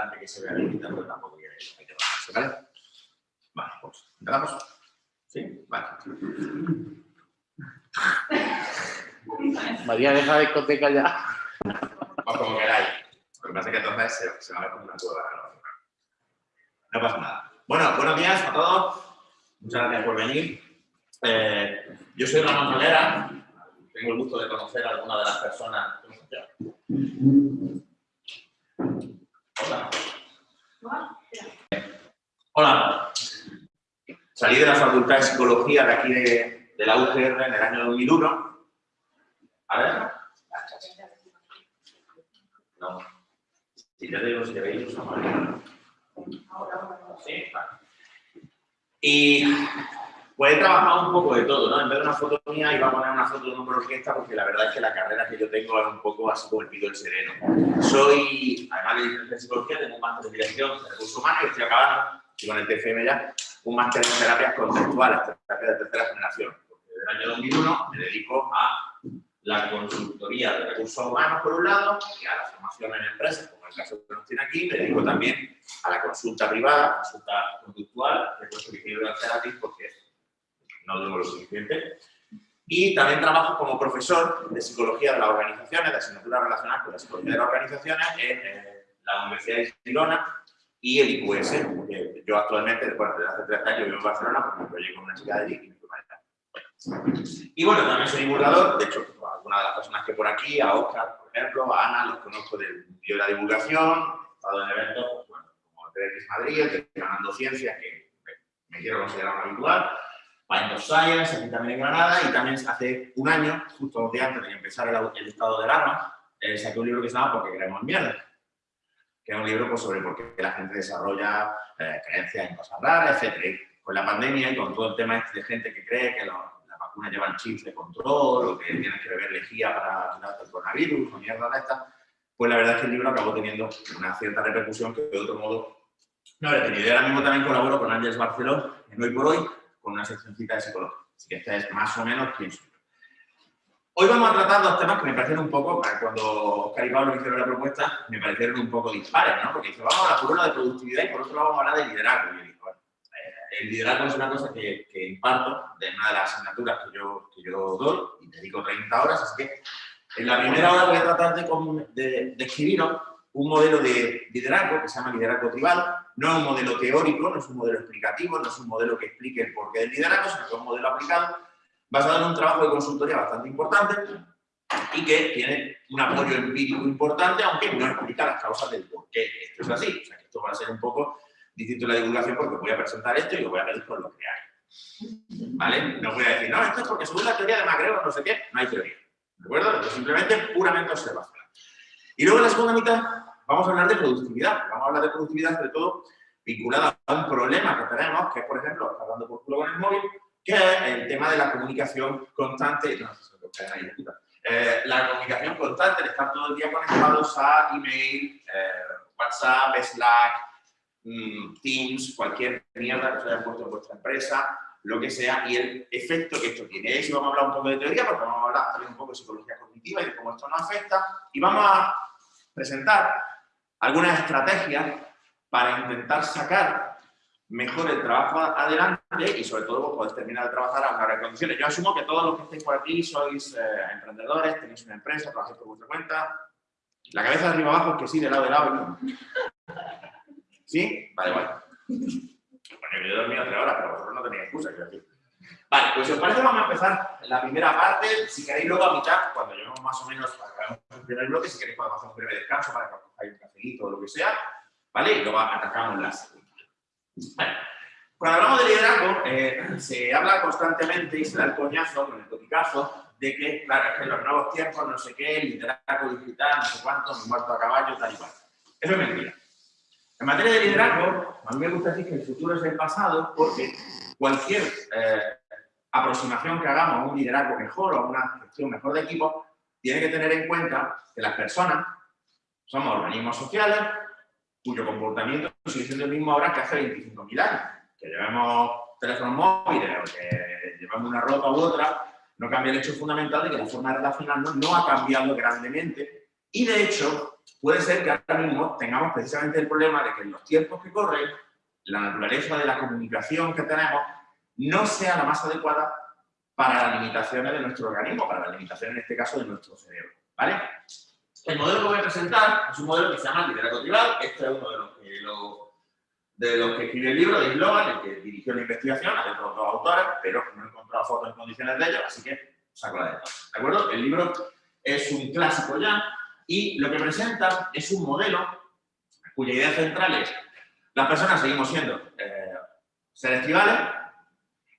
importante que se vea limitado, pero tampoco hay que ¿vale? Vale, pues, ¿empezamos? ¿Sí? Vale. María, deja de discoteca ya. O como queráis. Lo que pasa es que entonces se, se va a ver como una cueva. ¿no? no pasa nada. Bueno, buenos días a todos. Muchas gracias por venir. Eh, yo soy Ramón Solera. Tengo el gusto de conocer a alguna de las personas. Hola. Hola. Salí de la Facultad de Psicología de aquí de, la UGR en el año 2001. A ver. No. Si ya digo, si te veis, usa María. Sí, vale. Y pues he trabajado un poco de todo, ¿no? En vez de una foto mía iba a poner una foto de un orquesta porque la verdad es que la carrera que yo tengo es un poco así como el pido el sereno. Soy, además de psicología, tengo un máster de dirección de recursos humanos y estoy acabando, estoy con el TFM ya, un máster en terapias conceptuales, terapias de tercera generación. Desde el año 2001 me dedico a la consultoría de recursos humanos por un lado y a la formación en empresas, como el caso que nos tiene aquí, me dedico también a la consulta privada, consulta conductual, que es que quiero hacer a ti porque no digo lo suficiente. Y también trabajo como profesor de psicología de las organizaciones, de asignaturas relacionadas con la psicología de las organizaciones en eh, la Universidad de Girona y el IQS. porque yo actualmente, bueno, desde hace tres años vivo en Barcelona porque me proyecto con una chica de allí y me. Y bueno, también soy divulgador, de hecho, algunas de las personas que por aquí, a Oscar, por ejemplo, a Ana, los conozco del de la divulgación, he estado en eventos, pues, bueno, como el TEDx Madrid, el Ganando Ciencias, que me quiero considerar un habitual, Mind of Science, aquí también en Granada, y también hace un año, justo dos días antes de empezar el, el estado de alarma, eh, saqué un libro que se llama Porque queremos mierda, que un libro pues, sobre por qué la gente desarrolla eh, creencias en cosas raras, etc. Y con la pandemia y con todo el tema este de gente que cree que los vacunas llevan chips de control o que tienes que beber lejía para quitarte el coronavirus o mierda de esta, pues la verdad es que el libro acabó teniendo una cierta repercusión que de otro modo no habría tenido. Y ahora mismo también colaboro con Ángeles Barceló, en Hoy por Hoy, con una seccioncita de psicología. Así que esta es más o menos quién soy. Hoy vamos a tratar dos temas que me parecieron un poco, cuando Oscar y Pablo me hicieron la propuesta, me parecieron un poco dispares, ¿no? Porque dice, vamos a hablar por uno de productividad y por otro lado vamos a hablar de liderazgo. Y yo digo, bueno, el liderazgo es una cosa que, que, imparto de una de las asignaturas que yo, que yo doy y dedico 30 horas, así que en la primera hora voy a tratar de, de, de escribiros un modelo de liderazgo que se llama liderazgo tribal, no es un modelo teórico, no es un modelo explicativo, no es un modelo que explique el porqué del liderazgo, sino que es un modelo aplicado basado en un trabajo de consultoría bastante importante y que tiene un apoyo empírico importante, aunque no explica las causas del por qué esto es así. O sea, que esto va a ser un poco distinto en la divulgación porque voy a presentar esto y lo voy a pedir por lo que hay. ¿Vale? No voy a decir, no, esto es porque según la teoría de MacGregor, no sé qué, no hay teoría. ¿De acuerdo? Esto es simplemente puramente observación. Y luego en la segunda mitad vamos a hablar de productividad. Vamos a hablar de productividad sobre todo vinculada a un problema que tenemos, que es, por ejemplo, hablando por culo con el móvil, que es el tema de la comunicación constante, eh, la comunicación constante, de estar todo el día conectados a email, eh, WhatsApp, Slack, mmm, Teams, cualquier mierda que se haya puesto en vuestra empresa, lo que sea, y el efecto que esto tiene. Y vamos a hablar un poco de teoría, porque vamos a hablar también un poco de psicología cognitiva y de cómo esto nos afecta, y vamos a presentar algunas estrategias para intentar sacar mejor el trabajo adelante y sobre todo pues, poder terminar de trabajar a mejores condiciones. Yo asumo que todos los que estáis por aquí sois eh, emprendedores, tenéis una empresa, trabajáis por vuestra cuenta. La cabeza de arriba abajo es que sí, de lado de lado. ¿Sí? Vale, vale. Bueno, yo he dormido tres horas, pero vosotros no tenéis excusa, quiero decir. Vale, pues si os parece vamos a empezar la primera parte. Si queréis luego a mitad, cuando lleguemos más o menos, acabemos el primer bloque, si queréis podemos hacer un breve descanso para que os un cafecito o lo que sea, ¿vale? Y luego atacamos la segunda. Bueno, cuando hablamos de liderazgo, eh, se habla constantemente y se da el coñazo con el topicazo de que, claro, es que en los nuevos tiempos, no sé qué, liderazgo digital, no sé cuánto, me muerto a caballo, tal y cual. Eso es mentira. En materia de liderazgo, a mí me gusta decir que el futuro es el pasado porque cualquier eh, aproximación que hagamos a un liderazgo mejor o a una gestión mejor de equipo, tiene que tener en cuenta que las personas somos organismos sociales cuyo comportamiento sigue siendo el mismo ahora que hace 25.000 años. Que llevemos teléfonos móviles o que llevamos una ropa u otra, no cambia el hecho fundamental de que la forma de relacionarnos no ha cambiado grandemente y, de hecho, puede ser que ahora mismo tengamos precisamente el problema de que en los tiempos que corren, la naturaleza de la comunicación que tenemos no sea la más adecuada para las limitaciones de nuestro organismo, para las limitaciones en este caso de nuestro cerebro. ¿vale? El modelo que voy a presentar es un modelo que se llama liderazgo tribal. Este es uno de los de los que escribe el libro, de Slogan, el que dirigió la investigación, hay otros dos autores, pero no he encontrado fotos en condiciones de ellos, así que saco la de ¿De acuerdo? El libro es un clásico ya y lo que presenta es un modelo cuya idea central es las personas seguimos siendo eh, seres tribales,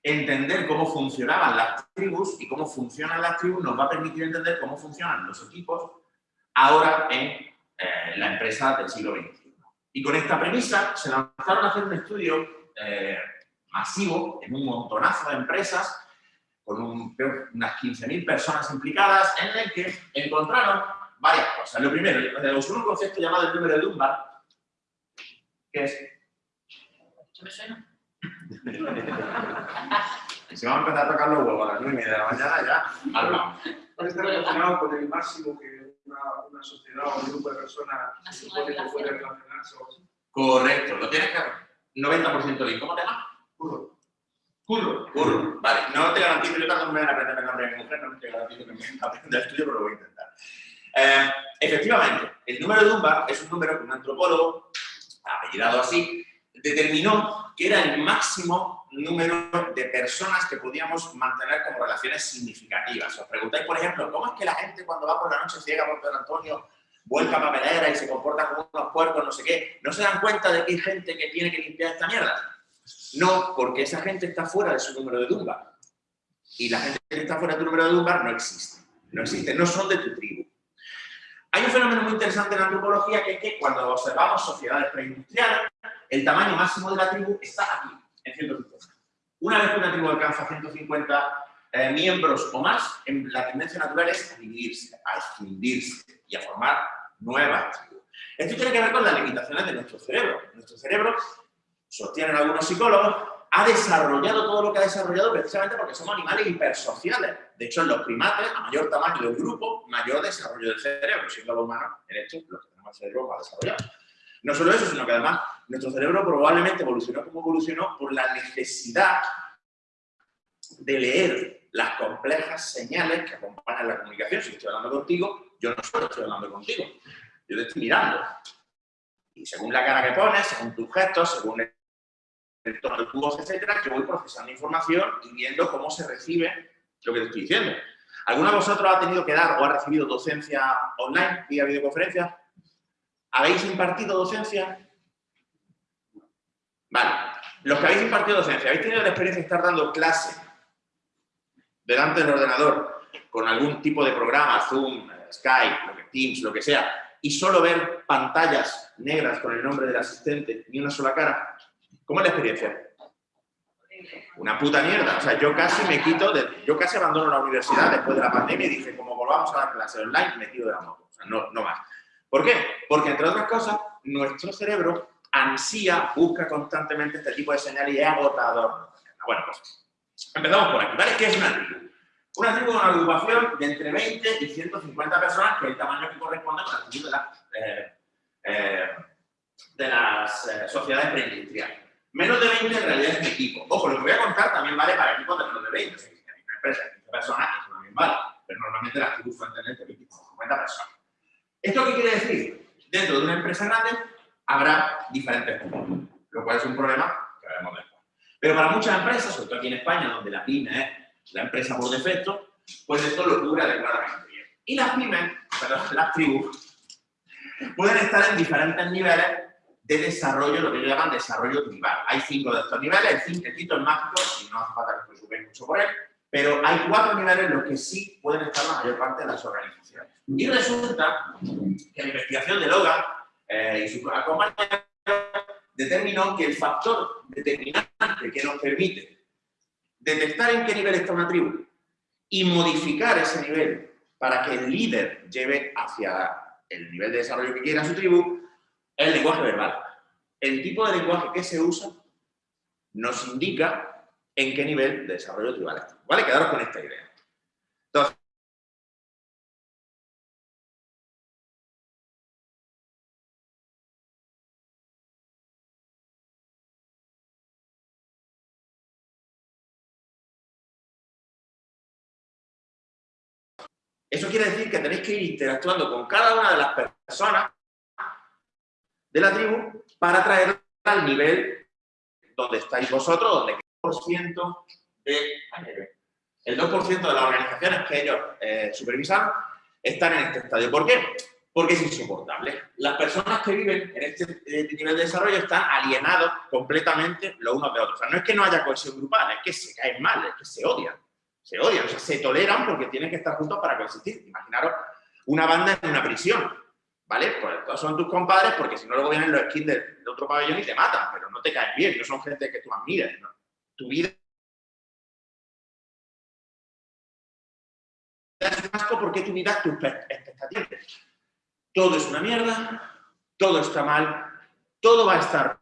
entender cómo funcionaban las tribus y cómo funcionan las tribus nos va a permitir entender cómo funcionan los equipos ahora en eh, la empresa del siglo XXI. Y con esta premisa se lanzaron a hacer un estudio eh, masivo en un montonazo de empresas con unas 15.000 personas implicadas en el que encontraron varias cosas. Lo primero, usó un concepto llamado el número de Dunbar, que es... ¿Eso me suena? si vamos a empezar a tocar los huevos a las 9 de la mañana, ya hablamos. Está relacionado con el máximo que una, una sociedad o un grupo de personas supone que puede relacionarse. Correcto, lo tienes que 90% bien. ¿Cómo te llamas? Curro. Curro. Curro. Vale, no te garantizo, yo también me voy a aprender el nombre de mi mujer, no te garantizo que me aprenda el tuyo, pero lo voy a intentar. Eh, efectivamente, el número de Dunbar es un número que un antropólogo, apellidado así, determinó que era el máximo número de personas que podíamos mantener como relaciones significativas. Os preguntáis, por ejemplo, ¿cómo es que la gente cuando va por la noche llega por Pedro Antonio, vuelca papelera y se comporta como unos puercos, no sé qué? ¿No se dan cuenta de que hay gente que tiene que limpiar esta mierda? No, porque esa gente está fuera de su número de Dunbar. Y la gente que está fuera de tu número de Dunbar no existe. No existe, no son de tu tribu. Hay un fenómeno muy interesante en la antropología que es que cuando observamos sociedades preindustriales, el tamaño máximo de la tribu está aquí, en 150. Una vez que una tribu alcanza 150 eh, miembros o más, en la tendencia natural es a dividirse, a escindirse y a formar nuevas tribus. Esto tiene que ver con las limitaciones de nuestro cerebro. Nuestro cerebro, sostienen algunos psicólogos, ha desarrollado todo lo que ha desarrollado precisamente porque somos animales hipersociales. De hecho, en los primates, a mayor tamaño del grupo, mayor desarrollo del cerebro, siendo los humanos, en hecho, los que tenemos el cerebro más desarrollado. No solo eso, sino que además nuestro cerebro probablemente evolucionó como evolucionó por la necesidad de leer las complejas señales que acompañan la comunicación. Si estoy hablando contigo, yo no solo estoy hablando contigo, yo te estoy mirando. Y según la cara que pones, según tus gestos, según el tono de tu voz, etcétera, yo voy procesando información y viendo cómo se recibe lo que te estoy diciendo. ¿Alguno de vosotros ha tenido que dar o ha recibido docencia online vía videoconferencia? ¿Habéis impartido docencia? Vale. Los que habéis impartido docencia, ¿habéis tenido la experiencia de estar dando clase delante del ordenador con algún tipo de programa, Zoom, Skype, Teams, lo que sea, y solo ver pantallas negras con el nombre del asistente ni una sola cara? ¿Cómo es la experiencia? Una puta mierda. O sea, yo casi me quito, de, yo casi abandono la universidad después de la pandemia y dije, como volvamos a dar clase online, me tiro de la moto. O sea, no, no más. ¿Por qué? Porque, entre otras cosas, nuestro cerebro ansía, busca constantemente este tipo de señales y es agotador. Bueno, pues empezamos por aquí, ¿vale? ¿Qué es una tribu? Una tribu es una agrupación de entre 20 y 150 personas, que es el tamaño que corresponde con la tribu de, eh, eh, las eh, sociedades preindustriales. Menos de 20 en realidad es mi equipo. Ojo, lo que voy a contar también vale para equipos de menos de 20. Si hay una empresa de 15 personas, eso también vale. Pero normalmente las tribus suelen tener de 20 50 personas. ¿Esto qué quiere decir? Dentro de una empresa grande habrá diferentes puntos, lo cual es un problema que veremos después. Pero para muchas empresas, sobre todo aquí en España, donde la pyme es la empresa por defecto, pues esto lo cubre adecuadamente bien. Y las pymes, perdón, las tribus, pueden estar en diferentes niveles de desarrollo, lo que ellos llaman desarrollo tribal. Hay cinco de estos niveles, el, quinto es mágico, y no hace falta que os mucho por él, pero hay cuatro niveles en los que sí pueden estar la mayor parte de las organizaciones. Y resulta que la investigación de Logan eh, y su compañeros determinó que el factor determinante que nos permite detectar en qué nivel está una tribu y modificar ese nivel para que el líder lleve hacia el nivel de desarrollo que quiera su tribu, es el lenguaje verbal. El tipo de lenguaje que se usa nos indica en qué nivel de desarrollo tribal estamos. ¿Vale? Quedaros con esta idea. Entonces, Eso quiere decir que tenéis que ir interactuando con cada una de las personas de la tribu para traerla al nivel donde estáis vosotros, donde 2% de, el 2% de las organizaciones que ellos eh, supervisan están en este estadio. ¿Por qué? Porque es insoportable. Las personas que viven en este, este nivel de desarrollo están alienados completamente los unos de otros. O sea, no es que no haya cohesión grupal, es que se caen mal, es que se odian. Se odian, o sea, se toleran porque tienen que estar juntos para coexistir. Imaginaros una banda en una prisión, ¿vale? Pues todos son tus compadres porque si no luego vienen los skins de, otro pabellón y te matan, pero no te caen bien, no son gente que tú admires, ¿no? Tu vida porque tu vida tus expectativas. Todo es una mierda, todo está mal, todo va a estar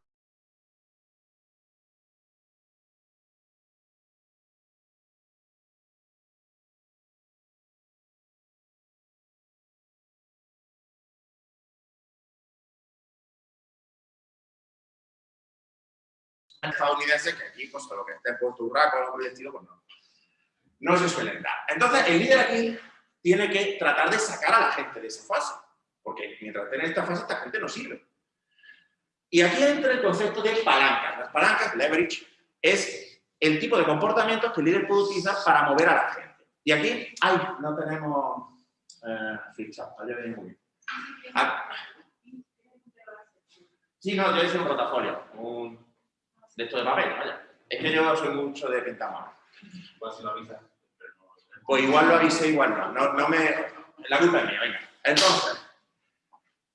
estadounidenses que aquí, pues, lo que esté puesto un raco o algo por estilo, pues no. No se suelen dar. Entonces, el líder aquí tiene que tratar de sacar a la gente de esa fase. Porque mientras esté en esta fase, esta gente no sirve. Y aquí entra el concepto de palancas. Las palancas, leverage, es el tipo de comportamientos que el líder puede utilizar para mover a la gente. Y aquí, ay, no tenemos eh, ficha, ayer viene muy bien. Ah. Sí, no, yo hice un portafolio, un, de esto de papel, vaya. Es que yo soy mucho de pintamano. Igual si lo avisa. Pues igual lo avisé, igual no. no. No, me... La culpa es mía, venga. Entonces,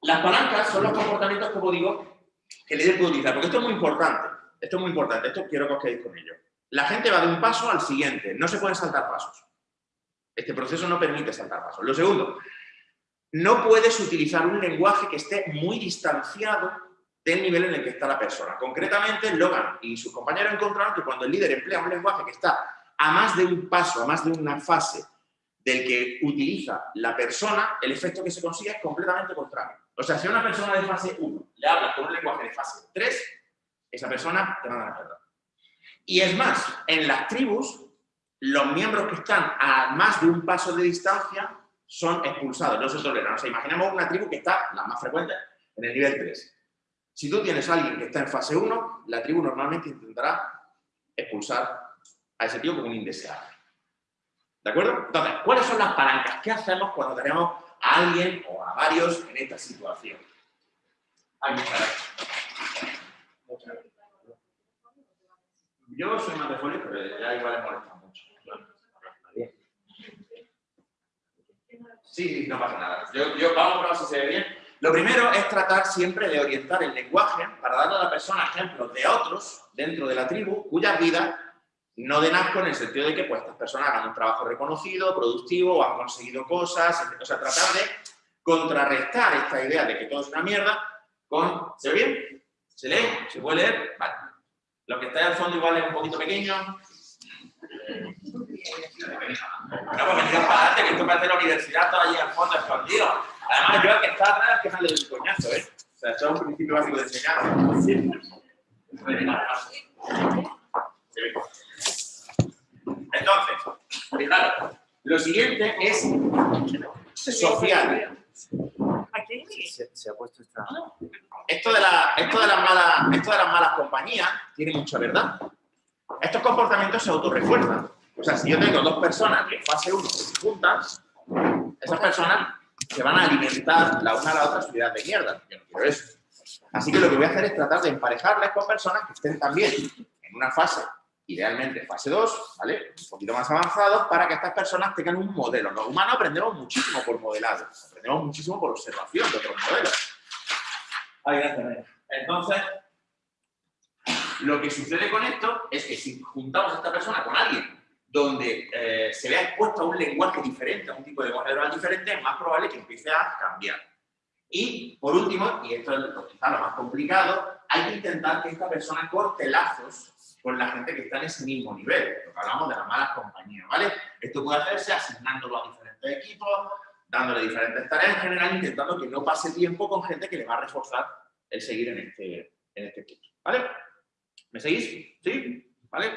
las palancas son los comportamientos, como digo, que el líder puede utilizar. Porque esto es muy importante. Esto es muy importante. Esto quiero que os quedéis con ello. La gente va de un paso al siguiente. No se pueden saltar pasos. Este proceso no permite saltar pasos. Lo segundo, no puedes utilizar un lenguaje que esté muy distanciado del nivel en el que está la persona. Concretamente, Logan y sus compañeros encontraron que cuando el líder emplea un lenguaje que está a más de un paso, a más de una fase del que utiliza la persona, el efecto que se consigue es completamente contrario. O sea, si a una persona de fase 1 le habla con un lenguaje de fase 3, esa persona te manda la mierda. Y es más, en las tribus, los miembros que están a más de un paso de distancia son expulsados, no se toleran. O sea, imaginemos una tribu que está, la más frecuente, en el nivel 3. Si tú tienes a alguien que está en fase 1, la tribu normalmente intentará expulsar a ese tío como un indeseable. ¿De acuerdo? Entonces, ¿cuáles son las palancas? ¿Qué hacemos cuando tenemos a alguien o a varios en esta situación? Hay muchas gracias. Yo soy más de folio, pero ya igual le molesta mucho. Sí, no pasa nada. Yo vamos a probar si se ve bien. Lo primero es tratar siempre de orientar el lenguaje para darle a la persona ejemplos de otros dentro de la tribu cuyas vidas no den asco en el sentido de que pues, estas personas hagan un trabajo reconocido, productivo, o han conseguido cosas, o sea, tratar de contrarrestar esta idea de que todo es una mierda con... ¿Se ve bien? ¿Se lee? ¿Se puede leer? Vale. Lo que está ahí al fondo igual es un poquito pequeño. No, pues venir para adelante, que esto parece la universidad todo allí al fondo escondido. Además, yo el que está atrás que sale del coñazo, ¿eh? O sea, eso es un principio básico de enseñanza. Entonces, fijaros, lo siguiente es social. Se, se, ha puesto esta... Esto de, la, esto, de las malas, esto de las malas compañías tiene mucha verdad. Estos comportamientos se autorrefuerzan. O sea, si yo tengo dos personas que fase 1 se juntan, esas personas se van a alimentar la una a la otra su vida de mierda. Yo no quiero eso. Así que lo que voy a hacer es tratar de emparejarles con personas que estén también en una fase, idealmente fase 2, ¿vale? Un poquito más avanzado, para que estas personas tengan un modelo. Los humanos aprendemos muchísimo por modelado, aprendemos muchísimo por observación de otros modelos. Ahí gracias. Entonces, lo que sucede con esto es que si juntamos a esta persona con alguien donde eh, se vea expuesto a un lenguaje diferente, a un tipo de lenguaje diferente, es más probable que empiece a cambiar. Y, por último, y esto es lo, lo más complicado, hay que intentar que esta persona corte lazos con la gente que está en ese mismo nivel, porque hablamos de las malas compañías, ¿vale? Esto puede hacerse asignándolo a diferentes equipos, dándole diferentes tareas, en general intentando que no pase tiempo con gente que le va a reforzar el seguir en este, en este equipo, ¿vale? ¿Me seguís? ¿Sí? ¿Vale?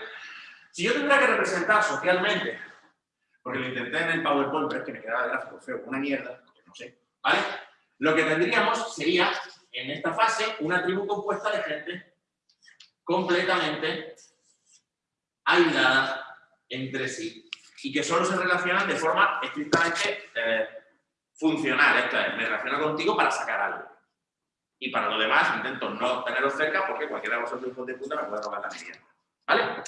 Si yo tuviera que representar socialmente, Porque lo intenté en el PowerPoint, pero es que me quedaba el gráfico feo, una mierda, no sé, ¿vale? Lo que tendríamos sería, en esta fase, una tribu compuesta de gente completamente aislada entre sí y que solo se relacionan de forma estrictamente eh, funcional. Esto es, me relaciono contigo para sacar algo. Y para lo demás intento no tenerlos cerca porque cualquiera de vosotros hijos de puta me puede robar la merienda. ¿Vale?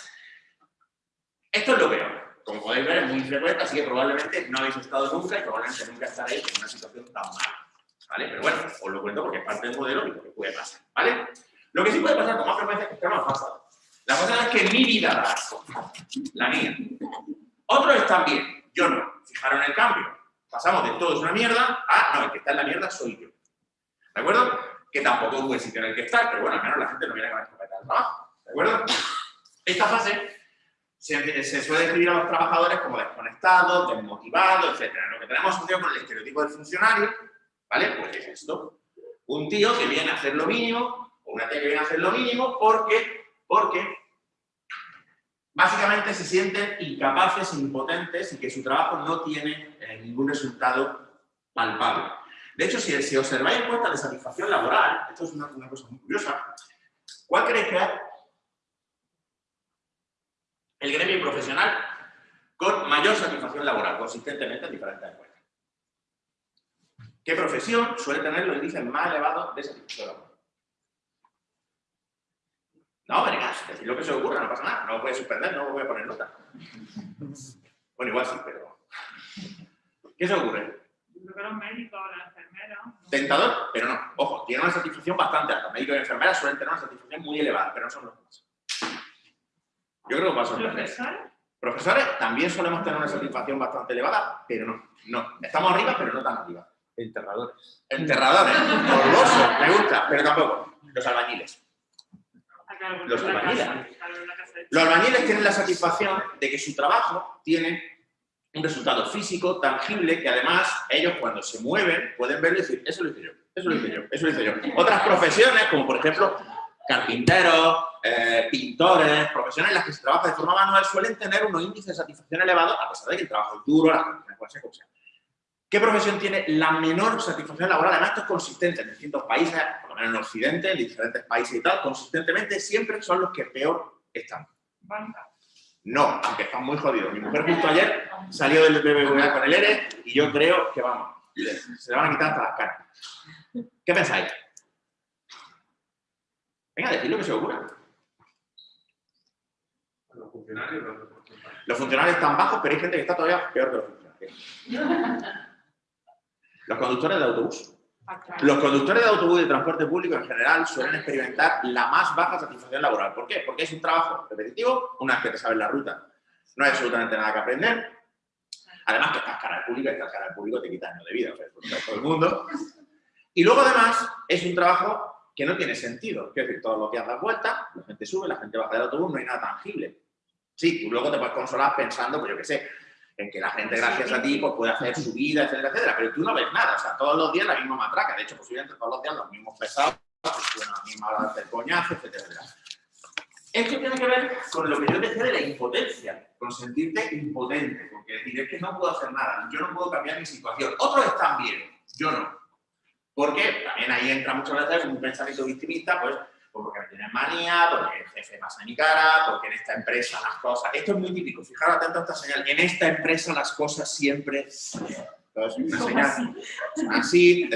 Esto es lo peor. Como podéis ver, es muy frecuente, así que probablemente no habéis estado nunca y probablemente nunca estaréis en una situación tan mala. ¿Vale? Pero bueno, os lo cuento porque es parte del modelo y porque puede pasar. ¿Vale? Lo que sí puede pasar con más frecuencia es que esté más fácil. La cosa es que mi vida da la mía. Otros están bien, yo no. Fijaron el cambio. Pasamos de todo es una mierda a, no, el que está en la mierda soy yo. ¿De acuerdo? Que tampoco es buen sitio en el que estar, pero bueno, al menos la gente no viene con la escopeta del trabajo. ¿De acuerdo? Esta fase se, suele describir a los trabajadores como desconectados, desmotivados, etc. Lo que tenemos tío con el estereotipo del funcionario, ¿vale? Pues es esto. Un tío que viene a hacer lo mínimo, o una tía que viene a hacer lo mínimo porque, porque básicamente se sienten incapaces, impotentes y que su trabajo no tiene eh, ningún resultado palpable. De hecho, si, si observáis encuestas de satisfacción laboral, esto es una, cosa muy curiosa, ¿cuál creéis que el gremio profesional con mayor satisfacción laboral, consistentemente en diferentes encuestas? ¿Qué profesión suele tener los índices más elevados de satisfacción laboral? No, vengas, decir lo que se ocurra, no pasa nada, no lo voy a suspender, no lo voy a poner nota. Bueno, igual sí, pero... ¿Qué se ocurre? Yo creo que los médicos, las enfermeras... Tentador, pero no. Ojo, tiene una satisfacción bastante alta. Médicos y enfermeras suelen tener una satisfacción muy elevada, pero no son los más. Yo creo que va a sorprender. ¿Profesores? Profesores también solemos tener una satisfacción bastante elevada, pero no. no. Estamos arriba, pero no tan arriba. Enterradores. Enterradores, morboso, me gusta, pero tampoco. Los albañiles. Los albañiles. Los albañiles tienen la satisfacción de que su trabajo tiene un resultado físico, tangible, que además ellos cuando se mueven pueden ver y decir, eso lo hice yo, eso lo hice yo, eso lo hice yo. Otras profesiones, como por ejemplo carpinteros, eh, pintores, profesiones en las que se trabaja de forma manual, suelen tener unos índices de satisfacción elevados, a pesar de que el trabajo es duro, las condiciones pueden ser. ¿Qué profesión tiene la menor satisfacción laboral? Además, esto es consistente en distintos países, por lo menos en Occidente, en diferentes países y tal, consistentemente siempre son los que peor están. Banca. No, aunque están muy jodidos. Mi mujer justo ayer salió del BBVA con el ERE y yo creo que, vamos, se le van a quitar hasta las caras. ¿Qué pensáis? Venga, decid lo que se ocurra. Los funcionarios, los funcionarios están bajos, pero hay gente que está todavía peor que los funcionarios. Los conductores de autobús. Acá. Los conductores de autobús y de transporte público en general suelen experimentar la más baja satisfacción laboral. ¿Por qué? Porque es un trabajo repetitivo, una vez que te sabes la ruta, no hay absolutamente nada que aprender. Además que estás cara al público y estás cara al público te quita años de vida, o sea, todo el mundo. Y luego además es un trabajo que no tiene sentido. Quiero decir, todos los días das vueltas, la gente sube, la gente baja del autobús, no hay nada tangible. Sí, tú luego te puedes consolar pensando, pues yo qué sé, en que la gente gracias a ti pues, puede hacer su vida, etcétera, etcétera, pero tú no ves nada, o sea, todos los días la misma matraca, de hecho, posiblemente todos los días los mismos pesados, pues, a la misma hora de hacer coñazo, etcétera, etcétera. Esto tiene que ver con lo que yo decía de la impotencia, con sentirte impotente, porque decir, es que no puedo hacer nada, yo no puedo cambiar mi situación. Otros están bien, yo no. Porque también ahí entra muchas veces un pensamiento victimista, pues, pues porque me tienen manía, porque el jefe pasa en mi cara, porque en esta empresa las cosas... Esto es muy típico, fijaros atento a esta señal. En esta empresa las cosas siempre... Entonces, una señal así. son así.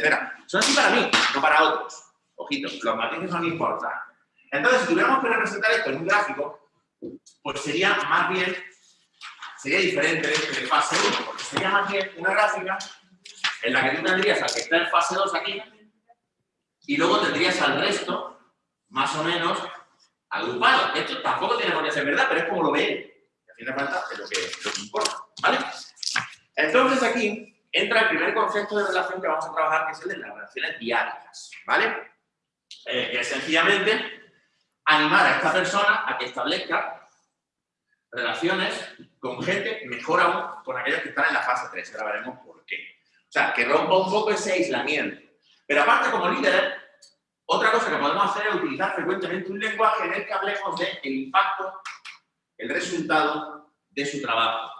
Son así para mí, no para otros. Ojito, los matices son importantes. Entonces, si tuviéramos que representar esto en un gráfico, pues sería más bien, sería diferente de este de fase 1, porque sería más bien una gráfica en la que tú tendrías al que está en fase 2 aquí, y luego tendrías al resto, más o menos, agrupado. Esto tampoco tiene por qué ser verdad, pero es como lo ve él. Y a fin de cuentas es lo que, lo que importa, ¿vale? Entonces aquí entra el primer concepto de relación que vamos a trabajar, que es el de las relaciones diarias, ¿vale? Eh, que es sencillamente animar a esta persona a que establezca relaciones con gente, mejor aún, con aquellos que están en la fase 3. Ahora veremos por qué. O sea, que rompa un poco ese aislamiento. Pero aparte, como líder, otra cosa que podemos hacer es utilizar frecuentemente un lenguaje en el que hablemos del impacto, el resultado de su trabajo.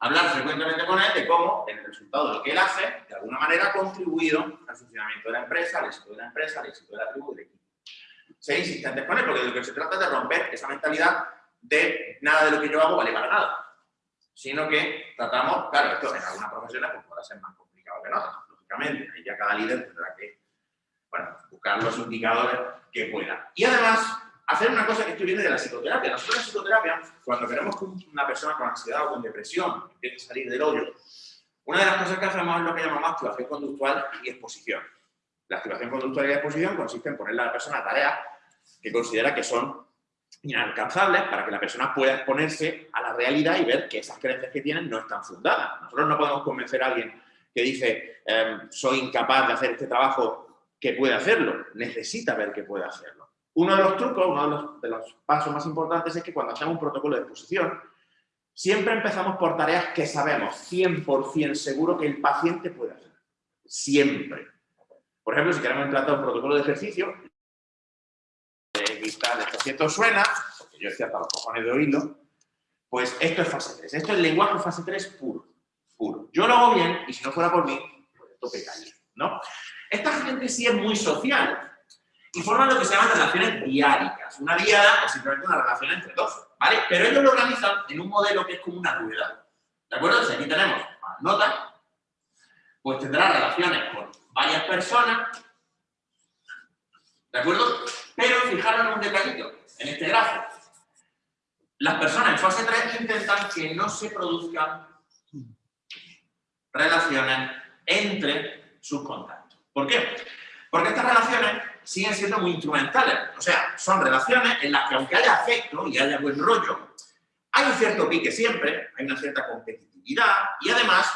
hablar frecuentemente con él de cómo el resultado de lo que él hace, de alguna manera, ha contribuido al funcionamiento de la empresa, al éxito de la empresa, al éxito de la tribu del equipo. Ser insistentes con él, porque de lo que se trata es de romper esa mentalidad de nada de lo que yo hago vale para nada, sino que tratamos, claro, esto en algunas profesiones pues, podrá ser más lógicamente, y ya cada líder tendrá que bueno, buscar los indicadores que pueda. Y además, hacer una cosa que esto viene de la psicoterapia. Nosotros en psicoterapia, cuando queremos que una persona con ansiedad o con depresión empiece a salir del hoyo, una de las cosas que hacemos es lo que llamamos activación conductual y exposición. La activación conductual y exposición consiste en ponerle a la persona tareas que considera que son inalcanzables para que la persona pueda exponerse a la realidad y ver que esas creencias que tienen no están fundadas. Nosotros no podemos convencer a alguien que dice em, soy incapaz de hacer este trabajo que puede hacerlo, necesita ver que puede hacerlo. Uno de los trucos, uno de los, pasos más importantes es que cuando hacemos un protocolo de exposición, siempre empezamos por tareas que sabemos 100% seguro que el paciente puede hacer. Siempre. Por ejemplo, si queremos implantar un protocolo de ejercicio, vista de esto suena, porque yo estoy hasta los cojones de oírlo, pues esto es fase 3. Esto es lenguaje fase 3 puro. Yo lo hago bien y si no fuera por mí, pues esto pecaría, ¿no? Esta gente sí es muy social y forman lo que se llaman relaciones diáricas. Una diada es simplemente una relación entre dos, ¿vale? Pero ellos lo organizan en un modelo que es como una rueda, ¿de acuerdo? Aquí tenemos más notas, pues tendrá relaciones con varias personas, ¿de acuerdo? Pero fijaros en un detallito, en este gráfico. Las personas en fase 3 intentan que no se produzcan relaciones entre sus contactos. ¿Por qué? Porque estas relaciones siguen siendo muy instrumentales. O sea, son relaciones en las que aunque haya afecto y haya buen rollo, hay un cierto pique siempre, hay una cierta competitividad y además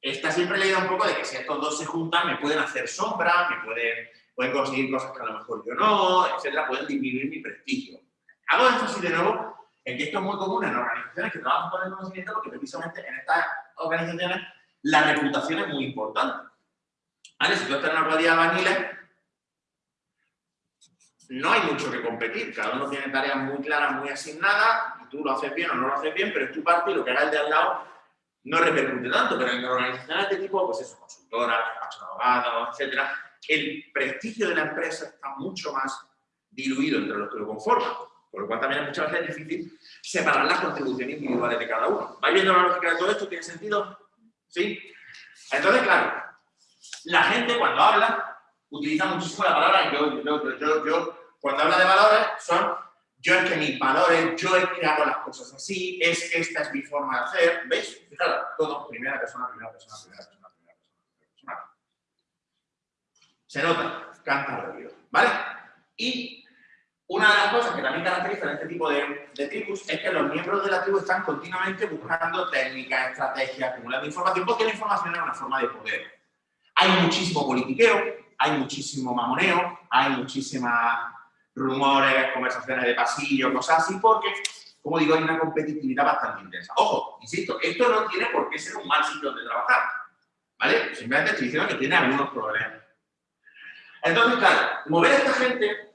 está siempre la idea un poco de que si estos dos se juntan me pueden hacer sombra, me pueden, pueden conseguir cosas que a lo mejor yo no, etcétera, pueden disminuir mi prestigio. Hago esto así de nuevo en que esto es muy común en organizaciones que trabajan con el conocimiento porque precisamente en estas organizaciones la reputación es muy importante. Si tú estás en una cuadrilla de albañiles, no hay mucho que competir, cada uno tiene tareas muy claras, muy asignadas, y tú lo haces bien o no lo haces bien, pero es tu parte y lo que haga el de al lado no repercute tanto, pero en organizaciones de tipo, pues eso, consultoras, abogados, etcétera, el prestigio de la empresa está mucho más diluido entre los que lo conforman, por lo cual también es muchas veces difícil separar las contribuciones individuales de cada uno. ¿Vais viendo la lógica de todo esto? ¿Tiene sentido? ¿Sí? Entonces, claro, la gente cuando habla utiliza muchísimo la palabra yo, yo, yo, yo, Cuando habla de valores son yo es que mis valores, yo es que hago las cosas así, es que esta es mi forma de hacer. ¿Veis? Fijaros, todo primera persona, primera persona, primera persona, primera persona, primera persona. Se nota, canta rápido, ¿vale? Y una de las cosas que también caracteriza este tipo de, de, tribus es que los miembros de la tribu están continuamente buscando técnicas, estrategias, acumulando información, porque la información es una forma de poder. Hay muchísimo politiqueo, hay muchísimo mamoneo, hay muchísimas rumores, conversaciones de pasillo, cosas así, porque, como digo, hay una competitividad bastante intensa. Ojo, insisto, esto no tiene por qué ser un mal sitio donde trabajar, ¿vale? Simplemente estoy diciendo que tiene algunos problemas. Entonces, claro, mover a esta gente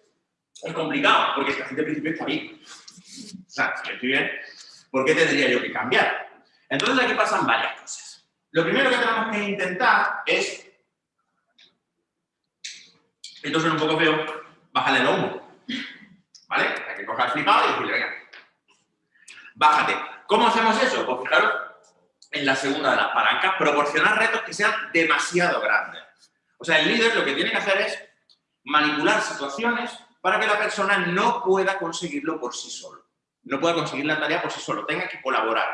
es complicado, porque esta gente al principio está bien. O sea, si estoy bien, ¿por qué tendría yo que cambiar? Entonces aquí pasan varias cosas. Lo primero que tenemos que intentar es esto suena un poco feo, bájale el humo. ¿Vale? Hay que coger flipado y decirle, venga, bájate. ¿Cómo hacemos eso? Pues fijaros en la segunda de las palancas, proporcionar retos que sean demasiado grandes. O sea, el líder lo que tiene que hacer es manipular situaciones para que la persona no pueda conseguirlo por sí solo. No pueda conseguir la tarea por sí solo, tenga que colaborar.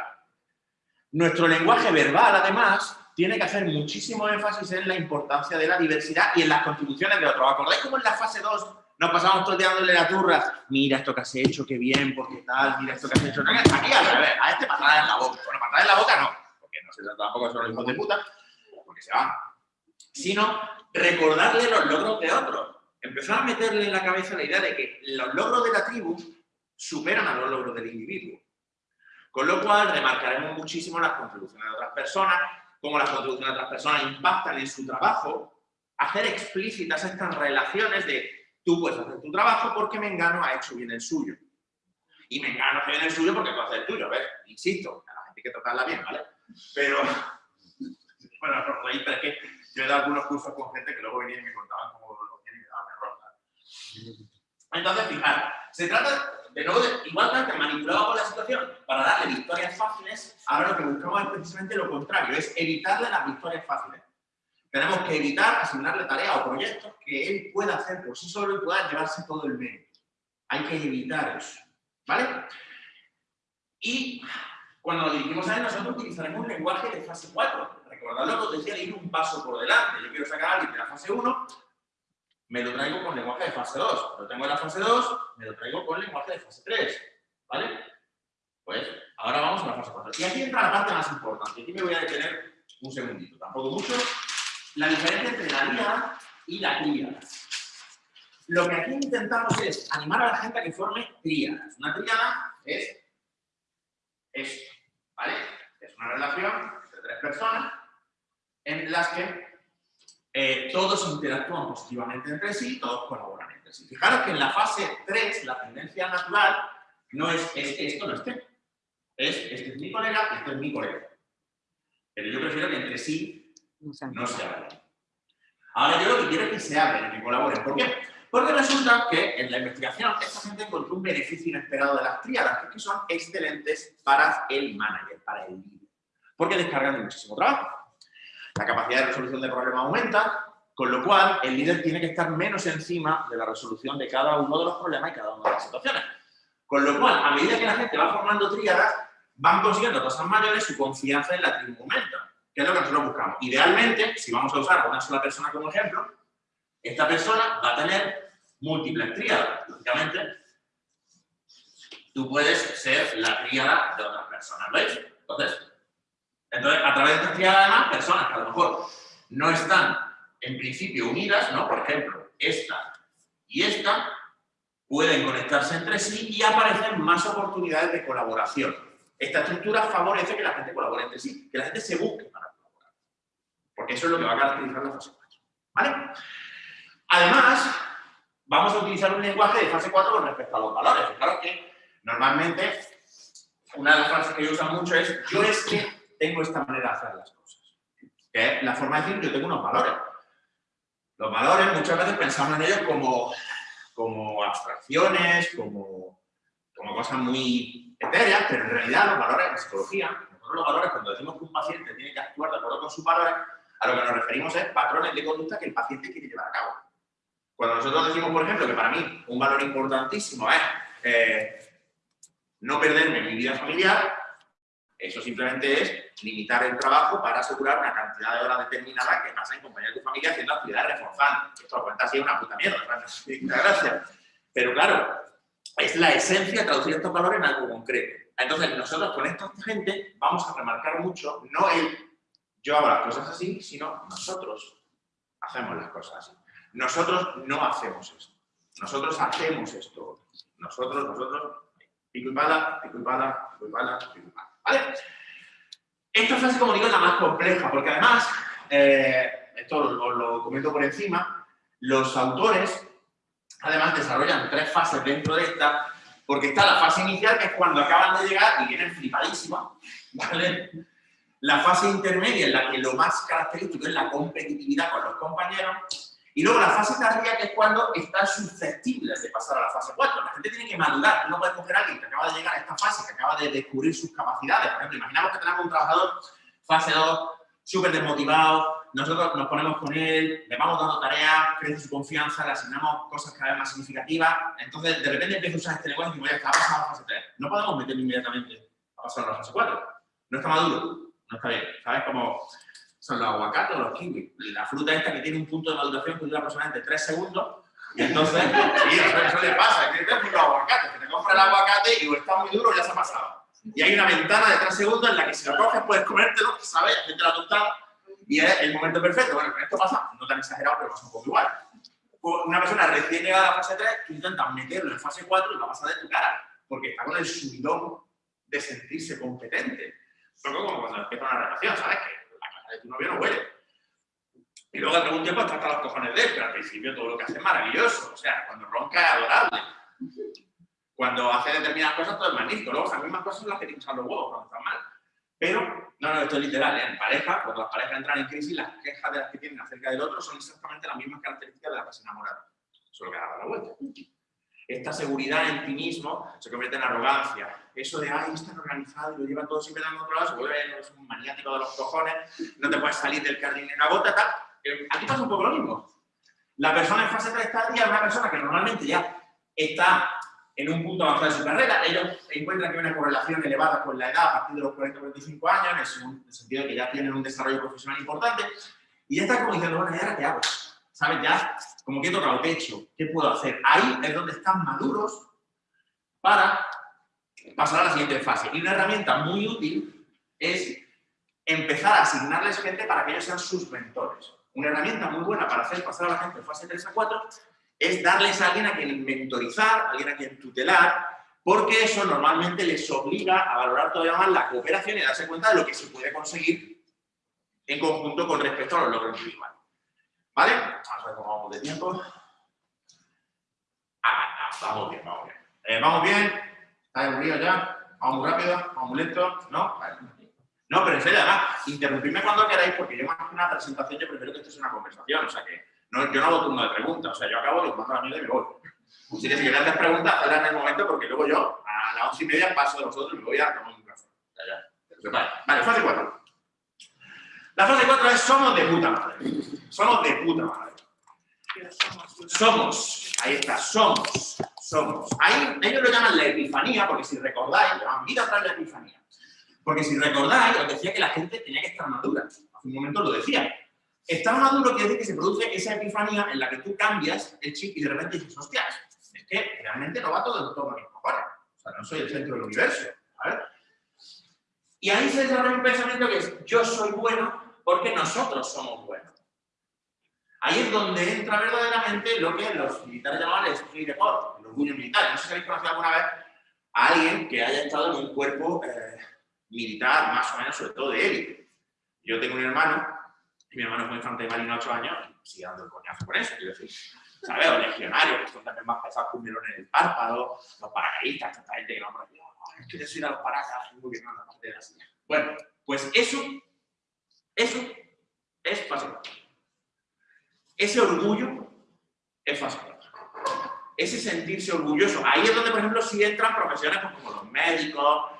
Nuestro lenguaje verbal, además, tiene que hacer muchísimo énfasis en la importancia de la diversidad y en las contribuciones de otros. ¿Acordáis cómo en la fase 2 nos pasamos todo el día dándole la turra? Mira esto que has hecho, qué bien, porque tal, mira esto que has hecho. Aquí al revés, a este patada en la boca. Bueno, patada en la boca no, porque no se trata tampoco son los hijos de puta, porque se van. Sino recordarle los logros de otros. Empezar a meterle en la cabeza la idea de que los logros de la tribu superan a los logros del individuo. Con lo cual, remarcaremos muchísimo las contribuciones de otras personas, cómo las contribuciones de otras personas impactan en su trabajo, hacer explícitas estas relaciones de tú puedes hacer tu trabajo porque Mengano ha hecho bien el suyo. Y Mengano hace bien el suyo porque tú haces el tuyo. ¿ves? Insisto, a la hay que tratarla bien, ¿vale? Pero, bueno, os reís, pero es que yo he dado algunos cursos con gente que luego venían y me contaban cómo lo hacían y me daban error. ¿vale? Entonces, fijar, se trata de nuevo, de, igualmente manipulado con la situación para darle victorias fáciles, ahora lo que buscamos es precisamente lo contrario, es evitarle las victorias fáciles. Tenemos que evitar asignarle tareas o proyectos que él pueda hacer por sí solo y pueda llevarse todo el mérito. Hay que evitar eso, ¿vale? Y cuando nos dirigimos a él, nosotros utilizaremos un lenguaje de fase 4. Recordad lo que os decía de ir un paso por delante. Yo quiero sacar a alguien de la fase 1, me lo traigo con lenguaje de fase 2. Lo tengo en la fase 2, me lo traigo con lenguaje de fase 3. ¿Vale? Pues ahora vamos a la fase 4. Y aquí entra la parte más importante. Aquí me voy a detener un segundito, tampoco mucho. La diferencia entre la tríada y la tríada. Lo que aquí intentamos es animar a la gente a que forme tríadas. Una tríada es esto, ¿vale? Es una relación entre tres personas en las que eh, todos interactúan positivamente entre sí, todos colaboran entre sí. Fijaros que en la fase 3, la tendencia natural, no es, es esto no esté. Es, este es mi colega, este es mi colega. Pero yo prefiero que entre sí no se hablen. Ahora yo lo que quiero es que se hablen y que colaboren. ¿Por qué? Porque resulta que en la investigación esta gente encontró un beneficio inesperado de las tríadas, que es que son excelentes para el manager, para el líder. Porque descargan de muchísimo trabajo. La capacidad de resolución de problemas aumenta, con lo cual el líder tiene que estar menos encima de la resolución de cada uno de los problemas y cada una de las situaciones. Con lo cual, a medida que la gente va formando tríadas, van consiguiendo cosas mayores, su confianza en la tribu aumenta, que es lo que nosotros buscamos. Idealmente, si vamos a usar a una sola persona como ejemplo, esta persona va a tener múltiples tríadas. Lógicamente, tú puedes ser la tríada de otras personas, ¿veis? Entonces, entonces, a través de esta tríada, además, personas que a lo mejor no están en principio unidas, ¿no? Por ejemplo, esta y esta, pueden conectarse entre sí y aparecen más oportunidades de colaboración. Esta estructura favorece que la gente colabore entre sí, que la gente se busque para colaborar. Porque eso es lo que va a caracterizar la fase 4. ¿Vale? Además, vamos a utilizar un lenguaje de fase 4 con respecto a los valores. Claro que normalmente una de las frases que yo uso mucho es yo es que tengo esta manera de hacer las cosas. Que es la forma de decir yo tengo unos valores. Los valores muchas veces pensamos en ellos como, como abstracciones, como, como cosas muy etéreas, pero en realidad los valores en psicología, los valores cuando decimos que un paciente tiene que actuar de acuerdo con sus valores, a lo que nos referimos es patrones de conducta que el paciente quiere llevar a cabo. Cuando nosotros decimos, por ejemplo, que para mí un valor importantísimo es eh, no perderme mi vida familiar, eso simplemente es limitar el trabajo para asegurar una cantidad de horas determinada que pasa en compañía de tu familia haciendo actividades reforzantes. Esto lo cuenta así una puta mierda, gracias. Pero claro, es la esencia de traducir estos valores en algo concreto. Entonces, nosotros con esta gente vamos a remarcar mucho, no el yo hago las cosas así, sino nosotros hacemos las cosas así. Nosotros no hacemos esto. Nosotros hacemos esto. Nosotros, nosotros, pico y pala, pico y pala, pico y pala, pico y pala. ¿Vale? Esta frase, como digo, es la más compleja, porque además, eh, esto os lo comento por encima, los autores además desarrollan tres fases dentro de esta, porque está la fase inicial, que es cuando acaban de llegar y vienen flipadísimas, ¿vale? La fase intermedia, en la que lo más característico es la competitividad con los compañeros, y luego la fase tardía, que es cuando están susceptibles de pasar a la fase 4. La gente tiene que madurar, no puede coger a alguien que acaba de llegar a esta fase, que acaba de descubrir sus capacidades. Por ejemplo, imaginamos que tenemos un trabajador fase 2, súper desmotivado, nosotros nos ponemos con él, le vamos dando tareas, crece su confianza, le asignamos cosas cada vez más significativas, entonces de repente empieza a usar este lenguaje y ya está, pasado a la fase 3. No podemos meterlo inmediatamente a pasar a la fase 4. No está maduro, no está bien. ¿Sabes cómo son los aguacates o los kiwis? La fruta esta que tiene un punto de maduración que dura aproximadamente 3 segundos, y entonces, sí, eso, eso le pasa, que tienes los aguacates, que te compras el aguacate y o está muy duro o ya se ha pasado. Y hay una ventana de 3 segundos en la que si lo coges puedes comértelo, ¿sabes? Hacerte la tostada y es el momento perfecto. Bueno, con esto pasa, no tan exagerado, pero pasa un poco igual. Una persona recién llegada a la fase 3, tú intentas meterlo en fase 4 y va a pasar de tu cara, porque está con el subidón de sentirse competente. Poco como cuando empieza una relación, ¿sabes? Que tu novio no huele. Y luego, al algún tiempo, está hasta los cojones de él, pero al principio todo lo que hace es maravilloso. O sea, cuando ronca es adorable. Cuando hace determinadas cosas, todo es magnífico. Luego, esas mismas cosas son las que te los huevos cuando están mal. Pero, no, no, esto es literal, ¿eh? en pareja, cuando las parejas entran en crisis, las quejas de las que tienen acerca del otro son exactamente las mismas características de las que se enamoran. Solo que da la vuelta. Esta seguridad en ti mismo se convierte en arrogancia. Eso de, ay, es tan organizado y lo lleva todo siempre tan controlado, se vuelve es un maniático de los cojones, no te puedes salir del jardín en una gota, tal. Eh, Aquí pasa un poco lo mismo. La persona en fase 3 está es una persona que normalmente ya está en un punto avanzado de su carrera. Ellos encuentran que hay una correlación elevada con la edad a partir de los 40-45 años, en el sentido de que ya tienen un desarrollo profesional importante, y ya están como diciendo, bueno, ¿y ahora qué hago? ¿Sabes? Ya, como que he tocado techo, ¿qué puedo hacer? Ahí es donde están maduros para pasar a la siguiente fase. Y una herramienta muy útil es empezar a asignarles gente para que ellos sean sus mentores. Una herramienta muy buena para hacer pasar a la gente de fase 3 a 4 es darles a alguien a quien mentorizar, a alguien a quien tutelar, porque eso normalmente les obliga a valorar todavía más la cooperación y a darse cuenta de lo que se puede conseguir en conjunto con respecto a los logros individuales. ¿Vale? Vamos a ver cómo vamos de tiempo. Ah, ah, vamos bien, vamos bien. Eh, ¿Vamos bien? ¿Estáis aburridos ya? ¿Vamos muy rápido? ¿Vamos muy lento? ¿No? Vale. No, pero en serio, además, interrumpidme cuando queráis, porque yo más que una presentación, yo prefiero que esto sea una conversación, o sea que no, yo no hago turno de preguntas, o sea, yo acabo, los mando a la mierda y me voy. Así que si queréis hacer preguntas, hazlas en el momento, porque luego yo, a las once y media, paso de vosotros y me voy a tomar un café. Ya, ya. Vale, vale, fase 4. La fase 4 es somos de puta madre. Somos de puta madre. Somos ahí está, somos, somos. Ahí ellos lo llaman la epifanía, porque si recordáis, llaman vida tras la epifanía. Porque si recordáis, os decía que la gente tenía que estar madura. Hace un momento lo decía. Estar maduro quiere decir que se produce esa epifanía en la que tú cambias el chip y de repente dices, hostias, es que realmente no va todo mis cojones. O sea, no soy el centro del universo. Y ahí se desarrolla un pensamiento que es, yo soy bueno porque nosotros somos buenos. Ahí es donde entra verdaderamente lo que los militares llamaban el esprit de el orgullo militar. No sé si habéis conocido alguna vez a alguien que haya estado en un cuerpo eh, militar, más o menos, sobre todo de élite. Yo tengo un hermano, y mi hermano fue infante de marina 8 años, y sigue dando el coñazo por eso, quiero decir. ¿Sabes? Los legionarios, que son también más pesados que un melón en el párpado, los paracaidistas, tanta gente que no aquí, "Oh, es que yo soy de los paracas, muy bien, no, la parte de la silla. Bueno, pues eso, eso es fácil. Ese orgullo es fácil. Ese sentirse orgulloso. Ahí es donde, por ejemplo, sí entran profesiones pues, como los médicos,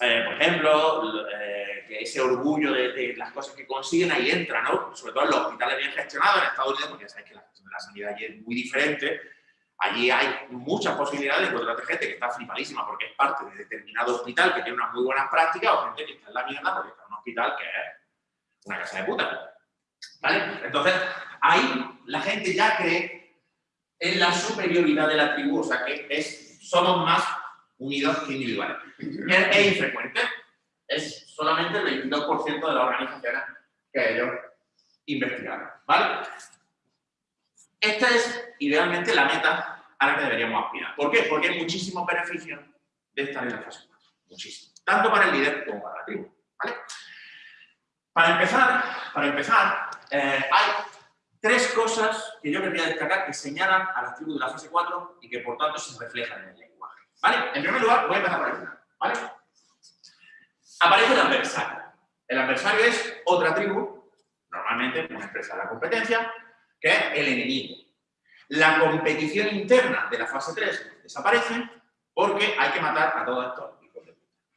eh, por ejemplo, eh, que ese orgullo de, las cosas que consiguen, ahí entra, ¿no? Sobre todo en los hospitales bien gestionados en Estados Unidos, porque ya sabéis que la la sanidad allí es muy diferente. Allí hay muchas posibilidades de encontrar gente que está flipadísima porque es parte de determinado hospital que tiene unas muy buenas prácticas o gente que está en la mierda porque está en un hospital que es una casa de puta. ¿Vale? Entonces, ahí la gente ya cree en la superioridad de la tribu, o sea que es, somos más unidos que individuales. Es, infrecuente, es solamente el 22% de las organizaciones que ellos investigaron. ¿Vale? Esta es idealmente la meta a la que deberíamos aspirar. ¿Por qué? Porque hay muchísimos beneficios de estar en la fase 4. Muchísimos. Tanto para el líder como para la tribu. ¿Vale? Para empezar, para empezar eh, hay tres cosas que yo quería destacar que señalan a las tribus de la fase 4 y que por tanto se reflejan en el lenguaje. ¿Vale? En primer lugar, voy a empezar por el final. Aparece el adversario. El adversario es otra tribu, normalmente una empresa de la competencia, que es el enemigo. La competición interna de la fase 3 desaparece porque hay que matar a todos estos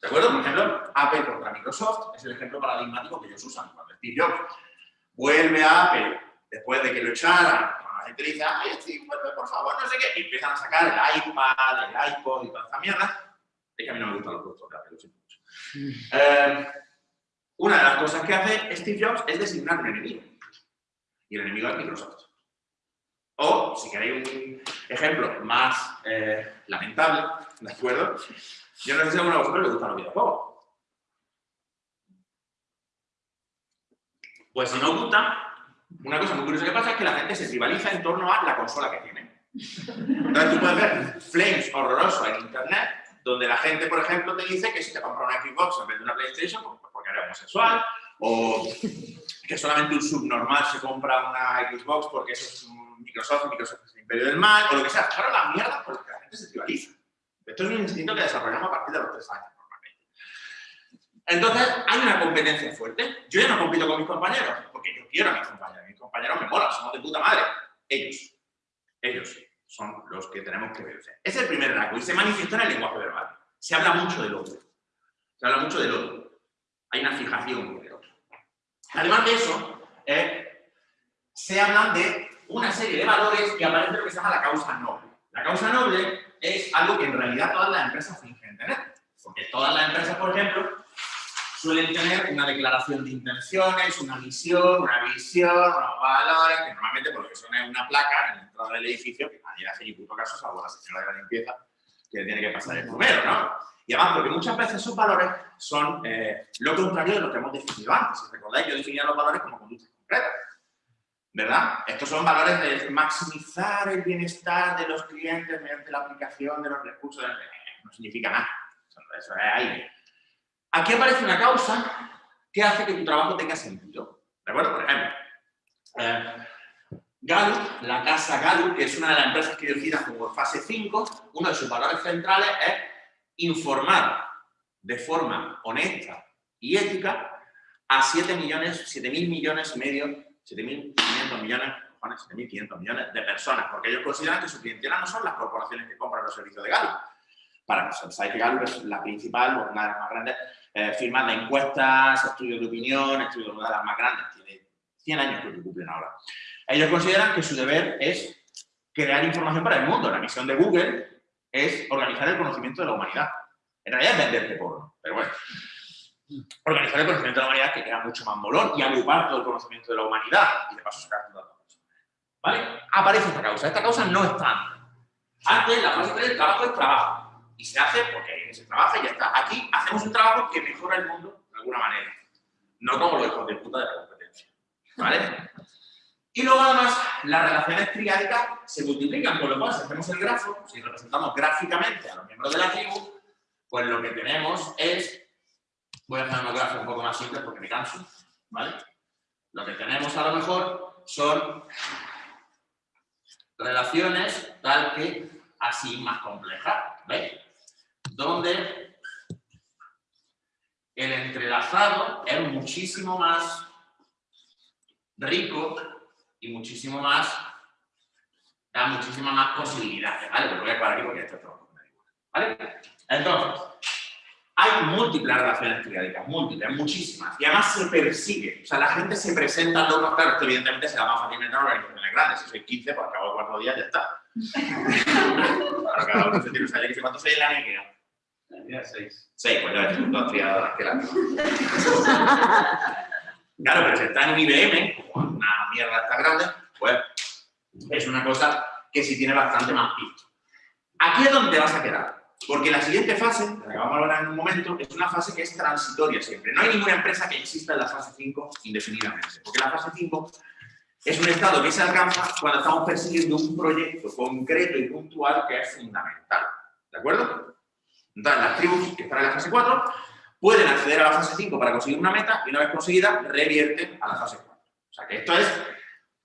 de puta. ¿De acuerdo? Por ejemplo, Apple contra Microsoft es el ejemplo paradigmático que ellos usan. Cuando Steve Jobs vuelve a Apple después de que lo echaran, cuando la gente dice, ay, Steve, vuelve por favor, no sé qué, y empiezan a sacar el iPad, el iPod y toda esta mierda, es que a mí no me gustan los productos de Apple, lo siento mucho. Eh, una de las cosas que hace Steve Jobs es designar un enemigo. Y el enemigo es Microsoft. O, si queréis un ejemplo más eh, lamentable, ¿de acuerdo? Yo no sé si a alguno de vosotros le gustan los videojuegos. Pues si no os gusta, una cosa muy curiosa que pasa es que la gente se rivaliza en torno a la consola que tiene. Entonces tú puedes ver flames horrorosos en internet, donde la gente, por ejemplo, te dice que si te compra una Xbox en vez de una PlayStation, pues porque eres homosexual, o que solamente un subnormal se compra una Xbox porque eso es un Microsoft, Microsoft es el imperio del mal, o lo que sea. Claro, la mierda por la gente se rivaliza. Esto es un instinto que desarrollamos a partir de los tres años, normalmente. Entonces, hay una competencia fuerte. Yo ya no compito con mis compañeros, porque yo quiero a mis compañeros. Mis compañeros me molan, somos de puta madre. Ellos. Ellos son los que tenemos que. Ese es el primer rasgo y se manifiesta en el lenguaje verbal. Se habla mucho del otro. Se habla mucho del otro. Hay una fijación con el otro. Además de eso, eh, se hablan de una serie de valores que aparecen en lo que se llama la causa noble. La causa noble es algo que en realidad todas las empresas fingen tener. Porque todas las empresas, por ejemplo, suelen tener una declaración de intenciones, una misión, una visión, unos valores, que normalmente por lo que son una placa en la entrada del edificio, que nadie hace ni puto caso, salvo la señora de la limpieza, que tiene que pasar el primero, ¿no? Y además, porque muchas veces esos valores son eh, lo contrario de lo que hemos definido antes. Si recordáis, yo definía los valores como conductas concretas. ¿Verdad? Estos son valores de maximizar el bienestar de los clientes mediante la aplicación de los recursos. No significa nada. Eso es ahí. Aquí aparece una causa que hace que tu trabajo tenga sentido. ¿De acuerdo? Por ejemplo, eh, la casa Gallup, que es una de las empresas que yo como fase 5, uno de sus valores centrales es informar de forma honesta y ética a 7 millones, 7 mil millones y medio, 7.500 millones, 7.500 millones de personas, porque ellos consideran que su clientela no son las corporaciones que compran los servicios de Gallup. Para nosotros, sabéis que Gallup es la principal, una de las más grandes eh, firmas de encuestas, estudios de opinión, estudios de las más grandes, tiene 100 años que cumplen ahora. Ellos consideran que su deber es crear información para el mundo. La misión de Google es organizar el conocimiento de la humanidad. En realidad es venderte porno, pero bueno. Organizar el conocimiento de la humanidad que queda mucho más molón y agrupar todo el conocimiento de la humanidad y de paso sacar datos. ¿Vale? Aparece esta causa. Esta causa no está antes. la fase 3 del trabajo es trabajo y se hace porque se trabaja y ya está. Aquí hacemos un trabajo que mejora el mundo de alguna manera, no como los hijos de puta de la competencia. ¿Vale? Y luego además las relaciones triádicas se multiplican, con lo cual si hacemos el grafo, si representamos gráficamente a los miembros de la tribu, pues lo que tenemos es, voy a hacer una gráfica un poco más simple porque me canso, ¿vale? Lo que tenemos a lo mejor son relaciones tal que así más complejas, ¿veis? donde el entrelazado es muchísimo más rico y muchísimo más, da muchísimas más posibilidades, ¿vale? Pero voy a parar aquí porque esto es todo. ¿Vale? Entonces, hay múltiples relaciones triádicas, múltiples, muchísimas, y además se persigue, o sea, la gente se presenta a los claro, esto evidentemente será más fácil en organizaciones grandes, si soy 15, pues acabo de cuatro días ya está. claro, cada uno se tiene, o sea, que en la NECA. Tenía seis. Seis, pues ya ves, dos triadas que la Claro, pero si está en un IBM, como una mierda tan grande, pues es una cosa que sí tiene bastante más piso. Aquí es donde vas a quedar. Porque la siguiente fase, la que vamos a hablar en un momento, es una fase que es transitoria siempre. No hay ninguna empresa que exista en la fase 5 indefinidamente. Porque la fase 5 es un estado que se alcanza cuando estamos persiguiendo un proyecto concreto y puntual que es fundamental. ¿De acuerdo? Entonces, las tribus que están en la fase 4 pueden acceder a la fase 5 para conseguir una meta y una vez conseguida revierten a la fase 4. O sea que esto es...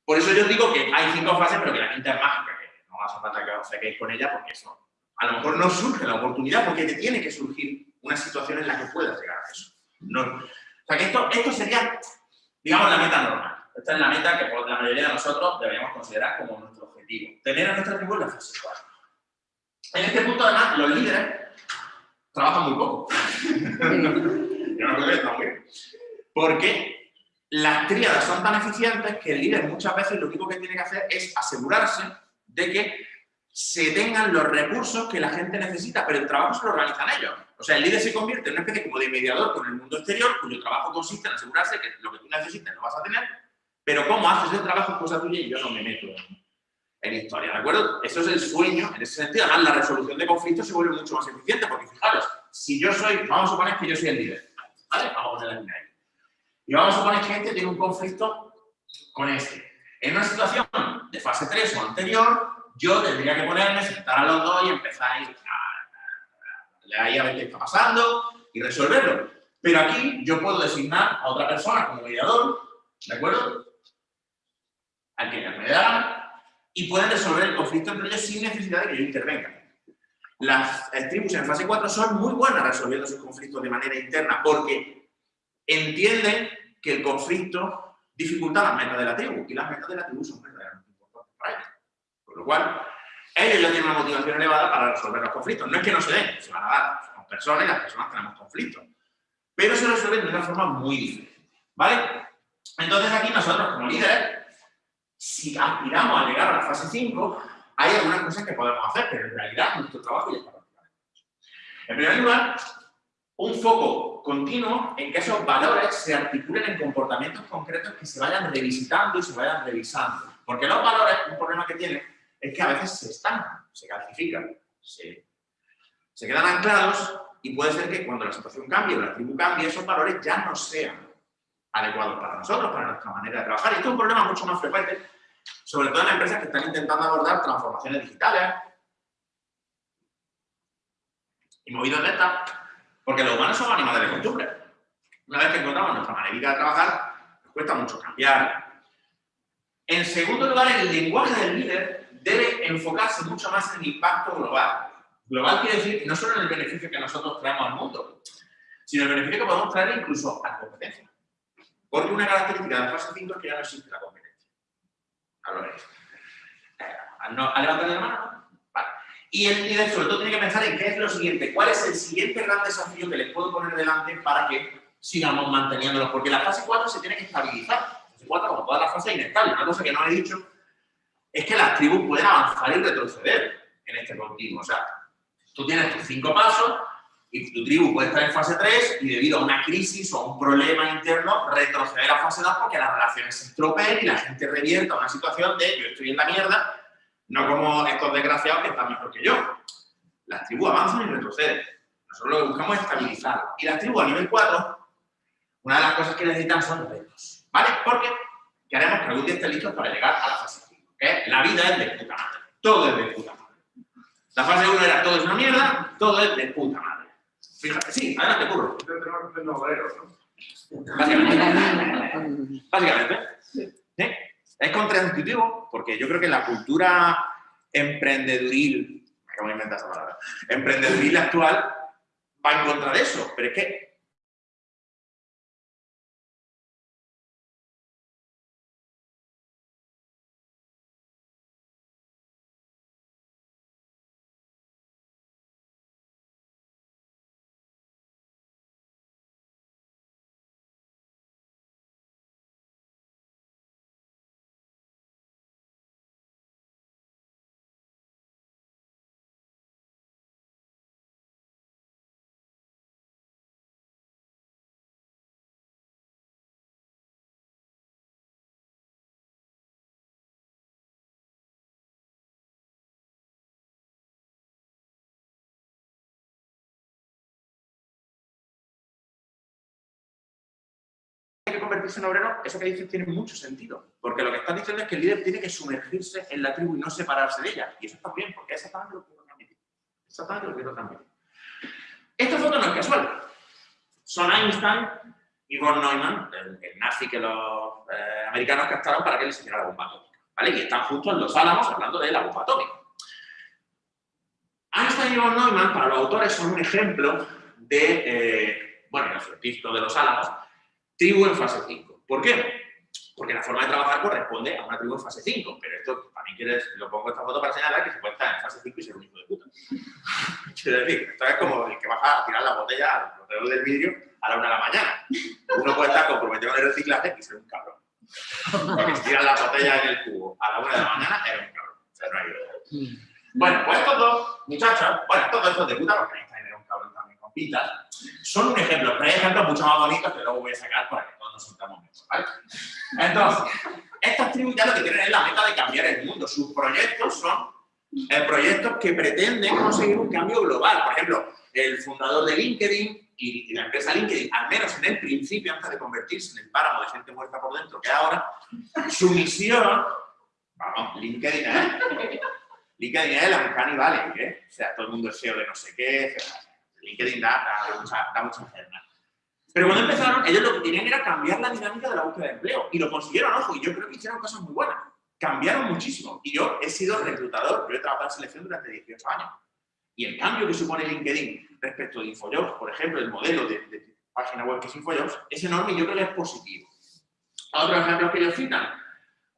Por eso yo digo que hay cinco fases, pero que la quinta es mágica, que no hace falta que os saquéis con ella porque eso a lo mejor no surge la oportunidad porque te tiene que surgir una situación en la que puedas llegar a eso. No, o sea que esto, esto sería, digamos, la meta normal. Esta es la meta que por la mayoría de nosotros deberíamos considerar como nuestro objetivo. Tener a nuestra tribu en la fase 4. En este punto, además, los líderes trabajan muy poco. Yo no creo que está muy bien. Porque las tríadas son tan eficientes que el líder muchas veces lo único que tiene que hacer es asegurarse de que se tengan los recursos que la gente necesita, pero el trabajo se lo organizan ellos. O sea, el líder se convierte en una especie como de mediador con el mundo exterior, cuyo trabajo consiste en asegurarse que lo que tú necesites lo vas a tener, pero cómo haces el trabajo es cosa tuya y yo no me meto en historia, ¿de acuerdo? Eso es el sueño, en ese sentido, además la resolución de conflictos se vuelve mucho más eficiente, porque fijaros, si yo soy, vamos a suponer que yo soy el líder, ¿vale? Vamos a poner ahí. Y vamos a suponer que gente tiene un conflicto con este. En una situación de fase 3 o anterior, yo tendría que ponerme, sentar a los dos y empezar a ir a, ver qué está pasando y resolverlo. Pero aquí yo puedo designar a otra persona como mediador, ¿de acuerdo? Al que me da y pueden resolver el conflicto entre ellos sin necesidad de que yo intervenga. Las tribus en fase 4 son muy buenas resolviendo sus conflictos de manera interna porque entienden que el conflicto dificulta las metas de la tribu, y las metas de la tribu son verdaderamente importantes para ellos. Por lo cual, ellos ya tienen una motivación elevada para resolver los conflictos. No es que no se den, se van a dar. Somos personas y las personas tenemos conflictos. Pero se resuelven de una forma muy diferente. ¿Vale? Entonces aquí nosotros como líderes, si aspiramos a llegar a la fase 5, hay algunas cosas que podemos hacer, pero en realidad nuestro trabajo ya está practicado. En primer lugar, un foco continuo en que esos valores se articulen en comportamientos concretos que se vayan revisitando y se vayan revisando. Porque los valores, un problema que tienen, es que a veces se estancan, se calcifican, se, quedan anclados y puede ser que cuando la situación cambie o la tribu cambie, esos valores ya no sean adecuados para nosotros, para nuestra manera de trabajar. Y esto es un problema mucho más frecuente, sobre todo en empresas que están intentando abordar transformaciones digitales y movidos de estas, porque los humanos son animales de costumbre. Una vez que encontramos nuestra manera de trabajar, nos cuesta mucho cambiar. En segundo lugar, el lenguaje del líder debe enfocarse mucho más en el impacto global. Global quiere decir no solo en el beneficio que nosotros traemos al mundo, sino el beneficio que podemos traer incluso a la competencia. Porque una característica de la fase 5 es que ya no existe la competencia. Ahora ¿A levantar la mano? Vale. Y el líder sobre todo tiene que pensar en qué es lo siguiente, cuál es el siguiente gran desafío que les puedo poner delante para que sigamos manteniéndolos. Porque la fase 4 se tiene que estabilizar. La fase 4, como todas las fases, es inestable. Una cosa que no he dicho es que las tribus pueden avanzar y retroceder en este continuo. O sea, tú tienes tus cinco pasos y tu tribu puede estar en fase 3 y debido a una crisis o un problema interno retroceder a fase 2 porque las relaciones se estropeen y la gente revierta a una situación de yo estoy en la mierda, no como estos desgraciados que están mejor que yo. Las tribus avanzan y retroceden. Nosotros lo que buscamos es estabilizar. Y las tribus a nivel 4, una de las cosas que necesitan son retos. ¿Vale? Porque queremos que algún día estén listos para llegar a la fase 5. ¿okay? La vida es de puta madre. Todo es de puta madre. La fase 1 era todo es una mierda, todo es de puta madre. Fíjate, sí, adelante, curro. Básicamente. Básicamente. Es contraintuitivo porque yo creo que la cultura emprendeduril, me acabo de inventar esa palabra, emprendeduril actual va en contra de eso, pero es que convertirse obrero, eso que dices tiene mucho sentido. Porque lo que estás diciendo es que el líder tiene que sumergirse en la tribu y no separarse de ella. Y eso está bien, porque es exactamente lo que quiero transmitir. Esta foto no es casual. Son Einstein y von Neumann, el, nazi que los eh, americanos captaron para que les hiciera la bomba atómica. ¿vale? Y están justo en los álamos hablando de la bomba atómica. Einstein y von Neumann, para los autores, son un ejemplo de, eh, bueno, el efectito de los álamos, tribu en fase 5. ¿Por qué? Porque la forma de trabajar corresponde a una tribu en fase 5, pero esto también quieres, lo pongo esta foto para señalar que se puede estar en fase 5 y ser un hijo de puta. Quiero decir, esto es como el que baja a tirar la botella al botellero del vidrio a la una de la mañana. Uno puede estar comprometido con el reciclaje y ser un cabrón. Porque si tiras la botella en el cubo a la una de la mañana, eres un cabrón. O sea, no hay duda. Bueno, pues estos dos muchachos, bueno, todos estos de puta, porque Son un ejemplo, pero hay ejemplos mucho más bonitos que luego voy a sacar para que todos nos sintamos mejor. Entonces, estas tribus lo que tienen es la meta de cambiar el mundo. Sus proyectos son eh, proyectos que pretenden conseguir un cambio global. Por ejemplo, el fundador de LinkedIn y, la empresa LinkedIn, al menos en el principio, antes de convertirse en el páramo de gente muerta por dentro que ahora, su misión, vamos, LinkedIn es, LinkedIn es la Uncanny Valley, ¿eh? O sea, todo el mundo es SEO de no sé qué, etcétera. LinkedIn da, da, mucha, da mucha. Pero cuando empezaron, ellos lo que querían era cambiar la dinámica de la búsqueda de empleo. Y lo consiguieron, ojo, y yo creo que hicieron cosas muy buenas. Cambiaron muchísimo. Y yo he sido reclutador, yo he trabajado en selección durante 18 años. Y el cambio que supone LinkedIn respecto de InfoJobs, por ejemplo, el modelo de, página web que es InfoJobs, es enorme y yo creo que es positivo. Otros ejemplos que ellos citan,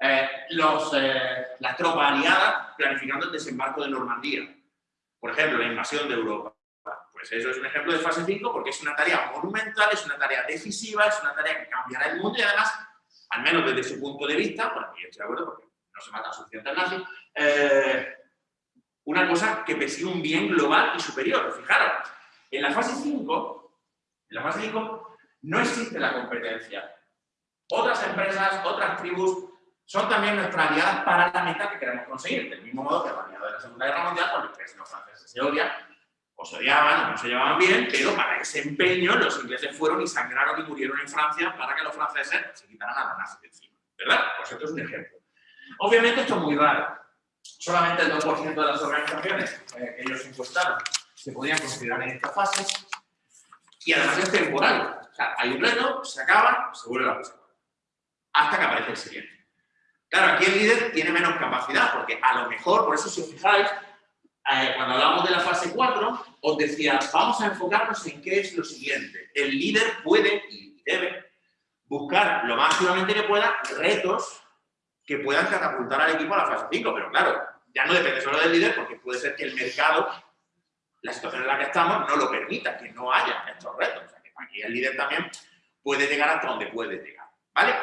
eh, los, eh, planificando el desembarco de Normandía. Por ejemplo, la invasión de Europa. Pues eso es un ejemplo de fase 5 porque es una tarea monumental, es una tarea decisiva, es una tarea que cambiará el mundo y además, al menos desde su punto de vista, bueno, yo estoy de acuerdo porque no se matan suficientes nazis, eh, una cosa que persigue un bien global y superior. Fijaros, en la fase 5, en la fase 5 no existe la competencia. Otras empresas, otras tribus, son también nuestras aliadas para la meta que queremos conseguir. Del mismo modo que los aliados de la Segunda Guerra Mundial, por los que los franceses se odian, o se odiaban, o no se llevaban bien, pero para ese empeño los ingleses fueron y sangraron y murieron en Francia para que los franceses se quitaran a la nazis de encima. ¿Verdad? Pues esto es un ejemplo. Obviamente esto es muy raro. Solamente el 2% de las organizaciones eh, que ellos encuestaron se podían considerar en esta fase y además es temporal. O sea, hay un reto, se acaba, se vuelve a la hasta que aparece el siguiente. Claro, aquí el líder tiene menos capacidad, porque a lo mejor, por eso si os fijáis, eh, cuando hablamos de la fase 4, os decía, vamos a enfocarnos en qué es lo siguiente. El líder puede y debe buscar lo más activamente que pueda retos que puedan catapultar al equipo a la fase 5, pero claro, ya no depende solo del líder, porque puede ser que el mercado, la situación en la que estamos, no lo permita, que no haya estos retos. O sea, que aquí el líder también puede llegar hasta donde puede llegar, ¿vale?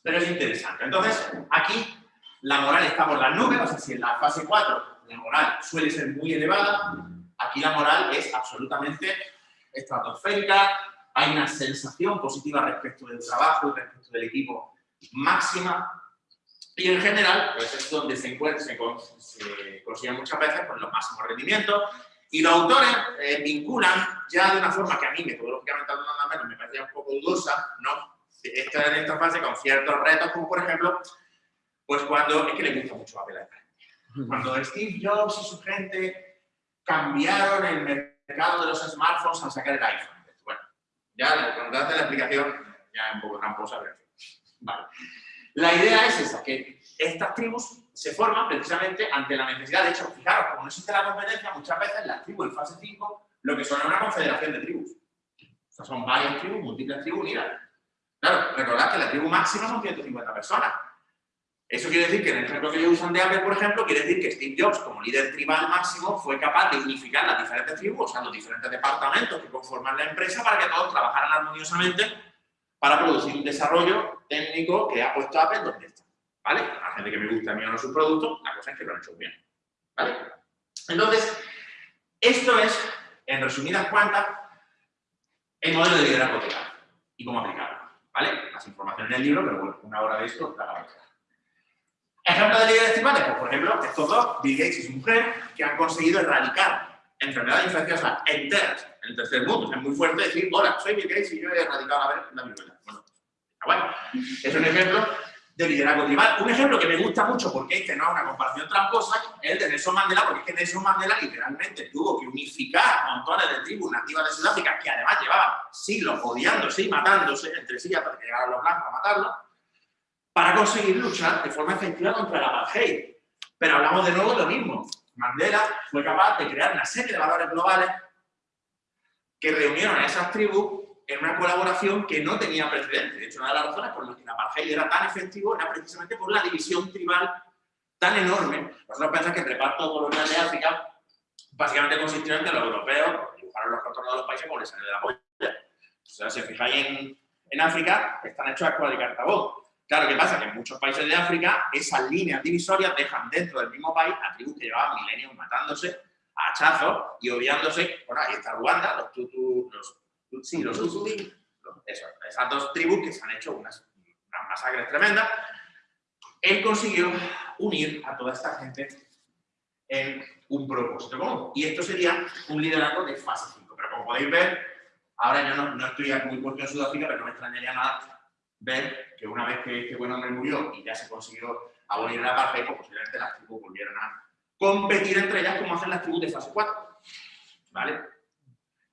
Pero es interesante. Entonces, aquí la moral está por las nubes, o sea, si en la fase 4 la moral suele ser muy elevada, aquí la moral es absolutamente estratosférica, hay una sensación positiva respecto del trabajo y respecto del equipo máxima, y en general, pues es donde se encuentra, se, consiguen muchas veces pues, los máximos rendimientos, y los autores eh, vinculan ya de una forma que a mí metodológicamente hablando menos me parecía un poco dudosa, ¿no? Esta, en esta fase con ciertos retos, como por ejemplo, pues cuando, es que le gusta mucho Apple cuando Steve Jobs y su gente cambiaron el mercado de los smartphones al sacar el iPhone. Bueno, ya hace la explicación ya es un poco tramposa, pero Vale. La idea es esa, que estas tribus se forman precisamente ante la necesidad. De hecho, fijaros, como no existe la competencia, muchas veces las tribus en fase 5 lo que son es una confederación de tribus. O sea, son varias tribus, múltiples tribus unidas. Claro, recordad que la tribu máxima son 150 personas. Eso quiere decir que en el ejemplo que ellos usan de Apple, por ejemplo, quiere decir que Steve Jobs, como líder tribal máximo, fue capaz de unificar las diferentes tribus, o sea, los diferentes departamentos que conforman la empresa para que todos trabajaran armoniosamente para producir un desarrollo técnico que ha puesto Apple donde está. ¿Vale? La gente que me gusta a mí o no sus productos, la cosa es que lo han hecho bien. ¿Vale? Entonces, esto es, en resumidas cuentas, el modelo de liderazgo total y cómo aplicarlo. ¿Vale? Más información en el libro, pero bueno, una hora de esto la vamos Ejemplo de líderes tribales, pues por ejemplo, estos dos, Bill Gates y su mujer, que han conseguido erradicar enfermedades infecciosas enteras en el tercer mundo. es muy fuerte decir, hola, soy Bill Gates y yo he erradicado la, la viruela. Bueno, bueno, es un ejemplo de liderazgo tribal. Un ejemplo que me gusta mucho, porque este no es una comparación tramposa, es el de Nelson Mandela, porque es que Nelson Mandela literalmente tuvo que unificar montones de tribus nativas de Sudáfrica, que además llevaban siglos odiándose y matándose entre sí hasta que llegaron los blancos a matarlos, para conseguir luchar de forma efectiva contra el apartheid. Pero hablamos de nuevo de lo mismo. Mandela fue capaz de crear una serie de valores globales que reunieron a esas tribus en una colaboración que no tenía precedentes. De hecho, una de las razones por las que el apartheid era tan efectivo era precisamente por la división tribal tan enorme. Nosotros pensamos que el reparto colonial de África básicamente consistió en que los europeos dibujaron los contornos de los países por el de la polla. O sea, si os fijáis en, en África, están hechos a escuela. Claro, ¿qué pasa? Que en muchos países de África esas líneas divisorias dejan dentro del mismo país a tribus que llevaban milenios matándose a hachazos y odiándose. Bueno, ahí está Ruanda, los Tutu, los sí, los Tutsi, esas dos tribus que se han hecho unas, unas masacres tremendas. Él consiguió unir a toda esta gente en un propósito común. Y esto sería un liderazgo de fase 5. Pero como podéis ver, ahora yo no, no estoy muy puesto en Sudáfrica, pero no me extrañaría nada ver que una vez que este buen hombre murió y ya se consiguió abolir la apartheid, pues posiblemente las tribus volvieran a competir entre ellas como hacen las tribus de fase 4. ¿Vale?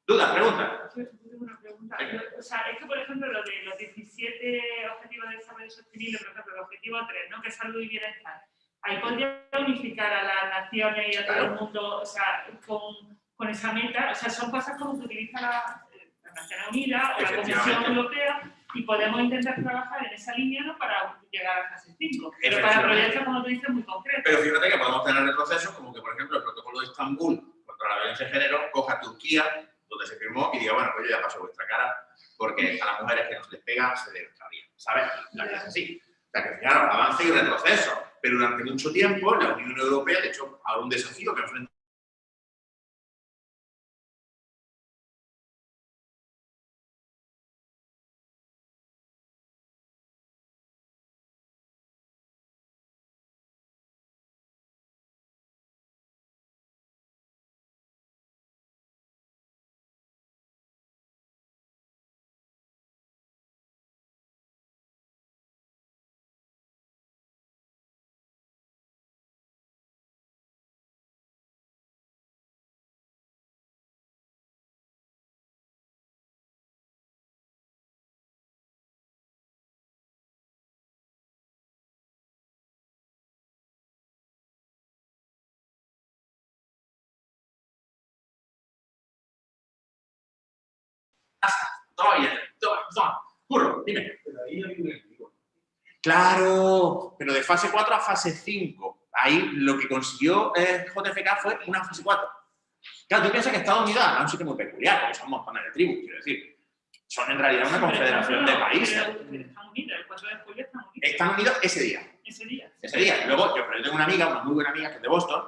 ¿Dudas? ¿Preguntas? Una pregunta. O sea, es que, por ejemplo, lo de los 17 Objetivos de Desarrollo Sostenible, por ejemplo, el objetivo 3, ¿no? que es salud y bienestar, ahí podría unificar a las naciones y a todo el mundo, o sea, con, con esa meta, o sea, son cosas como que utiliza la, las Naciones Unidas o la Comisión. Europea y podemos intentar trabajar en esa línea ¿no? para llegar a fase 5. Pero para proyectos, como tú dices, muy concretos. Pero fíjate que podemos tener retrocesos como que, por ejemplo, el protocolo de Estambul contra la violencia de género coja a Turquía, donde se firmó, y diga, bueno, pues yo ya paso vuestra cara, porque a las mujeres que no se les pega se les extravía, ¿sabes? La vida es así. O sea, que claro, avance y retroceso. Pero durante mucho tiempo, la Unión Europea, de hecho, ahora un desafío que enfrenta Todavía, todavía, todavía. Curro, dime. Pero ahí hay un enemigo. Claro, pero de fase 4 a fase 5. Ahí lo que consiguió eh, JFK fue una fase 4. Claro, tú piensas que Estados Unidos es un sitio muy peculiar, porque son montones de tribus, quiero decir. Son en realidad una confederación de países. Están unidos, el 4 de julio están unidos. Están unidos ese día. Ese día. ese día. Luego, yo, pero yo tengo una amiga, una muy buena amiga que es de Boston,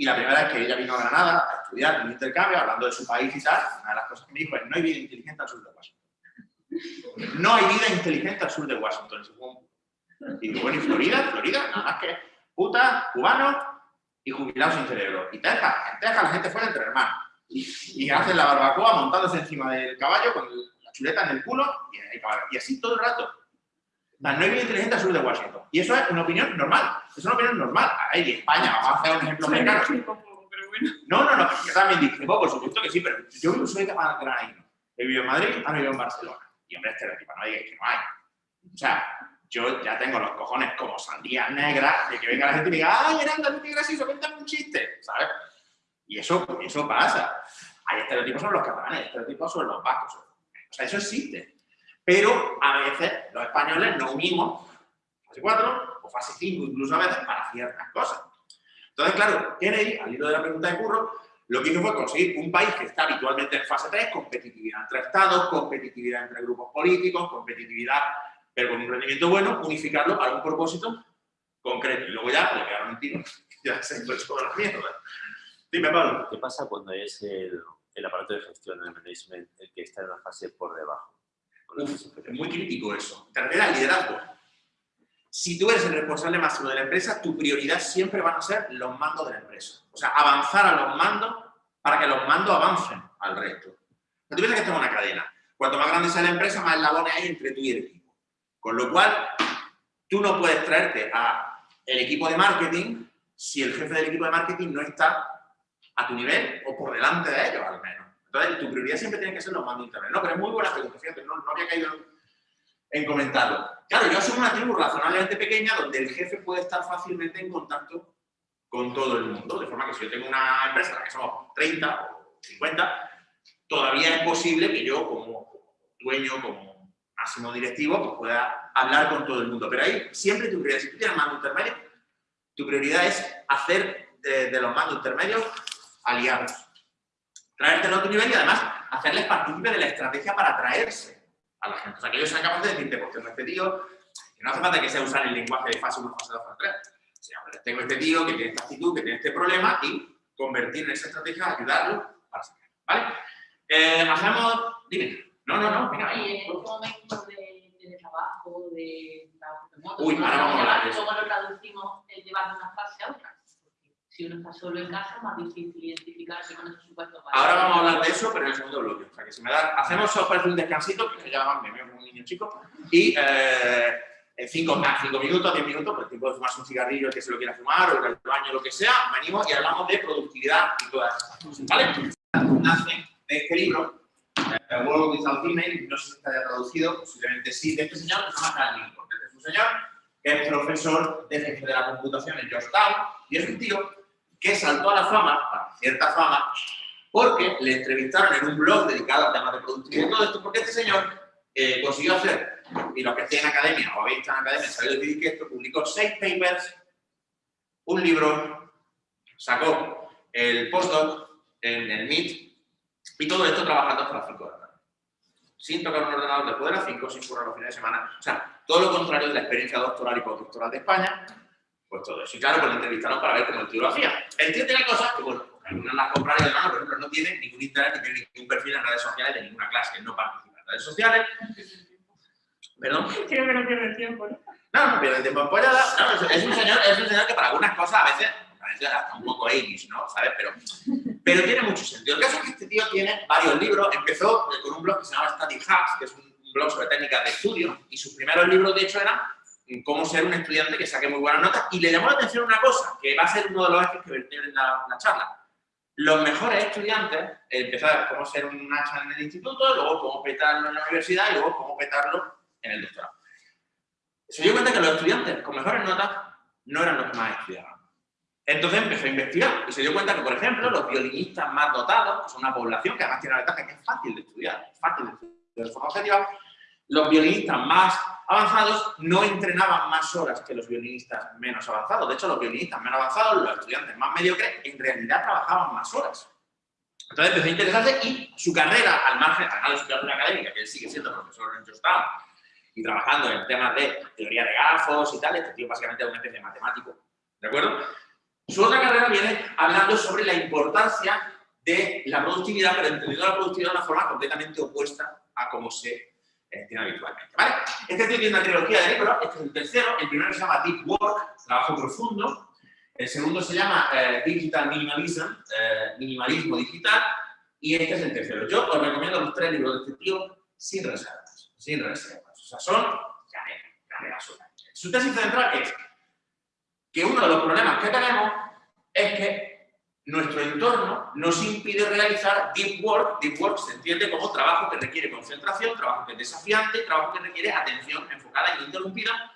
y la primera vez que ella vino a Granada a estudiar un intercambio, hablando de su país y tal, una de las cosas que me dijo es, no hay vida inteligente al sur de Washington. No hay vida inteligente al sur de Washington. Y digo, bueno, ¿y Florida? Florida, nada más que putas, cubanos y jubilados sin cerebro. Y Texas, en Texas la gente fuera entre hermanos. Y, y hacen la barbacoa montándose encima del caballo con la chuleta en el culo y, y así todo el rato. No hay vida inteligente al sur de Washington. Y eso es una opinión normal. Es una opinión normal. Ahí, España, vamos a hacer un ejemplo americano. No, no, no, yo también discrepo, por supuesto que sí, pero yo vivo- soy granadino. He vivido en Madrid, ahora vivo en Barcelona. Y hombre, estereotipo, no digáis que no hay. O sea, yo ya tengo los cojones como sandías negras de que venga la gente y me diga, ¡ay, Aranda, qué gracioso, cuéntame un chiste! ¿Sabes? Y eso, eso pasa. Hay estereotipos sobre los catalanes, hay estereotipos sobre los vascos. O sea, eso existe. Pero a veces los españoles nos unimos, fase 4 o fase 5 incluso a veces, para ciertas cosas. Entonces, claro, Kennedy, al hilo de la pregunta de Curro, lo que hizo fue conseguir un país que está habitualmente en fase 3, competitividad entre estados, competitividad entre grupos políticos, competitividad, pero con un rendimiento bueno, unificarlo para un propósito concreto. Y luego ya le pegaron un tiro. Ya se entró toda la mierda. Dime, Pablo. ¿Qué pasa cuando es el, el aparato de gestión, el management, el que está en la fase por debajo? Es muy crítico eso. Te refiere al liderazgo. Si tú eres el responsable máximo de la empresa, tu prioridad siempre van a ser los mandos de la empresa. O sea, avanzar a los mandos para que los mandos avancen al resto. No tú piensas que esto es una cadena. Cuanto más grande sea la empresa, más eslabones hay entre tú y el equipo. Con lo cual, tú no puedes traerte a el equipo de marketing si el jefe del equipo de marketing no está a tu nivel o por delante de ellos, al menos. Entonces, tu prioridad siempre tiene que ser los mandos internos. No, pero es muy buena pregunta, fíjate, no, no había caído en comentarlo. Claro, yo soy una tribu razonablemente pequeña donde el jefe puede estar fácilmente en contacto con todo el mundo, de forma que si yo tengo una empresa en la que somos 30 o 50, todavía es posible que yo como dueño, como máximo directivo, pues pueda hablar con todo el mundo. Pero ahí siempre tu prioridad, si tú tienes mando intermedio, tu prioridad es hacer de, de los mandos intermedios aliados. Traértelo a tu nivel y además hacerles partícipe de la estrategia para atraerse a la gente. O sea, que ellos sean capaces de decirte, pues tengo este tío, que no hace falta que sea usar el lenguaje de fase 1, fase 2, fase 3. O sea, pues, tengo este tío que tiene esta actitud, que tiene este problema y convertir en esa estrategia, ayudarlo para sacar. ¿Vale? Eh, hacemos, dime. No, no, no, venga. Y en este momento de, de trabajo, de trabajo remoto, Uy, ¿no? ahora vamos a hablar de eso. ¿cómo lo traducimos el llevar de una fase a otra? Porque si uno está solo en casa es más difícil identificarse con esos supuestos Ahora vamos a hablar de eso, pero en el segundo bloque. O sea, que si me da, hacemos, os parece un descansito, que ya me veo como un niño chico, y eh, en cinco, nada, cinco minutos, diez minutos, por el tiempo de fumarse un cigarrillo, el que se lo quiera fumar, o al baño, lo que sea, venimos y hablamos de productividad y todas. ¿Vale? Nace de este libro, eh, World Without Email, no sé si está traducido, posiblemente sí, de este señor que se llama Carl Lincoln. Este es un señor que es profesor de ciencia de la computación en Georgetown, y es un tío que saltó a la fama, a cierta fama, porque le entrevistaron en un blog dedicado a temas de productividad y todo esto, porque este señor eh, consiguió hacer, y los que estén en academia o habéis estado en academia sabéis decir que esto, publicó seis papers, un libro, sacó el postdoc en el MIT, y todo esto trabajando hasta las 5 de la tarde. Sin tocar un ordenador después de las 5, sin currar los fines de semana. O sea, todo lo contrario de la experiencia doctoral y postdoctoral de España, pues todo eso. Y claro, pues lo entrevistaron para ver cómo el tío lo hacía. El tío tiene cosas que, bueno, algunas las compraron y demás, por ejemplo, no tiene ningún internet ni tiene ningún perfil en redes sociales de ninguna clase. Él no participa en redes sociales. ¿Perdón? Creo que no pierde tiempo, ¿no? No, no pierde tiempo en pollada. No, es, un señor, es un señor que para algunas cosas a veces, a veces hasta un poco Amish, ¿no? ¿Sabes? Pero, pero tiene mucho sentido. El caso es que este tío tiene varios libros. Empezó con un blog que se llama Study Hacks, que es un blog sobre técnicas de estudio, y sus primeros libros, de hecho, eran cómo ser un estudiante que saque muy buenas notas. Y le llamó la atención una cosa, que va a ser uno de los ejes que vertió en la, la charla. Los mejores estudiantes, empezar cómo ser un hacha en el instituto, luego cómo petarlo en la universidad y luego cómo petarlo en el doctorado. Se dio cuenta que los estudiantes con mejores notas no eran los que más estudiaban. Entonces empezó a investigar y se dio cuenta que, por ejemplo, los violinistas más dotados, que son una población que además tiene la ventaja que es fácil de estudiar, es fácil de estudiar de forma objetiva, los violinistas más avanzados no entrenaban más horas que los violinistas menos avanzados. De hecho, los violinistas menos avanzados, los estudiantes más mediocres, en realidad trabajaban más horas. Entonces empezó a interesarse y su carrera, al margen, además de su carrera académica, que él sigue siendo profesor en Georgetown y trabajando en temas de teoría de grafos y tal, este tío básicamente es una especie de matemático, ¿de acuerdo? Su otra carrera viene hablando sobre la importancia de la productividad, pero entendiendo la productividad de una forma completamente opuesta a cómo se tiene habitualmente. Este tío tiene una trilogía de libros, este es el tercero, el primero se llama Deep Work, trabajo profundo, el segundo se llama eh, Digital Minimalism, eh, minimalismo digital, y este es el tercero. Yo os recomiendo los tres libros de este tío sin reservas, sin reservas. O sea, son carreras Su tesis central es que uno de los problemas que tenemos es que nuestro entorno nos impide realizar deep work. Deep work se entiende como trabajo que requiere concentración, trabajo que es desafiante, trabajo que requiere atención enfocada e interrumpida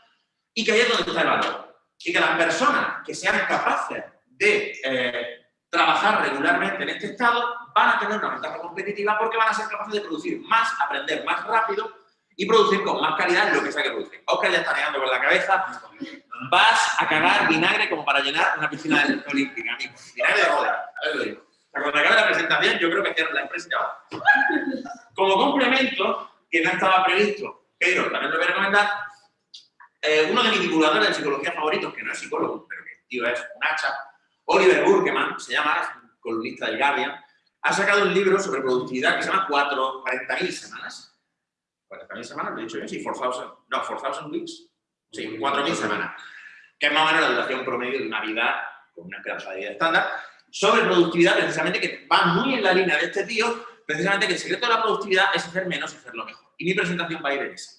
y que ahí es donde está el valor. Y que las personas que sean capaces de eh, trabajar regularmente en este estado van a tener una ventaja competitiva porque van a ser capaces de producir más, aprender más rápido y producir con más calidad lo que sea que producir. Oscar ya está negando con la cabeza. Vas a cagar vinagre como para llenar una piscina olímpica, amigo. Vinagre de boda. A ver, lo digo. Cuando acabe la presentación, yo creo que cierro la empresa ya va. Como complemento, que no estaba previsto, pero también lo voy a recomendar, eh, uno de mis divulgadores de psicología favoritos, que no es psicólogo, pero que tío es un hacha, Oliver Burkeman, se llama, es un columnista del Guardian, ha sacado un libro sobre productividad que se llama 40.000 semanas 40.000 semanas, lo he dicho yo, sí, 4.000, no, 4.000 weeks, sí, 4.000 semanas, que es más o menos la duración promedio de una vida con una esperanza de vida estándar, sobre productividad, precisamente, que va muy en la línea de este tío, precisamente que el secreto de la productividad es hacer menos y hacerlo mejor. Y mi presentación va a ir en esa.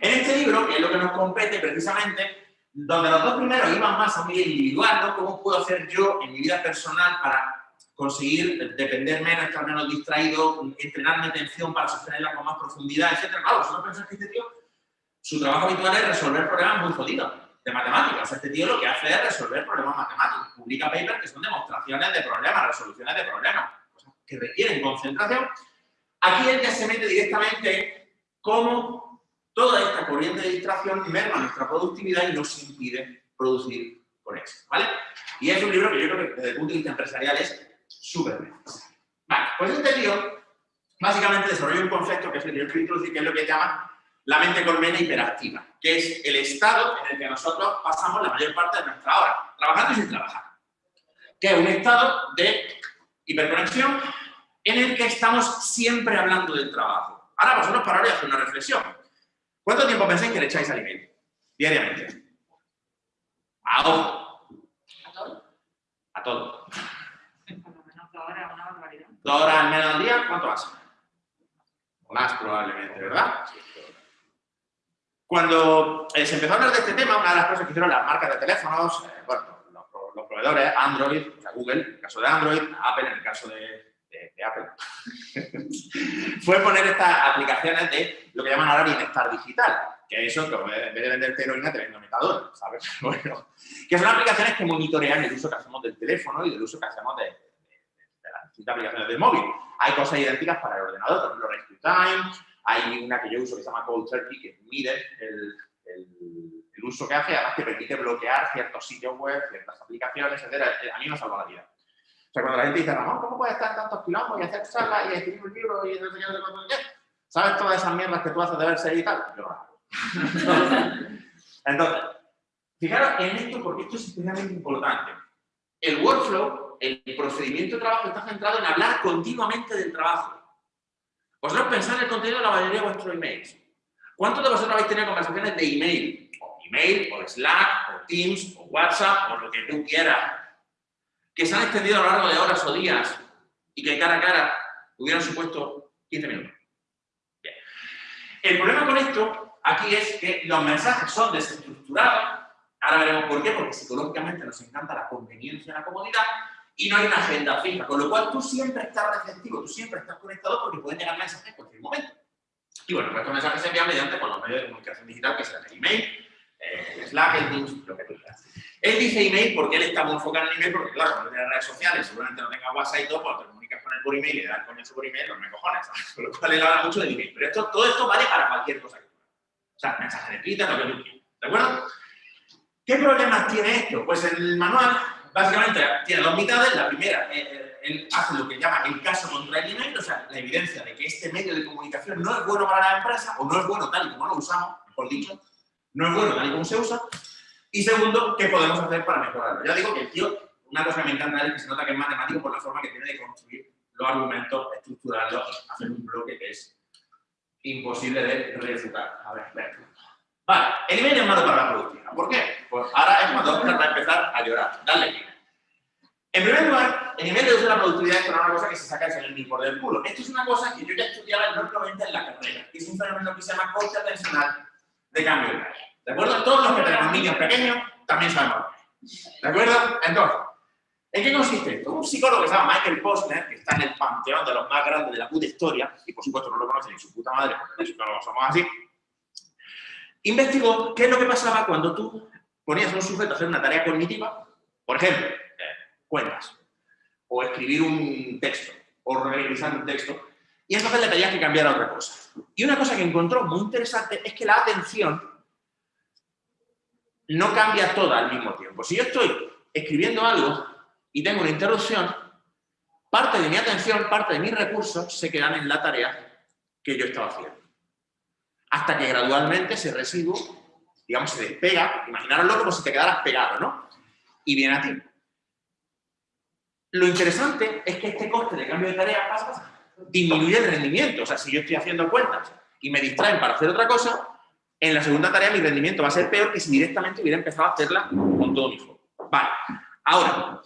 En este libro, que es lo que nos compete precisamente, donde los dos primeros iban más a mi individual, ¿no? ¿Cómo puedo hacer yo en mi vida personal para conseguir depender menos, estar menos distraído, entrenar mi atención para sostenerla con más profundidad, etc. Claro, vosotros pensáis que este tío, su trabajo habitual es resolver problemas muy jodidos de matemáticas. Este tío lo que hace es resolver problemas matemáticos. Publica papers que son demostraciones de problemas, resoluciones de problemas, cosas que requieren concentración. Aquí él ya se mete directamente cómo toda esta corriente de distracción merma nuestra productividad y nos impide producir con eso, ¿vale? Y es un libro que yo creo que desde el punto de vista empresarial es súper necesario. Vale, pues este tío básicamente desarrolla un concepto que es el que yo quiero introducir, que es lo que llama la mente colmena hiperactiva, que es el estado en el que nosotros pasamos la mayor parte de nuestra hora, trabajando y sin trabajar. Que es un estado de hiperconexión en el que estamos siempre hablando del trabajo. Ahora vosotros pararos y hacer una reflexión. ¿Cuánto tiempo pensáis que le echáis al email? Diariamente. A ojo. ¿A todo? A todo. Por lo menos dos horas, una barbaridad. Dos horas al menos al día, ¿cuánto hace? Más probablemente, ¿verdad? Cuando eh, se empezó a hablar de este tema, una de las cosas que hicieron las marcas de teléfonos, eh, bueno, los, los proveedores, Android, o sea, Google, en el caso de Android, Apple, en el caso de, de- de Apple, fue poner estas aplicaciones de lo que llaman ahora bienestar digital, que eso, que en vez de venderte heroína, te vendo metadona, ¿sabes? Bueno, que son aplicaciones que monitorean el uso que hacemos del teléfono y del uso que hacemos de, de- de la distintas aplicaciones del móvil. Hay cosas idénticas para el ordenador, por ejemplo, Rescue Time, hay una que yo uso que se llama Cold Turkey, que mide el, el, el uso que hace, además te permite bloquear ciertos sitios web, ciertas aplicaciones, etc. A mí me salva la vida. O sea, cuando la gente dice, Ramón, ¿cómo puedes estar en tantos quilombos y hacer charlas y escribir un libro y no sé qué? ¿Sabes todas esas mierdas que tú haces de verse y tal? Yo hago. Entonces, fijaros en esto porque esto es especialmente importante. El workflow, el procedimiento de trabajo está centrado en hablar continuamente del trabajo. Vosotros pensáis en el contenido de la mayoría de vuestros emails. ¿Cuántos de vosotros habéis tenido conversaciones de email? O email, o Slack, o Teams, o WhatsApp, o lo que tú quieras, que se han extendido a lo largo de horas o días y que cara a cara hubieran supuesto 15 minutos. Bien. El problema con esto aquí es que los mensajes son desestructurados. Ahora veremos por qué, porque psicológicamente nos encanta la conveniencia y la comodidad y no hay una agenda fija, con lo cual tú siempre estás receptivo, tú siempre estás conectado porque pueden llegar mensajes en cualquier momento. Y bueno, pues estos mensajes se envían mediante con los medios de comunicación digital, que serán el email, el Slack, el Teams, lo que tú quieras. Él dice email porque él está muy enfocado en el email, porque claro, cuando tiene redes sociales, seguramente no tenga WhatsApp y todo, cuando te comunicas con él por email y le das coñazo por email, no me cojones. Con lo cual él habla mucho del email. Pero esto, todo esto vale para cualquier cosa que tú. O sea, mensaje de Twitter, lo que tú quieras. ¿De acuerdo? ¿Qué problemas tiene esto? Pues el manual básicamente tiene dos mitades. La primera, eh, él hace lo que llama el caso contra el email, o sea, la evidencia de que este medio de comunicación no es bueno para la empresa o no es bueno tal y como lo usamos, mejor dicho, no es bueno tal y como se usa. Y segundo, ¿qué podemos hacer para mejorarlo? Ya digo que el tío, una cosa que me encanta es que se nota que es matemático por la forma que tiene de construir los argumentos, estructurarlos, hacer un bloque que es imposible de refutar. A ver, ver. Vale, el email es malo para la productividad. ¿Por qué? Pues ahora es cuando Oscar va a empezar a llorar. Dale clic. En primer lugar, el nivel de la productividad es una cosa que se saca el email por del culo. Esto es una cosa que yo ya estudiaba enormemente en la carrera, es un fenómeno que se llama coste atencional de cambio de tarea. ¿De acuerdo? Todos los que tenemos niños pequeños también sabemos. ¿De acuerdo? Entonces, ¿en qué consiste esto? Un psicólogo que se llama Michael Posner, que está en el panteón de los más grandes de la puta historia, y por supuesto no lo conocen ni su puta madre, porque los psicólogos somos así, investigó qué es lo que pasaba cuando tú ponías a un sujeto a hacer una tarea cognitiva, por ejemplo, eh, cuentas, o escribir un texto, o revisar un texto, y entonces le pedías que cambiara otra cosa. Y una cosa que encontró muy interesante es que la atención no cambia toda al mismo tiempo. Si yo estoy escribiendo algo y tengo una interrupción, parte de mi atención, parte de mis recursos se quedan en la tarea que yo estaba haciendo. Hasta que gradualmente ese residuo, digamos, se despega, imaginaroslo como si te quedaras pegado, ¿no? Y viene a ti. Lo interesante es que este coste de cambio de tarea pasa, disminuye el rendimiento. O sea, si yo estoy haciendo cuentas y me distraen para hacer otra cosa, en la segunda tarea mi rendimiento va a ser peor que si directamente hubiera empezado a hacerla con todo mi foco. Vale, ahora,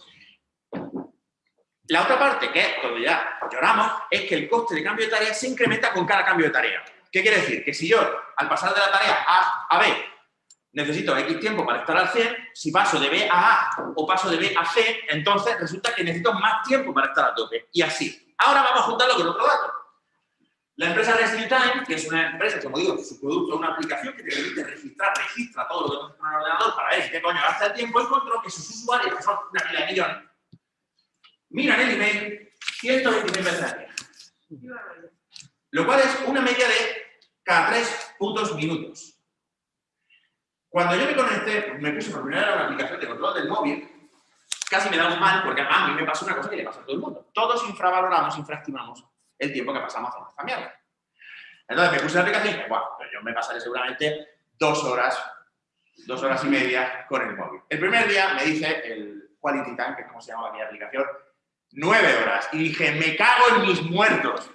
la otra parte, que es donde ya lloramos, es que el coste de cambio de tarea se incrementa con cada cambio de tarea. ¿Qué quiere decir? Que si yo, al pasar de la tarea A a B, necesito X tiempo para estar al 100, si paso de B a A o paso de B a C, entonces resulta que necesito más tiempo para estar a tope. Y así. Ahora vamos a juntarlo con otro dato. La empresa Rescue Time, que es una empresa, como digo, su producto es una aplicación que te permite registrar, registra todo lo que haces con el ordenador para ver qué coño gasta el tiempo, encontró que sus usuarios, que son una pila de millones, miran el email 126 veces al día. Lo cual es una media de cada 3 puntos minutos. Cuando yo me conecté, me puse por primera vez una aplicación de control del móvil, casi me da un mal, porque a mí me pasa una cosa que le pasa a todo el mundo. Todos infravaloramos, infraestimamos el tiempo que pasamos haciendo esta mierda. Entonces me puse la aplicación y dije, bueno, yo me pasaré seguramente dos horas, dos horas y media con el móvil. El primer día me dice el Quality Time, que es como se llama mi aplicación, nueve horas. Y dije, me cago en mis muertos.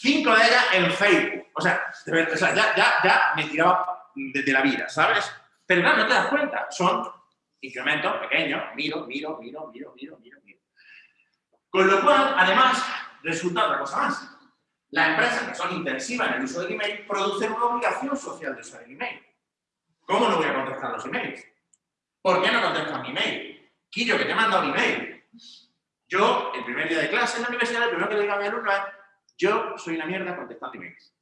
Cinco de ellas en Facebook. O sea, o sea ya, ya, ya me tiraba desde la vida, ¿sabes? Pero claro, no te das cuenta. Son incrementos pequeños. Miro, miro, miro, miro, miro, miro, miro. Con lo cual, además, resulta otra cosa más. Las empresas que son intensivas en el uso del email producen una obligación social de usar el email. ¿Cómo no voy a contestar los emails? ¿Por qué no contestas mi email? Quillo, que te he mandado un email. Yo, el primer día de clase en la universidad, el primero que le digo a mi alumno yo soy una mierda contestando emails.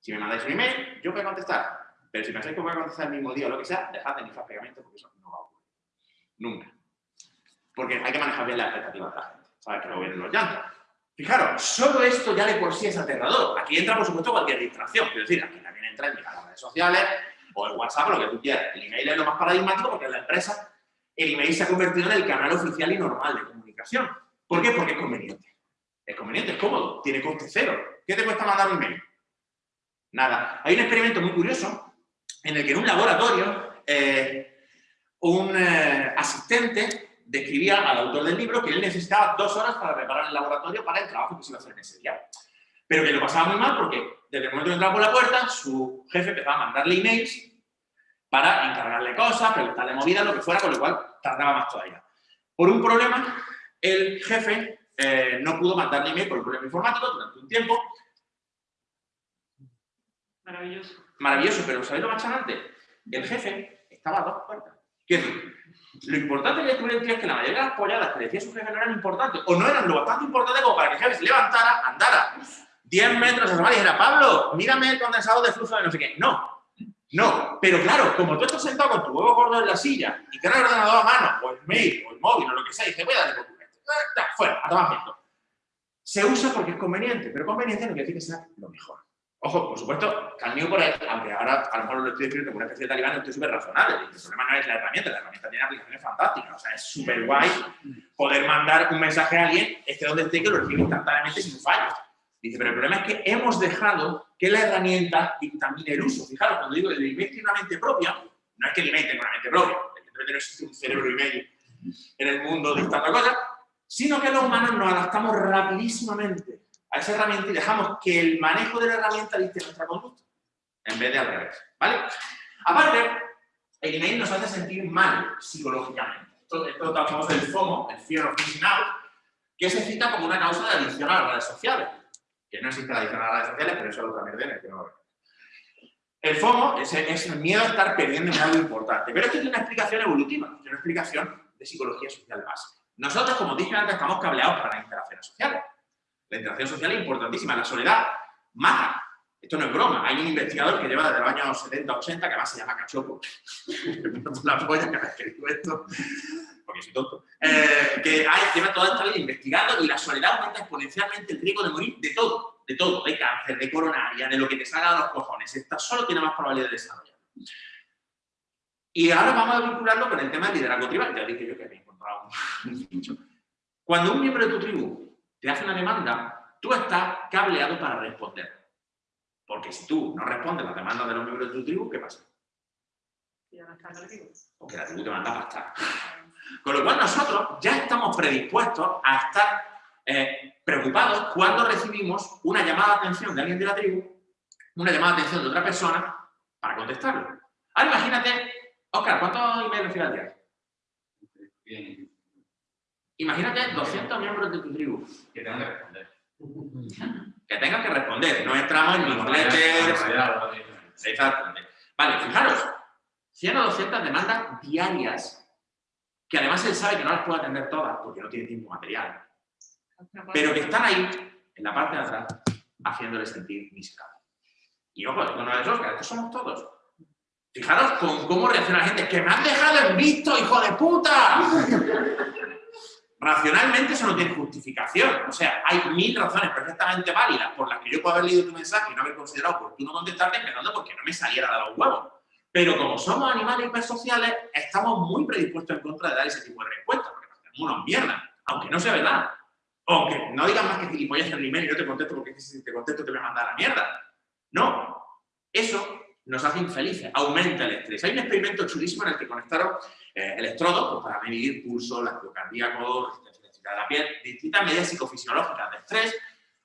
Si me mandáis un email, yo voy a contestar. Pero si pensáis que voy a contestar el mismo día o lo que sea, dejad de iniciar pegamento porque eso no va a ocurrir. Nunca. Porque hay que manejar bien las expectativas de la gente. sabes que no vienen los llantos. Fijaros, solo esto ya de por sí es aterrador. Aquí entra, por supuesto, cualquier distracción. Quiero decir, aquí también entra en las redes sociales o el WhatsApp o lo que tú quieras. El email es lo más paradigmático porque en la empresa el email se ha convertido en el canal oficial y normal de comunicación. ¿Por qué? Porque es conveniente. Es conveniente, es cómodo, tiene coste cero. ¿Qué te cuesta mandar un email? Nada. Hay un experimento muy curioso en el que en un laboratorio eh, un eh, asistente describía al autor del libro que él necesitaba dos horas para preparar el laboratorio para el trabajo que se iba a hacer en ese día. Pero que lo pasaba muy mal porque desde el momento que entraba por la puerta, su jefe empezaba a mandarle emails para encargarle cosas, preguntarle movidas, lo que fuera, con lo cual tardaba más todavía. Por un problema, el jefe eh, no pudo mandarle email por un problema informático durante un tiempo. Maravilloso. Maravilloso, pero ¿sabéis lo más chanante? El jefe estaba a dos puertas. Quiero decir, lo importante que descubrí el tío es que la mayoría de las polladas que decía su jefe no eran importantes, o no eran lo bastante importante como para que el jefe se levantara, andara 10 metros a y dijera, Pablo, mírame el condensador de flujo de no sé qué. No, no. Pero claro, como tú estás sentado con tu huevo gordo en la silla y tienes el ordenador a mano, o el mail, o el móvil, o lo que sea, y dices, voy a darle por tu fuera, a tomar viento. Se usa porque es conveniente, pero conveniente no quiere decir que sea lo mejor. Ojo, por supuesto, camino por ahí, aunque ahora a lo mejor lo estoy describiendo como una especie de talibán, estoy súper razonable. El problema no es la herramienta, la herramienta tiene aplicaciones fantásticas. O sea, es súper guay poder mandar un mensaje a alguien, esté donde esté, que lo recibe instantáneamente sin fallos. Dice, pero el problema es que hemos dejado que la herramienta dictamine el uso. Fijaros, cuando digo que tiene una mente propia, no es que tenga una mente propia, evidentemente no existe un cerebro email en el mundo dictando cosas, sino que los humanos nos adaptamos rapidísimamente a esa herramienta y dejamos que el manejo de la herramienta dicte nuestra conducta, en vez de al revés, ¿vale? Aparte, el email nos hace sentir mal psicológicamente. Esto, esto famoso del FOMO, el Fear of Missing Out, que se cita como una causa de adicción a las redes sociales. Que no existe la adicción a las redes sociales, pero eso es otra mierda que no lo El FOMO es, es, el miedo a estar perdiendo en algo importante. Pero esto tiene una explicación evolutiva, tiene una explicación de psicología social básica. Nosotros, como dije antes, estamos cableados para las interacciones sociales. La interacción social es importantísima. La soledad mata. Esto no es broma. Hay un investigador que lleva desde los años 70, 80, que además se llama Cachopo. la polla que que digo esto, porque soy tonto. Eh, que lleva toda esta vida investigando y la soledad aumenta exponencialmente el riesgo de morir de todo. De todo. De cáncer, de coronaria, de lo que te salga de los cojones. Esta solo tiene más probabilidad de desarrollar. Y ahora vamos a vincularlo con el tema del liderazgo tribal. Ya dije yo que Cuando un miembro de tu tribu te hace una demanda, tú estás cableado para responder. Porque si tú no respondes las demandas de los miembros de tu tribu, ¿qué pasa? Porque la tribu te manda a pastar. Con lo cual nosotros ya estamos predispuestos a estar eh, preocupados cuando recibimos una llamada de atención de alguien de la tribu, una llamada de atención de otra persona, para contestarlo. Ahora imagínate, Oscar, ¿cuántos emails recibes al día? Bien. Imagínate 200 miembros de tu tribu que tengan que responder. Que tengan que responder. No entramos en newsletters. Exactamente. Vale, fijaros. 100 o 200 demandas diarias que además él sabe que no las puede atender todas porque no tiene tiempo material. Pero que están ahí, en la parte de atrás, haciéndole sentir miserable. Y ojo, esto no es Oscar, estos somos todos. Fijaros con cómo reacciona la gente. ¡Que me han dejado en visto, hijo de puta! racionalmente eso no tiene justificación. O sea, hay mil razones perfectamente válidas por las que yo puedo haber leído tu mensaje y no haber considerado oportuno contestarte, empezando porque no me saliera de los huevos. Pero como somos animales hipersociales, estamos muy predispuestos en contra de dar ese tipo de respuestas, porque nos tenemos unos mierdas, aunque no sea verdad. Aunque no digas más que gilipollas en el email y yo te contesto porque si te contesto te voy a mandar la mierda. No. Eso nos hace infelices, aumenta el estrés. Hay un experimento chulísimo en el que conectaron eh, electrodos pues, para medir pulso, latido cardíaco, resistencia eléctrica de la piel, distintas medidas psicofisiológicas de estrés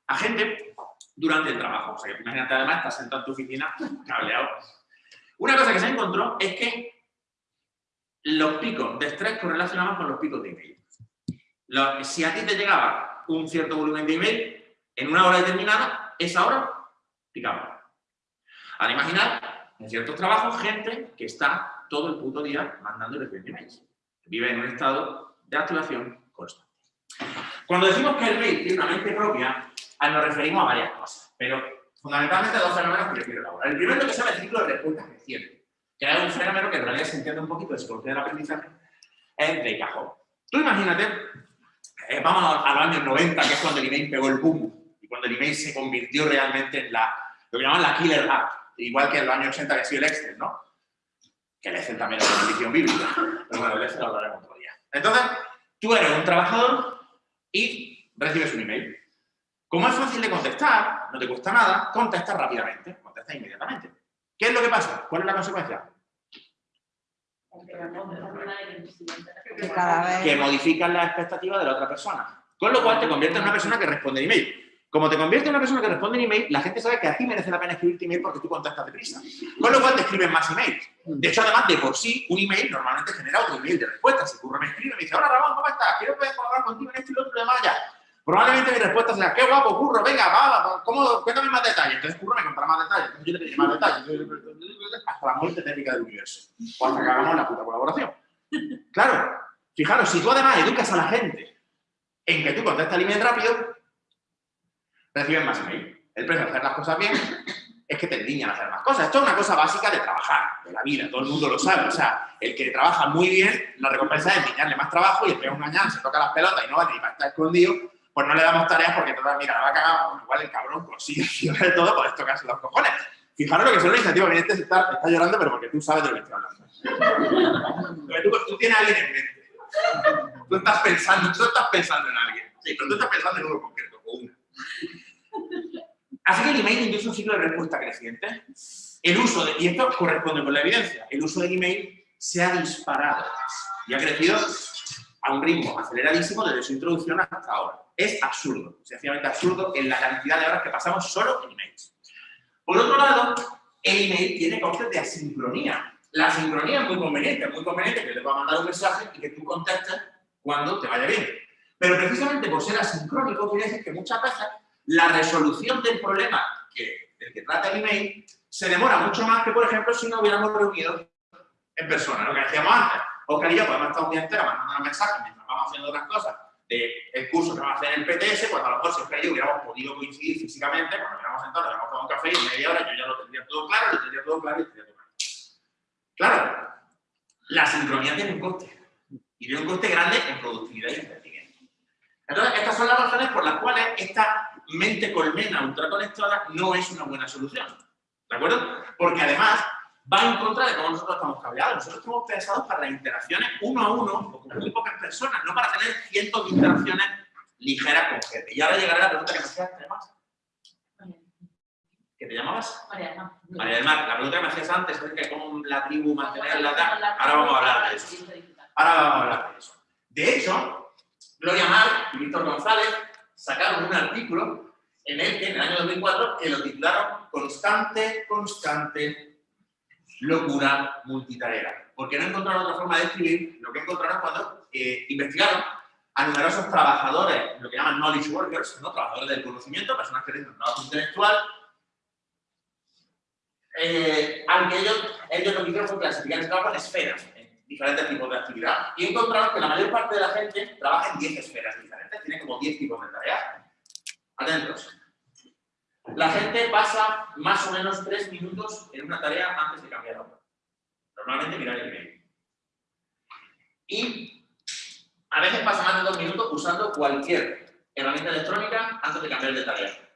a gente durante el trabajo. O sea, imagínate además, estás sentado en tu oficina cableado. Una cosa que se encontró es que los picos de estrés correlacionaban con los picos de email. si a ti te llegaba un cierto volumen de email, en una hora determinada, esa hora picaba. Ahora imaginar, en ciertos trabajos, gente que está todo el puto día mandando y emails. Vive en un estado de activación constante. Cuando decimos que el mail tiene una mente propia, nos referimos a varias cosas, pero fundamentalmente a dos fenómenos que yo quiero elaborar. El primero que se llama el ciclo de respuesta reciente, que es un fenómeno que en realidad se entiende un poquito de del aprendizaje, de cajón. Tú imagínate Eh, vamos a los años 90, que es cuando el email pegó el boom y cuando el email se convirtió realmente en la, lo que llaman la killer app, igual que en los años 80 que ha sido el Excel, ¿no? Que el Excel también es una maldición bíblica, pero bueno, el Excel lo hablaremos otro día. Entonces, tú eres un trabajador y recibes un email. Como es fácil de contestar, no te cuesta nada, contestas rápidamente, contestas inmediatamente. ¿Qué es lo que pasa? ¿Cuál es la consecuencia? Que modifican las expectativas de la otra persona. Con lo cual te convierte en una persona que responde en email. Como te convierte en una persona que responde en email, la gente sabe que a ti merece la pena escribirte email porque tú contestas deprisa. Con lo cual te escriben más emails. De hecho, además, de por sí, un email normalmente genera otro email de respuesta. Si Curro me escribe me dice, hola Ramón, ¿cómo estás? Quiero poder colaborar contigo en esto y lo otro demás ya. Probablemente mi respuesta sea, qué guapo, Curro, venga, va, va, ¿cómo? Cuéntame más detalles. Entonces Curro me contará más detalles. Entonces yo te pediré más detalles. Hasta la muerte técnica del universo. O hasta que hagamos la puta colaboración. Claro, fijaros, si tú además educas a la gente en que tú contestas el email rápido, reciben más email. El precio de hacer las cosas bien es que te endiñan a hacer más cosas. Esto es una cosa básica de trabajar, de la vida, todo el mundo lo sabe. O sea, el que trabaja muy bien, la recompensa es endiñarle más trabajo y el que es un gañán, se toca las pelotas y no va ni para estar escondido, pues no le damos tareas porque entonces, mira, la va a cagar, igual el cabrón consigue de todo, pues tocarse los cojones. Fijaros lo que son las iniciativas, que este está, está llorando, pero porque tú sabes de lo que estoy hablando. Tú, tú tienes a alguien en mente. Tú estás pensando, tú estás pensando en alguien. Sí, pero tú estás pensando en uno concreto, o una. Así que el email induce un ciclo de respuesta creciente. El uso de, y esto corresponde con la evidencia, el uso del email se ha disparado y ha crecido a un ritmo aceleradísimo desde su introducción hasta ahora. Es absurdo, sencillamente absurdo en la cantidad de horas que pasamos solo en emails. Por otro lado, el email tiene costes de asincronía. La asincronía es muy conveniente, es muy conveniente que te pueda mandar un mensaje y que tú contestes cuando te vaya bien. Pero precisamente por ser asincrónico, quiere decir que muchas veces la resolución del problema que, del que trata el email se demora mucho más que, por ejemplo, si no hubiéramos reunido en persona, lo que hacíamos antes. Oscar y yo podemos estar un día entero mandando mensajes mientras vamos haciendo otras cosas del curso que vamos a hacer en el PTS, cuando a lo mejor si Oscar y yo hubiéramos podido coincidir físicamente, cuando hubiéramos sentado, hubiéramos tomado un café y en media hora yo ya lo tendría todo claro, lo tendría todo claro y tendría todo claro. Claro, la sincronía tiene un coste. Y tiene un coste grande en productividad y entendimiento. Entonces, estas son las razones por las cuales esta mente colmena ultraconectada no es una buena solución. ¿De acuerdo? Porque además va en contra de cómo nosotros estamos cableados. Nosotros estamos pensados para las interacciones uno a uno o con muy pocas personas, no para tener cientos de interacciones ligeras con gente. Y ahora llegará la pregunta que me hacías, además. ¿Qué te llamabas? María del Mar. María del Mar. La pregunta que me hacías antes es que cómo la tribu mantener la tal. Ahora vamos a hablar de eso. Ahora vamos a hablar de eso. De hecho, Gloria Mar y Víctor González sacaron un artículo en el que en el año 2004 que lo titularon Constante, constante, locura multitarea. Porque no encontraron otra forma de escribir lo que encontraron cuando eh, investigaron a numerosos trabajadores, lo que llaman knowledge workers, ¿no? trabajadores del conocimiento, personas que tienen un trabajo intelectual, eh, aunque ellos, ellos lo que hicieron fue clasificar el trabajo en esferas, diferentes tipos de actividad, y encontraron que la mayor parte de la gente trabaja en 10 esferas diferentes, tiene como 10 tipos de tareas. Atentos. La gente pasa más o menos 3 minutos en una tarea antes de cambiar otra. Normalmente mirar el email. Y a veces pasa más de 2 minutos usando cualquier herramienta electrónica antes de cambiar de tarea.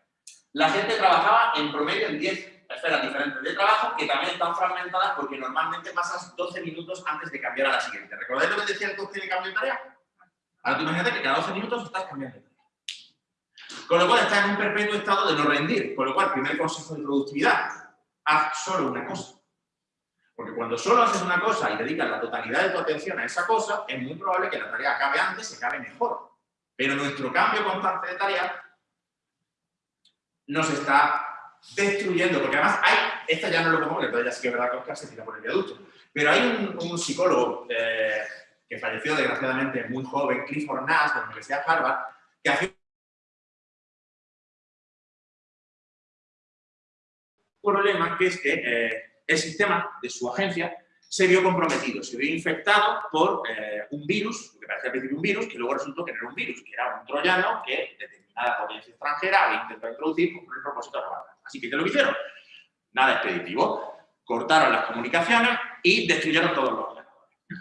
La gente trabajaba en promedio en 10 esferas diferentes de trabajo que también están fragmentadas porque normalmente pasas 12 minutos antes de cambiar a la siguiente. ¿Recordáis lo que decía el coste de cambio de tarea? Ahora tú imagínate que cada 12 minutos estás cambiando de tarea. Con lo cual estás en un perpetuo estado de no rendir. Con lo cual, primer consejo de productividad, haz solo una cosa. Porque cuando solo haces una cosa y dedicas la totalidad de tu atención a esa cosa, es muy probable que la tarea acabe antes y acabe mejor. Pero nuestro cambio constante de tarea nos está destruyendo, porque además hay, esta ya no lo pongo, porque todavía sí que es verdad que Oscar se tira por el viaducto, pero hay un, psicólogo eh, que falleció desgraciadamente muy joven, Clifford Nash, de la Universidad de Harvard, que hacía un problema que es que eh, el sistema de su agencia se vio comprometido, se vio infectado por eh, un virus, que parecía al principio un virus, que luego resultó que no era un virus, que era un troyano que determinada potencia extranjera había intentado introducir con el propósito de robar. Así que, ¿qué lo que hicieron? Nada expeditivo. Cortaron las comunicaciones y destruyeron todos los ordenadores.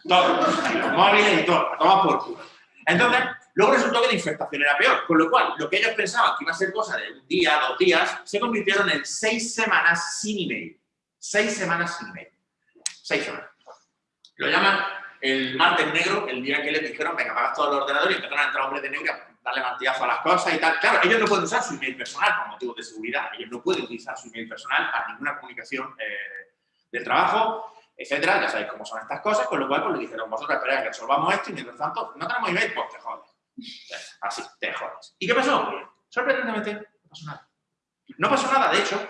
Todos, los móviles y todo, a por culo. Entonces, Luego resultó que la infectación era peor, con lo cual lo que ellos pensaban que iba a ser cosa de un día, dos días, se convirtieron en seis semanas sin email. Seis semanas sin email. Seis semanas. Lo llaman el martes negro, el día que les dijeron, venga, apagas todo el ordenador y empezaron a entrar hombres de negro darle martillazo a las cosas y tal. Claro, ellos no pueden usar su email personal por motivos de seguridad, ellos no pueden utilizar su email personal para ninguna comunicación eh, del trabajo, etcétera, ya sabéis cómo son estas cosas, con lo cual pues, le dijeron, vosotros esperáis que resolvamos esto y mientras tanto, no tenemos email, pues te jodes. Así, te jodes. ¿Y qué pasó? Sorprendentemente, no pasó nada. No pasó nada, de hecho,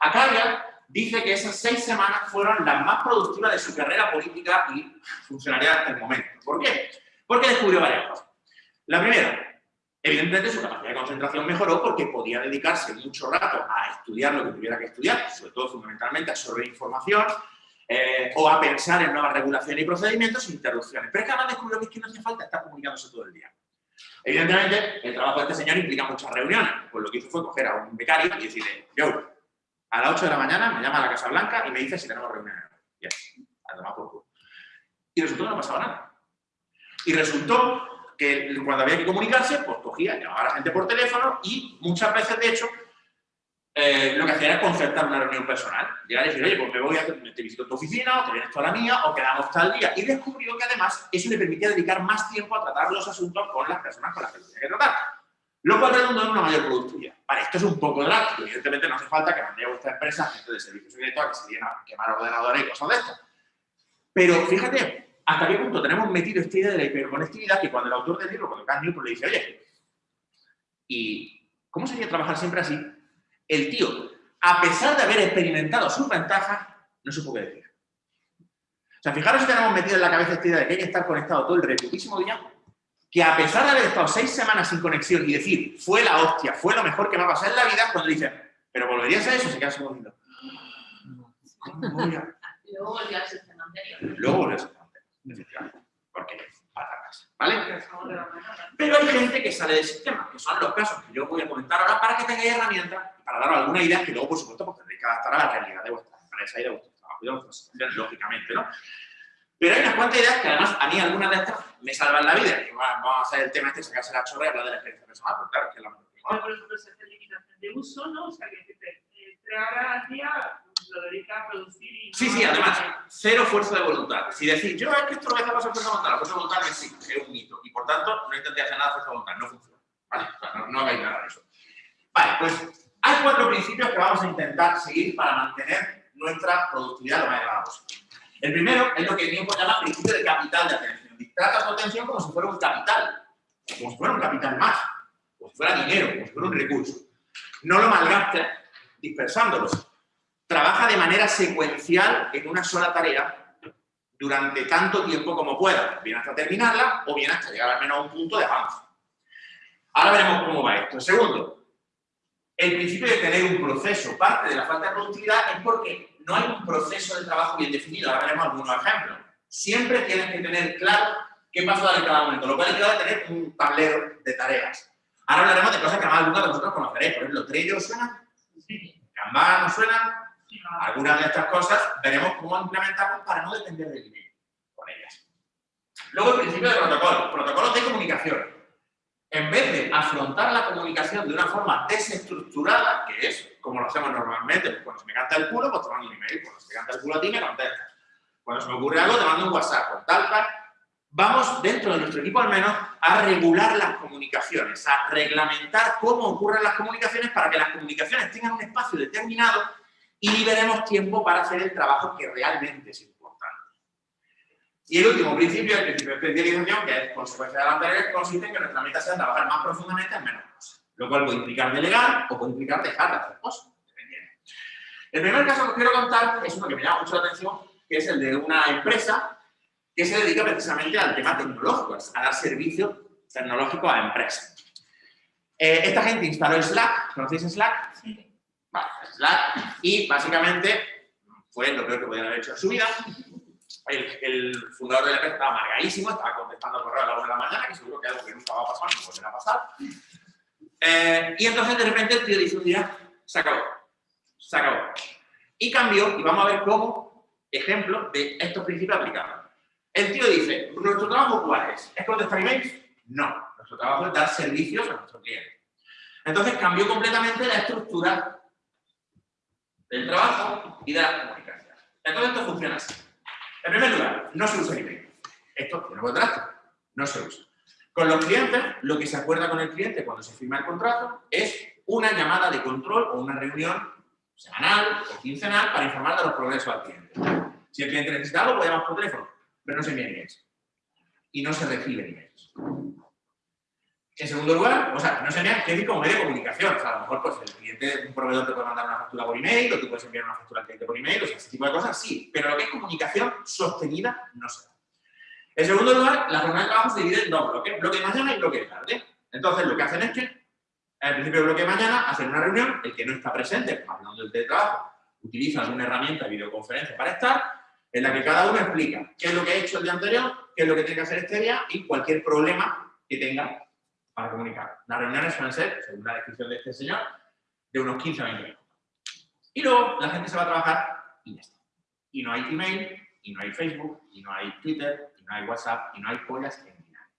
Acaya dice que esas seis semanas fueron las más productivas de su carrera política y funcionaria hasta el momento. ¿Por qué? Porque descubrió varias cosas. La primera, evidentemente su capacidad de concentración mejoró porque podía dedicarse mucho rato a estudiar lo que tuviera que estudiar, sobre todo fundamentalmente a absorber información, eh, o a pensar en nuevas regulaciones y procedimientos sin interrupciones. Pero es que además descubrió que, es que no hacía falta estar comunicándose todo el día. Evidentemente, el trabajo de este señor implica muchas reuniones. Pues lo que hizo fue coger a un becario y decirle, yo, a las 8 de la mañana me llama a la Casa Blanca y me dice si tenemos reuniones. Y así, a tomar por culo. Y resultó que no pasaba nada. Y resultó que cuando había que comunicarse, pues cogía, llamaba a la gente por teléfono y muchas veces, de hecho, eh, lo que hacía era concertar una reunión personal. Llegar y decir, oye, pues me voy a te visito tu oficina, o te vienes tú a la mía, o quedamos tal día. Y descubrió que además eso le permitía dedicar más tiempo a tratar los asuntos con las personas con las que tenía que tratar. Lo cual redundó en una mayor productividad. Vale, esto es un poco drástico. Evidentemente no hace falta que mande a vuestra empresa gente de servicio secreto a que se viene a quemar ordenadores y cosas de estas. Pero fíjate, hasta qué punto tenemos metido esta idea de la hiperconectividad que cuando el autor del libro, cuando Carl Newport le dice, oye, ¿y cómo sería trabajar siempre así? el tío, a pesar de haber experimentado sus ventajas, no supo qué decir. O sea, fijaros si tenemos metido en la cabeza esta idea de que hay que estar conectado todo el reputísimo día, que a pesar de haber estado seis semanas sin conexión y decir, fue la hostia, fue lo mejor que me ha pasado en la vida, cuando dice, pero volverías a eso, se queda segundo. Luego volvió al sistema anterior. Luego volvió al sistema anterior, Porque patatas, ¿vale? Pero hay gente que sale del sistema, que son los casos que yo voy a comentar ahora para que tengáis herramientas para daros alguna idea que luego, por supuesto, pues tendréis que adaptar a la realidad de vuestra empresa y de vuestro trabajo y de vuestras lógicamente, ¿no? Pero hay unas cuantas ideas que además a mí algunas de estas me salvan la vida. Que vamos a hacer el tema este, sacarse la chorra y hablar de la experiencia personal, porque claro, que es la Por ejemplo, se hace limitación de uso, ¿no? O sea, que tres horas al día lo dedica a producir y... Sí, sí, además, cero fuerza de voluntad. Si decís, yo es que esto lo voy a hacer para fuerza de voluntad, la fuerza de voluntad no existe, es un mito. Y por tanto, no intentéis hacer nada de fuerza de voluntad, no funciona. ¿Vale? O sea, no, no hagáis nada de eso. Vale, pues hay cuatro principios que vamos a intentar seguir para mantener nuestra productividad lo más elevada posible. El primero es lo que Newton llama principio de capital de atención. Trata tu atención como si fuera un capital, como si fuera un capital más, como si fuera dinero, como si fuera un recurso. No lo malgastes dispersándolos. Trabaja de manera secuencial en una sola tarea durante tanto tiempo como pueda, bien hasta terminarla o bien hasta llegar al menos a un punto de avance. Ahora veremos cómo va esto. Segundo, el principio de tener un proceso. Parte de la falta de productividad es porque no hay un proceso de trabajo bien definido. Ahora veremos algunos ejemplos. Siempre tienes que tener claro qué pasa en cada momento, lo cual implica tener un tablero de tareas. Ahora hablaremos de cosas que más algunos de vosotros conoceréis. Por ejemplo, Trello suena, Kanban no suena. Algunas de estas cosas veremos cómo implementarlas para no depender del email con ellas. Luego el principio de protocolo. Protocolos de comunicación en vez de afrontar la comunicación de una forma desestructurada, que es como lo hacemos normalmente, pues cuando se me canta el culo, pues te mando un email, cuando se me canta el culo a ti, me contestas. Cuando se me ocurre algo, te mando un WhatsApp, con tal, tal. Vamos, dentro de nuestro equipo al menos, a regular las comunicaciones, a reglamentar cómo ocurren las comunicaciones para que las comunicaciones tengan un espacio determinado y liberemos tiempo para hacer el trabajo que realmente es y el último principio, el principio de especialización, que es consecuencia de la anterior, consiste en que nuestra meta sea trabajar más profundamente en menos cosas. Lo cual puede implicar delegar o puede implicar dejar de hacer cosas, El primer caso que os quiero contar es uno que me llama mucho la atención, que es el de una empresa que se dedica precisamente al tema tecnológico, a dar servicio tecnológico a empresas. Eh, esta gente instaló Slack, ¿conocéis Slack? Sí. Vale, y básicamente fue lo peor que podían haber hecho en su vida, el, fundador de la empresa estaba amargadísimo, estaba contestando correo a la una de la mañana, que seguro que algo que nunca va a pasar ni volverá a pasar. Eh, y entonces de repente el tío dice un día, se acabó, se acabó. Y cambió, y vamos a ver cómo, ejemplo de estos principios aplicados. El tío dice, ¿nuestro trabajo cuál es? ¿Es contestar emails? No. Nuestro trabajo es dar servicios a nuestros clientes. Entonces cambió completamente la estructura del trabajo y de la comunicación. Entonces esto funciona así. En primer lugar, no se usa email. Esto tiene contrato, no se usa. Con los clientes, lo que se acuerda con el cliente cuando se firma el contrato es una llamada de control o una reunión semanal o quincenal para informar de los progresos al cliente. Si el cliente necesita algo, llamar por teléfono, pero no se envían emails. Y no se reciben emails. En segundo lugar, o sea, no se quiere decir como medio de comunicación. O sea, a lo mejor pues, el cliente, un proveedor te puede mandar una factura por email, o tú puedes enviar una factura al cliente por email, o sea, ese tipo de cosas, sí. Pero lo que es comunicación sostenida, no se da. En segundo lugar, la jornada de trabajo se divide en dos bloques, bloque mañana y bloque de tarde. Entonces, lo que hacen es que, al principio del bloque de mañana, hacen una reunión, el que no está presente, hablando del teletrabajo, utiliza alguna herramienta de videoconferencia para estar, en la que cada uno explica qué es lo que ha hecho el día anterior, qué es lo que tiene que hacer este día y cualquier problema que tenga para comunicar. Las reuniones suelen ser, según la descripción de este señor, de unos 15 a 20 minutos. Y luego la gente se va a trabajar y ya está. Y no hay email, y no hay Facebook, y no hay Twitter, y no hay WhatsApp, y no hay pollas en nada.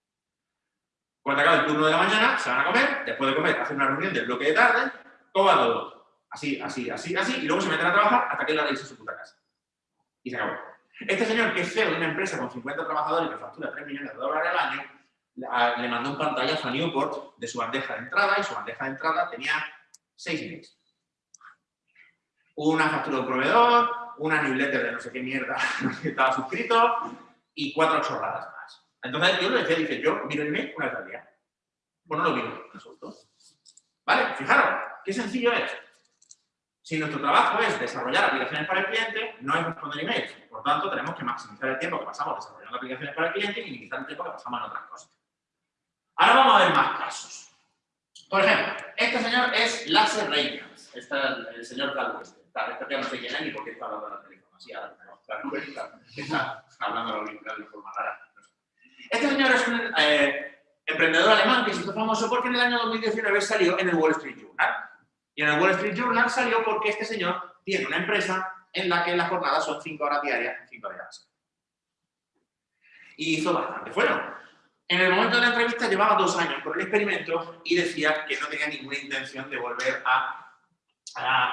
Cuando acabe el turno de la mañana, se van a comer, después de comer hacen una reunión del bloque de tarde, todo va todo. Así, así, así, así, y luego se meten a trabajar hasta que la realice su puta casa. Y se acabó. Este señor, que es CEO de una empresa con 50 trabajadores que factura 3 millones de dólares al año, le mandó un pantallazo a Newport de su bandeja de entrada y su bandeja de entrada tenía 6 emails. Una factura de proveedor, una newsletter de no sé qué mierda que estaba suscrito y cuatro chorradas más. Entonces yo le decía, dije, yo miro el email una vez al día. Pues no lo miro, resultó. ¿Vale? Fijaros, qué sencillo es. Si nuestro trabajo es desarrollar aplicaciones para el cliente, no es responder emails. Por tanto, tenemos que maximizar el tiempo que pasamos desarrollando aplicaciones para el cliente y limitar el tiempo que pasamos en otras cosas. Ahora vamos a ver más casos. Por ejemplo, este señor es Lasse Reynolds, este, el señor Calvo este. Este que no sé quién es ni por qué está hablando el teléfono. Así, ahora está, está, está, hablando de forma rara. Este señor es un eh, emprendedor alemán que se hizo famoso porque en el año 2019 salió en el Wall Street Journal. Y en el Wall Street Journal salió porque este señor tiene una empresa en la que las jornadas son 5 horas diarias, 5 días. Y hizo bastante bueno. En el momento de la entrevista llevaba dos años por el experimento y decía que no tenía ninguna intención de volver a,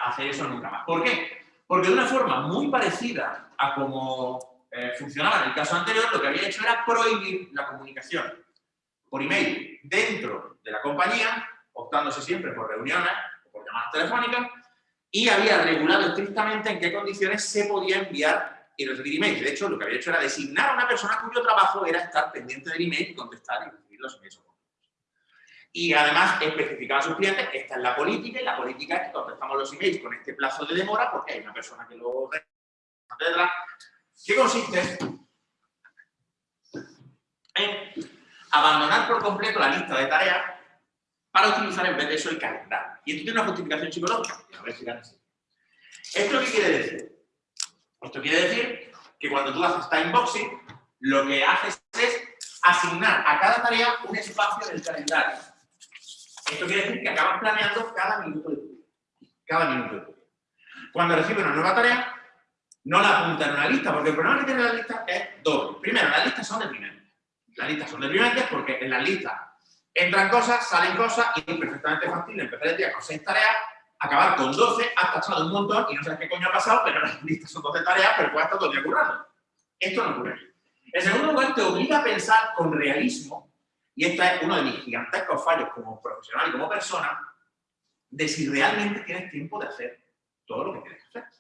hacer eso nunca más. ¿Por qué? Porque de una forma muy parecida a como eh, funcionaba en el caso anterior, lo que había hecho era prohibir la comunicación por email dentro de la compañía, optándose siempre por reuniones o por llamadas telefónicas, y había regulado estrictamente en qué condiciones se podía enviar y recibir emails. De hecho, lo que había hecho era designar a una persona cuyo trabajo era estar pendiente del email contestar y recibir los emails. Y además especificaba a sus clientes, esta es la política, y la política es que contestamos los emails con este plazo de demora porque hay una persona que lo. ¿Qué consiste? En abandonar por completo la lista de tareas para utilizar en vez de eso el calendario. Y esto tiene una justificación psicológica. A ver si ¿Esto qué quiere decir? Esto quiere decir que cuando tú haces timeboxing, lo que haces es asignar a cada tarea un espacio en el calendario. Esto quiere decir que acabas planeando cada minuto de tu. Cada minuto de tu. Cuando recibes una nueva tarea, no la apunta en una lista, porque el problema que tiene la lista es doble. Primero, las listas son deprimentes. Las listas son deprimentes porque en las listas entran cosas, salen cosas y es perfectamente fácil empezar el día con seis tareas acabar con 12, has tachado un montón y no sabes qué coño ha pasado, pero las listas son 12 tareas, pero puedes estar todo el día. Esto no ocurre. En segundo lugar, te obliga a pensar con realismo, y este es uno de mis gigantescos fallos como profesional y como persona, de si realmente tienes tiempo de hacer todo lo que tienes que hacer.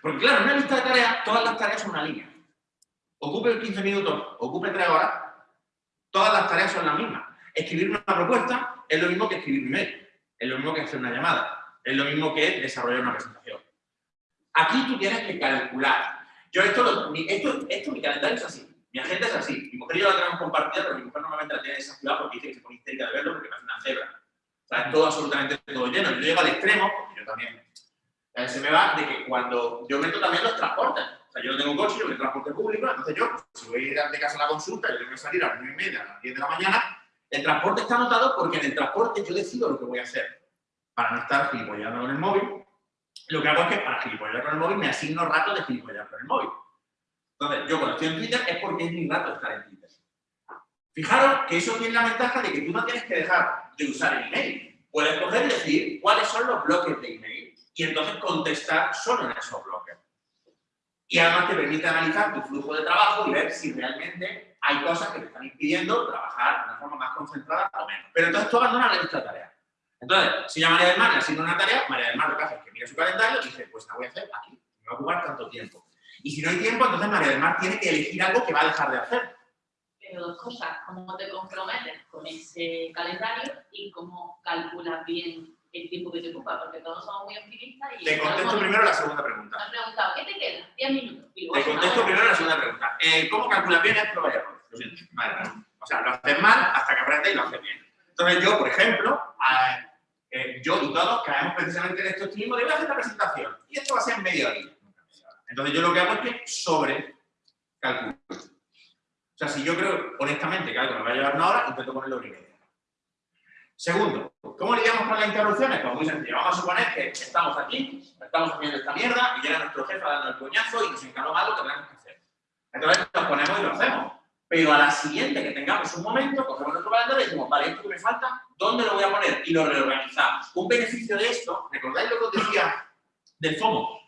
Porque claro, en una lista de tareas, todas las tareas son una línea. Ocupe 15 minutos, ocupe 3 horas, todas las tareas son las mismas. Escribir una propuesta es lo mismo que escribir un email es lo mismo que hacer una llamada, es lo mismo que desarrollar una presentación. Aquí tú tienes que calcular. Yo esto, esto, esto, mi calendario es así, mi agenda es así. Mi mujer y yo la tenemos compartida, pero mi mujer normalmente la tiene desactivada porque dice que se pone histérica de verlo porque me hace una cebra. O sea, es todo absolutamente todo lleno. Yo llego al extremo, porque yo también, eh, se me va de que cuando yo meto también los transportes. O sea, yo no tengo coche, yo tengo transporte público, entonces yo, si voy de casa a la consulta, yo tengo que salir a las 9 y media, a las 10 de la mañana, el transporte está anotado porque en el transporte yo decido lo que voy a hacer. Para no estar gilipollando con el móvil, lo que hago es que para gilipollar con el móvil me asigno rato de gilipollar con el móvil. Entonces, yo cuando estoy en Twitter es porque es mi rato estar en Twitter. Fijaros que eso tiene la ventaja de que tú no tienes que dejar de usar el email. Puedes coger y decir cuáles son los bloques de email y entonces contestar solo en esos bloques. Y además te permite analizar tu flujo de trabajo y ver si realmente hay cosas que te están impidiendo trabajar de una forma más concentrada o menos. Pero entonces tú abandonas la lista de tareas. Entonces, si ya María del Mar le asigna una tarea, María del Mar lo que hace es que mira su calendario y dice, pues la voy a hacer aquí, me va a ocupar tanto tiempo. Y si no hay tiempo, entonces María del Mar tiene que elegir algo que va a dejar de hacer. Pero dos cosas, cómo te comprometes con ese calendario y cómo calculas bien el tiempo que te ocupa, porque todos somos muy optimistas y... Te contesto primero la segunda pregunta. Me han preguntado, ¿qué te queda? 10 minutos. Luego Te contesto primero la segunda pregunta. Eh, ¿Cómo calculas bien es prueba y error? Lo siento. Vale, vale. O sea, lo haces mal hasta que aprendes y lo haces bien. Entonces yo, por ejemplo, a- eh, yo y todos caemos precisamente en este optimismo de voy a hacer la presentación y esto va a ser en media hora. Entonces yo lo que hago es que sobre calculo. O sea, si yo creo honestamente que algo me va a llevar una hora, intento ponerlo en. Segundo, ¿cómo lidiamos con las interrupciones? Pues muy sencillo. Vamos a suponer que estamos aquí, estamos haciendo esta mierda y llega nuestro jefe dando el coñazo y nos encarga algo que tenemos que hacer. Entonces nos ponemos y lo hacemos. Pero a la siguiente que tengamos un momento, cogemos nuestro calendario y decimos, vale, esto que me falta, ¿dónde lo voy a poner? Y lo reorganizamos. Un beneficio de esto, ¿recordáis lo que os decía del FOMO?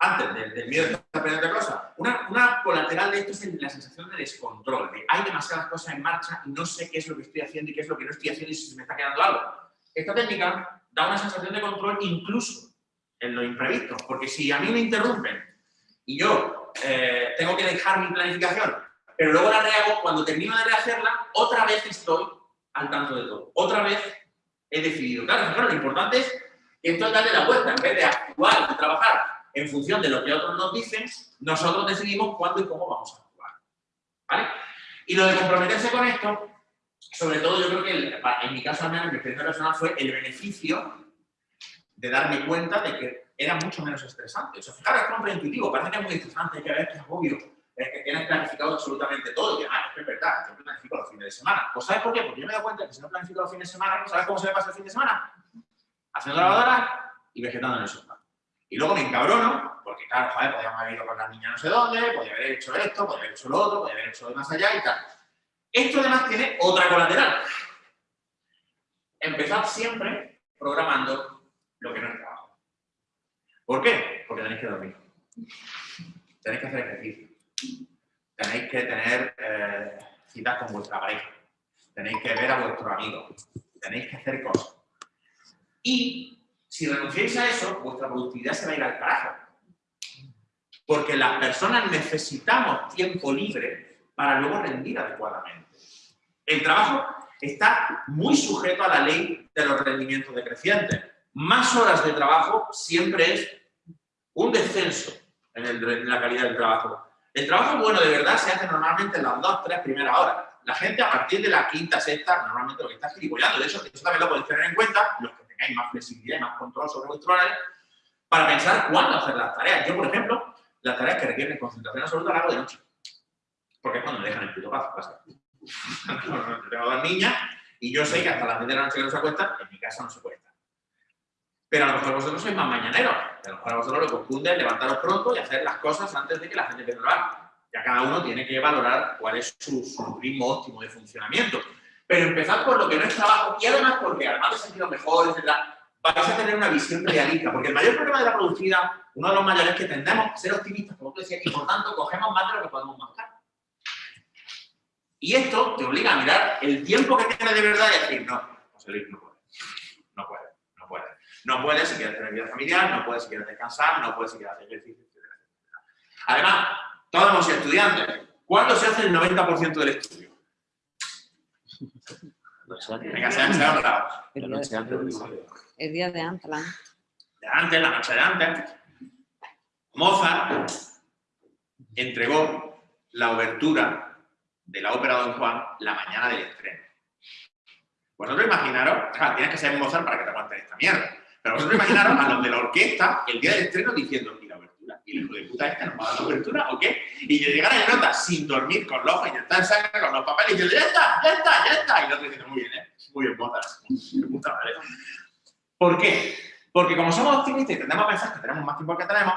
Antes del, del miedo estar aprendiendo cosas. Una, una colateral de esto es la sensación de descontrol, de hay demasiadas cosas en marcha y no sé qué es lo que estoy haciendo y qué es lo que no estoy haciendo y si se me está quedando algo. Esta técnica da una sensación de control incluso en lo imprevisto, porque si a mí me interrumpen y yo eh, tengo que dejar mi planificación, pero luego la rehago, cuando termino de rehacerla, otra vez estoy al tanto de todo. Otra vez he decidido. Claro, claro, lo importante es que esto es darle la vuelta, en vez de actuar, de trabajar en función de lo que otros nos dicen, nosotros decidimos cuándo y cómo vamos a actuar. ¿Vale? Y lo de comprometerse con esto, sobre todo yo creo que el- en mi caso al menos, en mi experiencia personal, fue el beneficio de darme cuenta de que era mucho menos estresante. O sea, fijaros, es contraintuitivo, parece que es muy estresante, que ver que es obvio, es que tienes planificado absolutamente todo. Y ah, es verdad, yo planifico los fines de semana. Pues ¿sabes por qué? Porque yo me dado cuenta que si no planifico los fines de semana, ¿sabes cómo se me pasa el fin de semana? Haciendo lavadora y vegetando en el sofá. Y luego me encabrono, porque claro, joder, podíamos haber ido con las niñas no sé dónde, podía haber hecho esto, podía haber hecho lo otro, podía haber hecho de más allá y tal. Esto además tiene otra colateral. Empezad siempre programando lo que no es trabajo. ¿Por qué? Porque tenéis que dormir. Tenéis que hacer ejercicio. Tenéis que tener eh, citas con vuestra pareja. Tenéis que ver a vuestros amigos. Tenéis que hacer cosas. Y si renunciáis a eso, vuestra productividad se va a ir al carajo. Porque las personas necesitamos tiempo libre para luego rendir adecuadamente. El trabajo está muy sujeto a la ley de los rendimientos decrecientes. Más horas de trabajo siempre es un descenso en, el- en la calidad del trabajo. El trabajo bueno de verdad se hace normalmente en las dos, tres primeras horas. La gente a partir de la quinta, sexta, normalmente lo que está gilipollando. De hecho, eso también lo podéis tener en cuenta, los que tengáis más flexibilidad y más control sobre vuestro horario, para pensar cuándo hacer las tareas. Yo, por ejemplo, las tareas que requieren concentración absoluta las hago de noche. Porque es cuando me dejan el puto paz. Yo tengo dos niñas y yo sé que hasta las 10 de la noche que no se acuestan, en mi casa no se puede estar. Pero a lo mejor vosotros sois más mañaneros. A lo mejor a vosotros lo es levantaros pronto y hacer las cosas antes de que la gente empiece a trabajar. Ya cada uno tiene que valorar cuál es su, su ritmo óptimo de funcionamiento. Pero empezad por lo que no es trabajo y además porque además de sentido mejor, etc., vais a tener una visión realista. Porque el mayor problema de la productividad, uno de los mayores es que tendemos a ser optimistas, como tú decías, y por tanto cogemos más de lo que podemos marcar. Y esto te obliga a mirar el tiempo que tienes de verdad y decir, no, José Luis, no puede. No puede, no puede. No puedes si quieres tener vida familiar, no puedes si quieres descansar, no puedes si quieres hacer ejercicio, etc. Además, todos sido estudiantes. ¿Cuándo se hace el 90% del estudio? No sé, antes. Venga, sean, sean bravos. La noche antes del examen. El día de Antlan. De antes, la noche de antes. Mozart entregó la obertura de la ópera Don Juan la mañana del estreno. Vosotros imaginaros, claro, tienes que ser Mozart para que te aguantes esta mierda. Pero vosotros imaginaros a los de la orquesta el día del estreno diciendo, ¿y? ¿Y el hijo de puta este nos va a dar la obertura o qué? Y yo llegar a nota sin dormir, con los ojos inyectados en sangre, con los papeles, y yo, ya está, ya está, ya está. Y el otro diciendo, muy bien, ¿eh? Muy bien, madre. ¿Por qué? Porque como somos optimistas y tendemos a pensar que tenemos más tiempo que tenemos,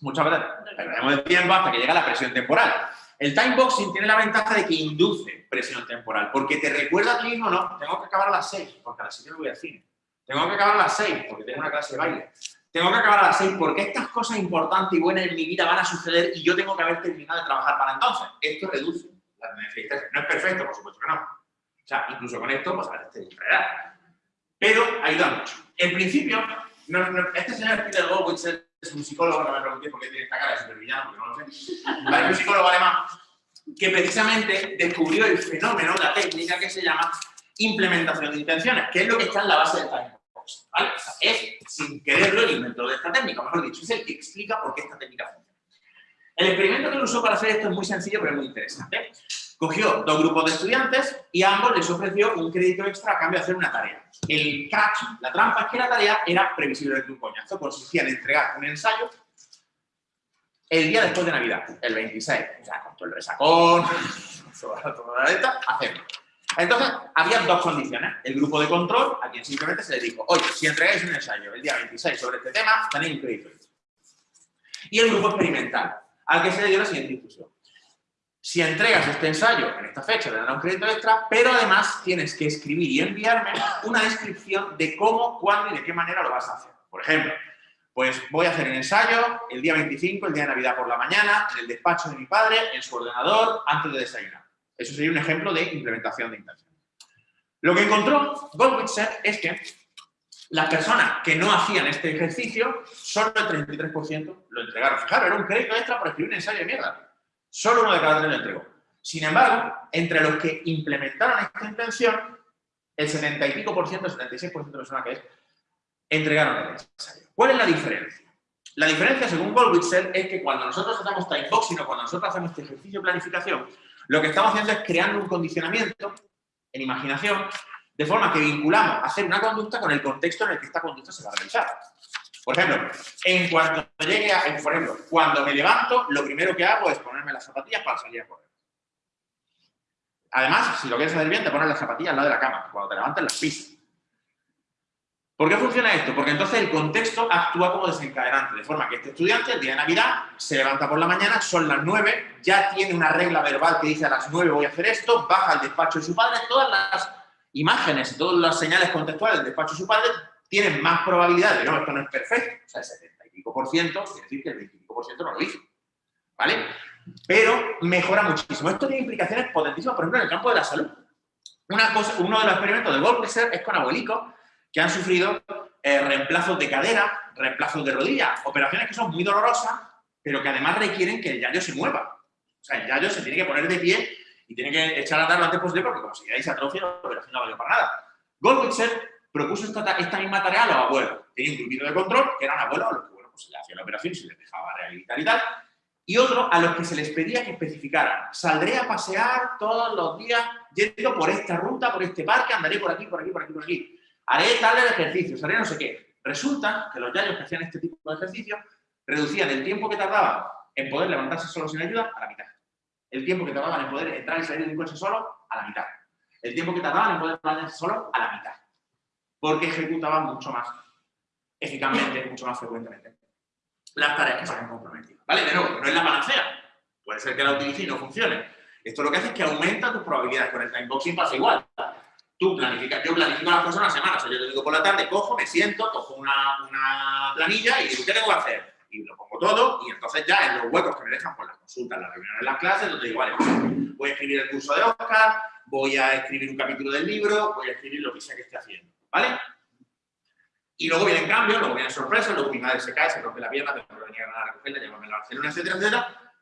muchas veces perdemos el tiempo hasta que llega la presión temporal. El timeboxing tiene la ventaja de que induce presión temporal, porque te recuerda a ti mismo, no, tengo que acabar a las 6, porque a las 7 no voy al cine. Tengo que acabar a las 6, porque tengo una clase de baile. Tengo que acabar a las 6, porque estas cosas importantes y buenas en mi vida van a suceder y yo tengo que haber terminado de trabajar para entonces. Esto reduce la tendencia de No es perfecto, por supuesto que no. O sea, incluso con esto, pues a veces te distraerá. Pero ayuda mucho. En principio, no, no, este señor Peter Goldwitz es un psicólogo, no me preguntéis por qué tiene esta cara de supervillano, porque no lo sé. Vale, un psicólogo alemán que precisamente descubrió el fenómeno, la técnica que se llama implementación de intenciones, que es lo que está en la base del time. ¿Vale? O sea, es, sin quererlo, el inventor de esta técnica, mejor dicho, es el que explica por qué esta técnica funciona. El experimento que lo usó para hacer esto es muy sencillo, pero es muy interesante. Cogió dos grupos de estudiantes y a ambos les ofreció un crédito extra a cambio de hacer una tarea. El catch, la trampa, es que la tarea era previsible de un coñazo. Consistía en entregar un ensayo el día después de Navidad, el 26. O sea, con todo el resacón, toda la letra, hacerlo. Entonces, había dos condiciones. El grupo de control, a quien simplemente se le dijo, oye, si entregáis un ensayo el día 26 sobre este tema, tenéis un crédito. Y el grupo experimental, al que se le dio la siguiente instrucción si entregas este ensayo en esta fecha, te dará un crédito extra, pero además tienes que escribir y enviarme una descripción de cómo, cuándo y de qué manera lo vas a hacer. Por ejemplo, pues voy a hacer el ensayo el día 25, el día de Navidad por la mañana, en el despacho de mi padre, en su ordenador, antes de desayunar. Eso sería un ejemplo de implementación de intención. Lo que encontró Goldwitzer es que las personas que no hacían este ejercicio, solo el 33% lo entregaron. Fijaros, era un crédito extra por escribir un ensayo de mierda. Solo uno de cada tres lo entregó. Sin embargo, entre los que implementaron esta intención, el 70 y pico por ciento, el 76% de personas que es, entregaron el ensayo. ¿Cuál es la diferencia? La diferencia, según Goldwitzer, es que cuando nosotros hacemos timeboxing o cuando nosotros hacemos este ejercicio de planificación, lo que estamos haciendo es creando un condicionamiento en imaginación, de forma que vinculamos hacer una conducta con el contexto en el que esta conducta se va a realizar. Por ejemplo, en cuanto llegue por ejemplo, cuando me levanto, lo primero que hago es ponerme las zapatillas para salir a correr. Además, si lo quieres hacer bien, te pones las zapatillas al lado de la cama, cuando te levantas las pisas. ¿Por qué funciona esto? Porque entonces el contexto actúa como desencadenante, de forma que este estudiante, el día de Navidad, se levanta por la mañana, son las 9, ya tiene una regla verbal que dice a las 9 voy a hacer esto, baja al despacho de su padre, todas las imágenes, todas las señales contextuales del despacho de su padre tienen más probabilidad de, no, esto no es perfecto, o sea, el 70 y pico por ciento, quiere decir que el 25 por ciento no lo hizo, ¿vale? Pero mejora muchísimo. Esto tiene implicaciones potentísimas, por ejemplo, en el campo de la salud. Una cosa, uno de los experimentos de Goldwasser es con abuelicos que han sufrido eh, reemplazos de cadera, reemplazos de rodilla, operaciones que son muy dolorosas, pero que además requieren que el yayo se mueva. O sea, el yayo se tiene que poner de pie y tiene que echar a dar lo antes posible porque como si se atrofia, la operación no vale para nada. Goldwasser propuso esta, esta, misma tarea a los abuelos. Tenía un grupito de control, que eran abuelos a los que bueno, pues se les hacía la operación y se les dejaba rehabilitar y tal, y otro a los que se les pedía que especificaran, saldré a pasear todos los días yendo por esta ruta, por este parque, andaré por aquí, por aquí, por aquí, por aquí, haré tal ejercicio, haré no sé qué. Resulta que los yayos que hacían este tipo de ejercicios reducían el tiempo que tardaban en poder levantarse solo sin ayuda a la mitad. El tiempo que tardaban en poder entrar y salir de un coche solo a la mitad. El tiempo que tardaban en poder bañarse solo a la mitad porque ejecutaban mucho más eficazmente, mucho más frecuentemente las tareas que se habían comprometido. ¿Vale? De nuevo, no es la panacea. Puede ser que la utilice y no funcione. Esto lo que hace es que aumenta tus probabilidades. Con el timeboxing pasa igual. Tú planificas, yo planifico las cosas una semana. O sea, yo te digo por la tarde, cojo, me siento, cojo una, una planilla y digo, ¿qué tengo que hacer? Y lo pongo todo y entonces ya en los huecos que me dejan por las consultas, las reuniones, las clases, donde digo, vale, voy a escribir el curso de Oscar, voy a escribir un capítulo del libro, voy a escribir lo que sea que esté haciendo. ¿vale? Y luego vienen cambios, luego vienen sorpresas, luego mi madre se cae, se rompe la pierna, tengo que venir a recogerla, llevarme a Barcelona, etcétera, etcétera.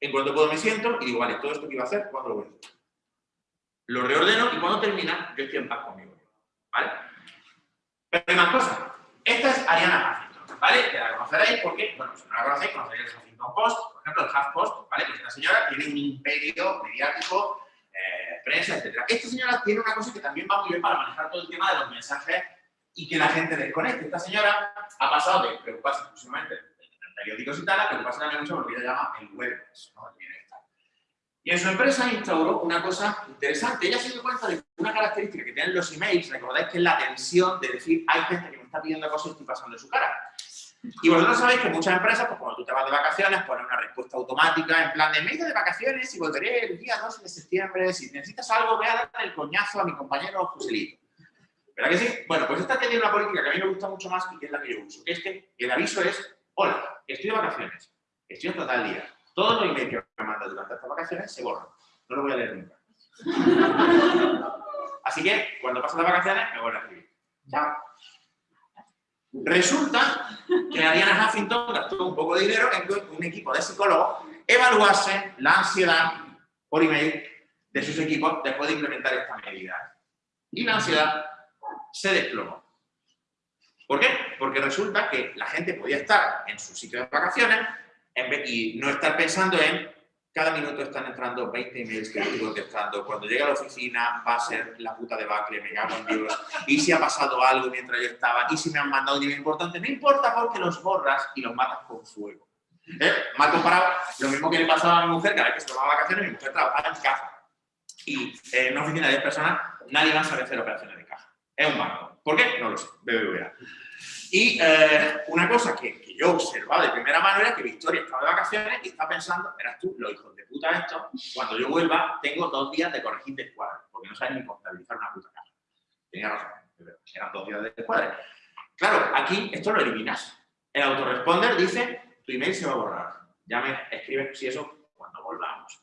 En cuanto puedo me siento y digo, vale, todo esto que iba a hacer, ¿cuándo lo voy a hacer? Lo reordeno y cuando termina, yo estoy en paz conmigo. ¿Vale? Pero hay más cosas. Esta es Ariana Huffington, ¿vale? Que la conoceréis porque, bueno, si no la conocéis, conoceréis el Huffington Post, por ejemplo, el HuffPost, ¿vale? Pues esta señora tiene un imperio mediático eh, prensa, etc. Esta señora tiene una cosa que también va muy bien para manejar todo el tema de los mensajes y que la gente desconecte. Esta señora ha pasado de preocuparse exclusivamente en periódicos y tal, a preocuparse también mucho por lo que ella llama el web, ¿no? Y en su empresa instauró una cosa interesante. Ella se dio cuenta de una característica que tienen los emails, recordáis que es la tensión de decir, hay gente que me está pidiendo cosas y estoy pasando de su cara. Y vosotros sabéis que muchas empresas, pues cuando tú te vas de vacaciones, ponen una respuesta automática en plan de me he ido de vacaciones y volveré el día 2 de septiembre, si necesitas algo, ve a darle el coñazo a mi compañero Joselito. ¿Verdad que sí? Bueno, pues esta tiene una política que a mí me gusta mucho más y que es la que yo uso, que es que el aviso es, hola, estoy de vacaciones, estoy hasta tal día, todos los emails que me mandan durante estas vacaciones se borran, no lo voy a leer nunca. Así que, cuando pasan las vacaciones, me vuelvo a escribir. Chao. Resulta que a Diana Huffington gastó un poco de dinero en que un equipo de psicólogos evaluase la ansiedad por email de sus equipos después de implementar esta medida. Y la ansiedad se desplomó. ¿Por qué? Porque resulta que la gente podía estar en su sitio de vacaciones y no estar pensando en cada minuto están entrando 20 emails que estoy contestando. Cuando llegue a la oficina va a ser la puta de bacle, me cago en Dios. Y si ha pasado algo mientras yo estaba, y si me han mandado un email importante, no importa porque los borras y los matas con fuego. ¿Eh? Mal comparado, lo mismo que le pasaba a mi mujer, cada vez que se tomaba vacaciones, mi mujer trabajaba en caja. Y en una oficina de 10 personas, nadie va a saber hacer operaciones de caja. Es un banco. ¿Por qué? No lo sé. BBVA. Y eh, una cosa que, yo observaba de primera mano era que Victoria estaba de vacaciones y estaba pensando, eras tú, los hijos de puta estos, cuando yo vuelva tengo dos días de corregir de escuadra, porque no sabes ni contabilizar una puta casa. Tenía razón, eran dos días de escuadra. Claro, aquí esto lo eliminas. El autoresponder dice, tu email se va a borrar. Ya me escribes si eso cuando volvamos.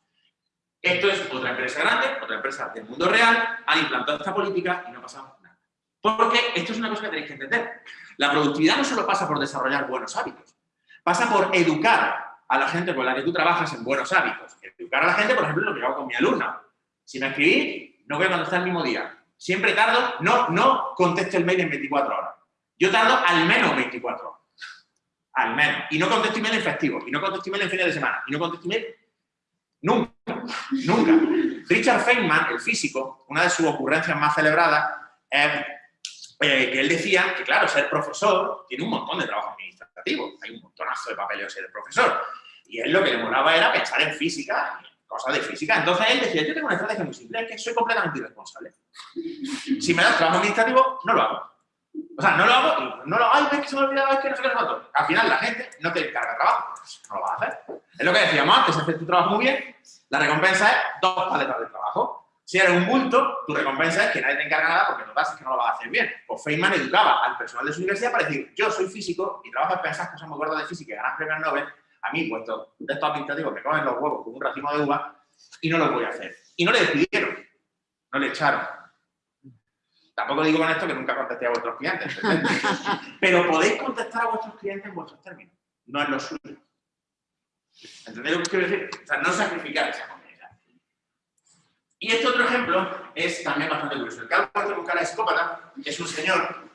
Esto es otra empresa grande, otra empresa del mundo real, han implantado esta política y no pasamos nada. Porque esto es una cosa que tenéis que entender. La productividad no solo pasa por desarrollar buenos hábitos, pasa por educar a la gente con la que tú trabajas en buenos hábitos. Educar a la gente, por ejemplo, lo que hago con mi alumna. Si me escribí, no voy a contestar el mismo día. Siempre tardo, no, no contesto el mail en 24 horas. Yo tardo al menos 24 horas. Al menos. Y no contesto email en festivo, y no contesto email en fines de semana, y no contesto email nunca, nunca. Richard Feynman, el físico, una de sus ocurrencias más celebradas es eh, que él decía que, claro, ser profesor tiene un montón de trabajo administrativo, hay un montonazo de papeleo ser profesor. Y él lo que le molaba era pensar en física, cosas de física. Entonces él decía, yo tengo una estrategia muy simple, es que soy completamente irresponsable. Si me das trabajo administrativo, no lo hago. O sea, no lo hago, no lo hago, es que se me ha olvidado, es que no sé qué cuánto. Al final la gente no te encarga trabajo, no lo vas a hacer. Es lo que decíamos antes, hacer tu trabajo muy bien, la recompensa es dos paletas de trabajo. Si eres un bulto, tu recompensa es que nadie te encarga nada porque no das es que no lo vas a hacer bien. Pues Feynman educaba al personal de su universidad para decir, yo soy físico y trabajo en pensar cosas muy gordas de física y ganas premios Nobel, a mí, puesto de estos administrativos me comen los huevos con un racimo de uva y no lo voy a hacer. Y no le despidieron, no le echaron. Tampoco digo con esto que nunca contesté a vuestros clientes, pero podéis contestar a vuestros clientes en vuestros términos, no en los suyos. ¿Entendéis lo que quiero decir? O sea, no sacrificar esa comunidad. Y este otro ejemplo es también bastante curioso. El calvo este con cara de psicópata es un señor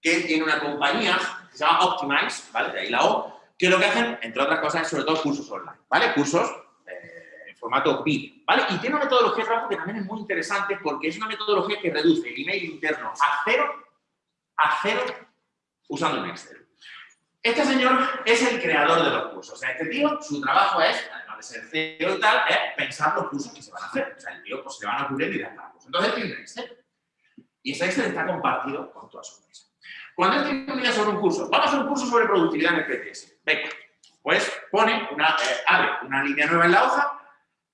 que tiene una compañía que se llama Optimize, ¿vale? De ahí la O, que lo que hacen, entre otras cosas, es sobre todo cursos online, ¿vale? Cursos eh, en formato vídeo, ¿vale? Y tiene una metodología de trabajo que también es muy interesante porque es una metodología que reduce el email interno a cero, a cero, usando un Excel. Este señor es el creador de los cursos. O sea, este tío, su trabajo es, de y tal, es pensar los cursos que se van a hacer. O sea, el tío pues, se le van a ocurrir ideas para cursos. Entonces tiene un Excel. Y ese Excel está compartido con toda su empresa. Cuando él tiene una idea sobre un curso, vamos a hacer un curso sobre productividad en el PTS. Venga, pues pone una, eh, abre una línea nueva en la hoja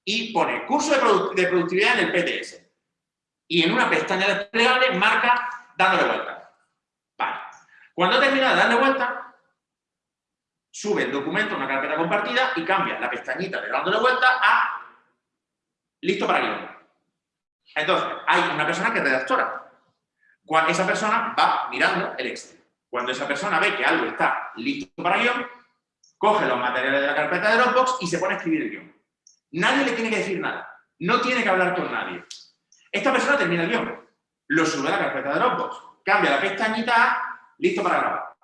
y pone curso de productividad en el PTS. Y en una pestaña desplegable marca dándole vuelta. Vale. Cuando termina de darle vuelta, sube el documento a una carpeta compartida y cambia la pestañita de dándole vuelta a listo para guion. Entonces, hay una persona que redactora. Cuando esa persona va mirando el Excel. Cuando esa persona ve que algo está listo para guion, coge los materiales de la carpeta de Dropbox y se pone a escribir el guion. Nadie le tiene que decir nada. No tiene que hablar con nadie. Esta persona termina el guion, lo sube a la carpeta de Dropbox, cambia la pestañita a listo para grabar.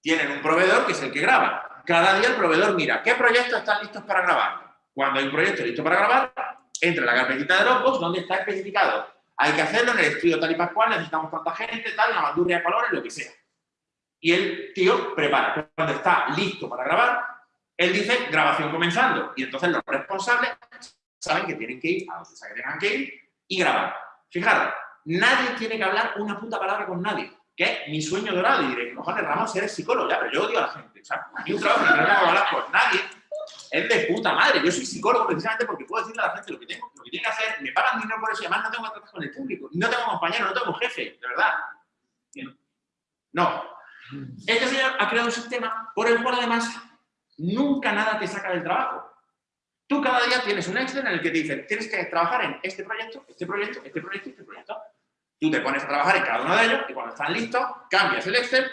Tienen un proveedor que es el que graba cada día el proveedor mira qué proyectos están listos para grabar. Cuando hay un proyecto listo para grabar, entra en la carpetita de Dropbox donde está especificado. Hay que hacerlo en el estudio tal y pascual, necesitamos tanta gente, tal, una bandurria de colores, lo que sea. Y el tío prepara. Cuando está listo para grabar, él dice grabación comenzando. Y entonces los responsables saben que tienen que ir a donde que tengan que ir y grabar. Fijaros, nadie tiene que hablar una puta palabra con nadie que mi sueño dorado. Y diré, cojones, Ramos, eres psicólogo, ya, pero yo odio a la gente. O sea, a un trabajo que no me hago hablar con nadie. es de puta madre. Yo soy psicólogo precisamente porque puedo decirle a la gente lo que tengo, lo que tiene que hacer, me pagan dinero por eso y además no tengo tratar con el público, no tengo compañero, no tengo jefe, de verdad. No. Este señor ha creado un sistema por el cual además nunca nada te saca del trabajo. Tú cada día tienes un Excel en el que te dicen, tienes que trabajar en este proyecto, este proyecto, este proyecto, este proyecto. Tú te pones a trabajar en cada uno de ellos y cuando están listos, cambias el Excel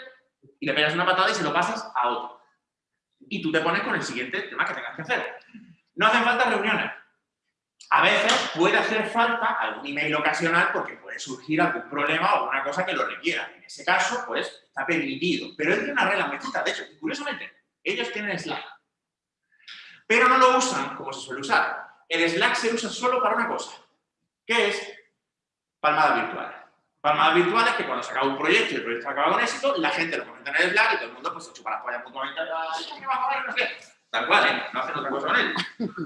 y le pegas una patada y se lo pasas a otro. Y tú te pones con el siguiente tema que tengas que hacer. No hacen falta reuniones. A veces puede hacer falta algún email ocasional porque puede surgir algún problema o alguna cosa que lo requiera. En ese caso, pues, está permitido. Pero es de una regla muy De hecho, curiosamente, ellos tienen Slack. Pero no lo usan como se suele usar. El Slack se usa solo para una cosa, que es palmadas virtuales. Palmadas virtuales que cuando se acaba un proyecto y el proyecto acaba con éxito, la gente lo comenta en el Slack y todo el mundo pues se chupa las pollas mutuamente. No sé. Tal cual, ¿eh? no hacen otra cosa con él.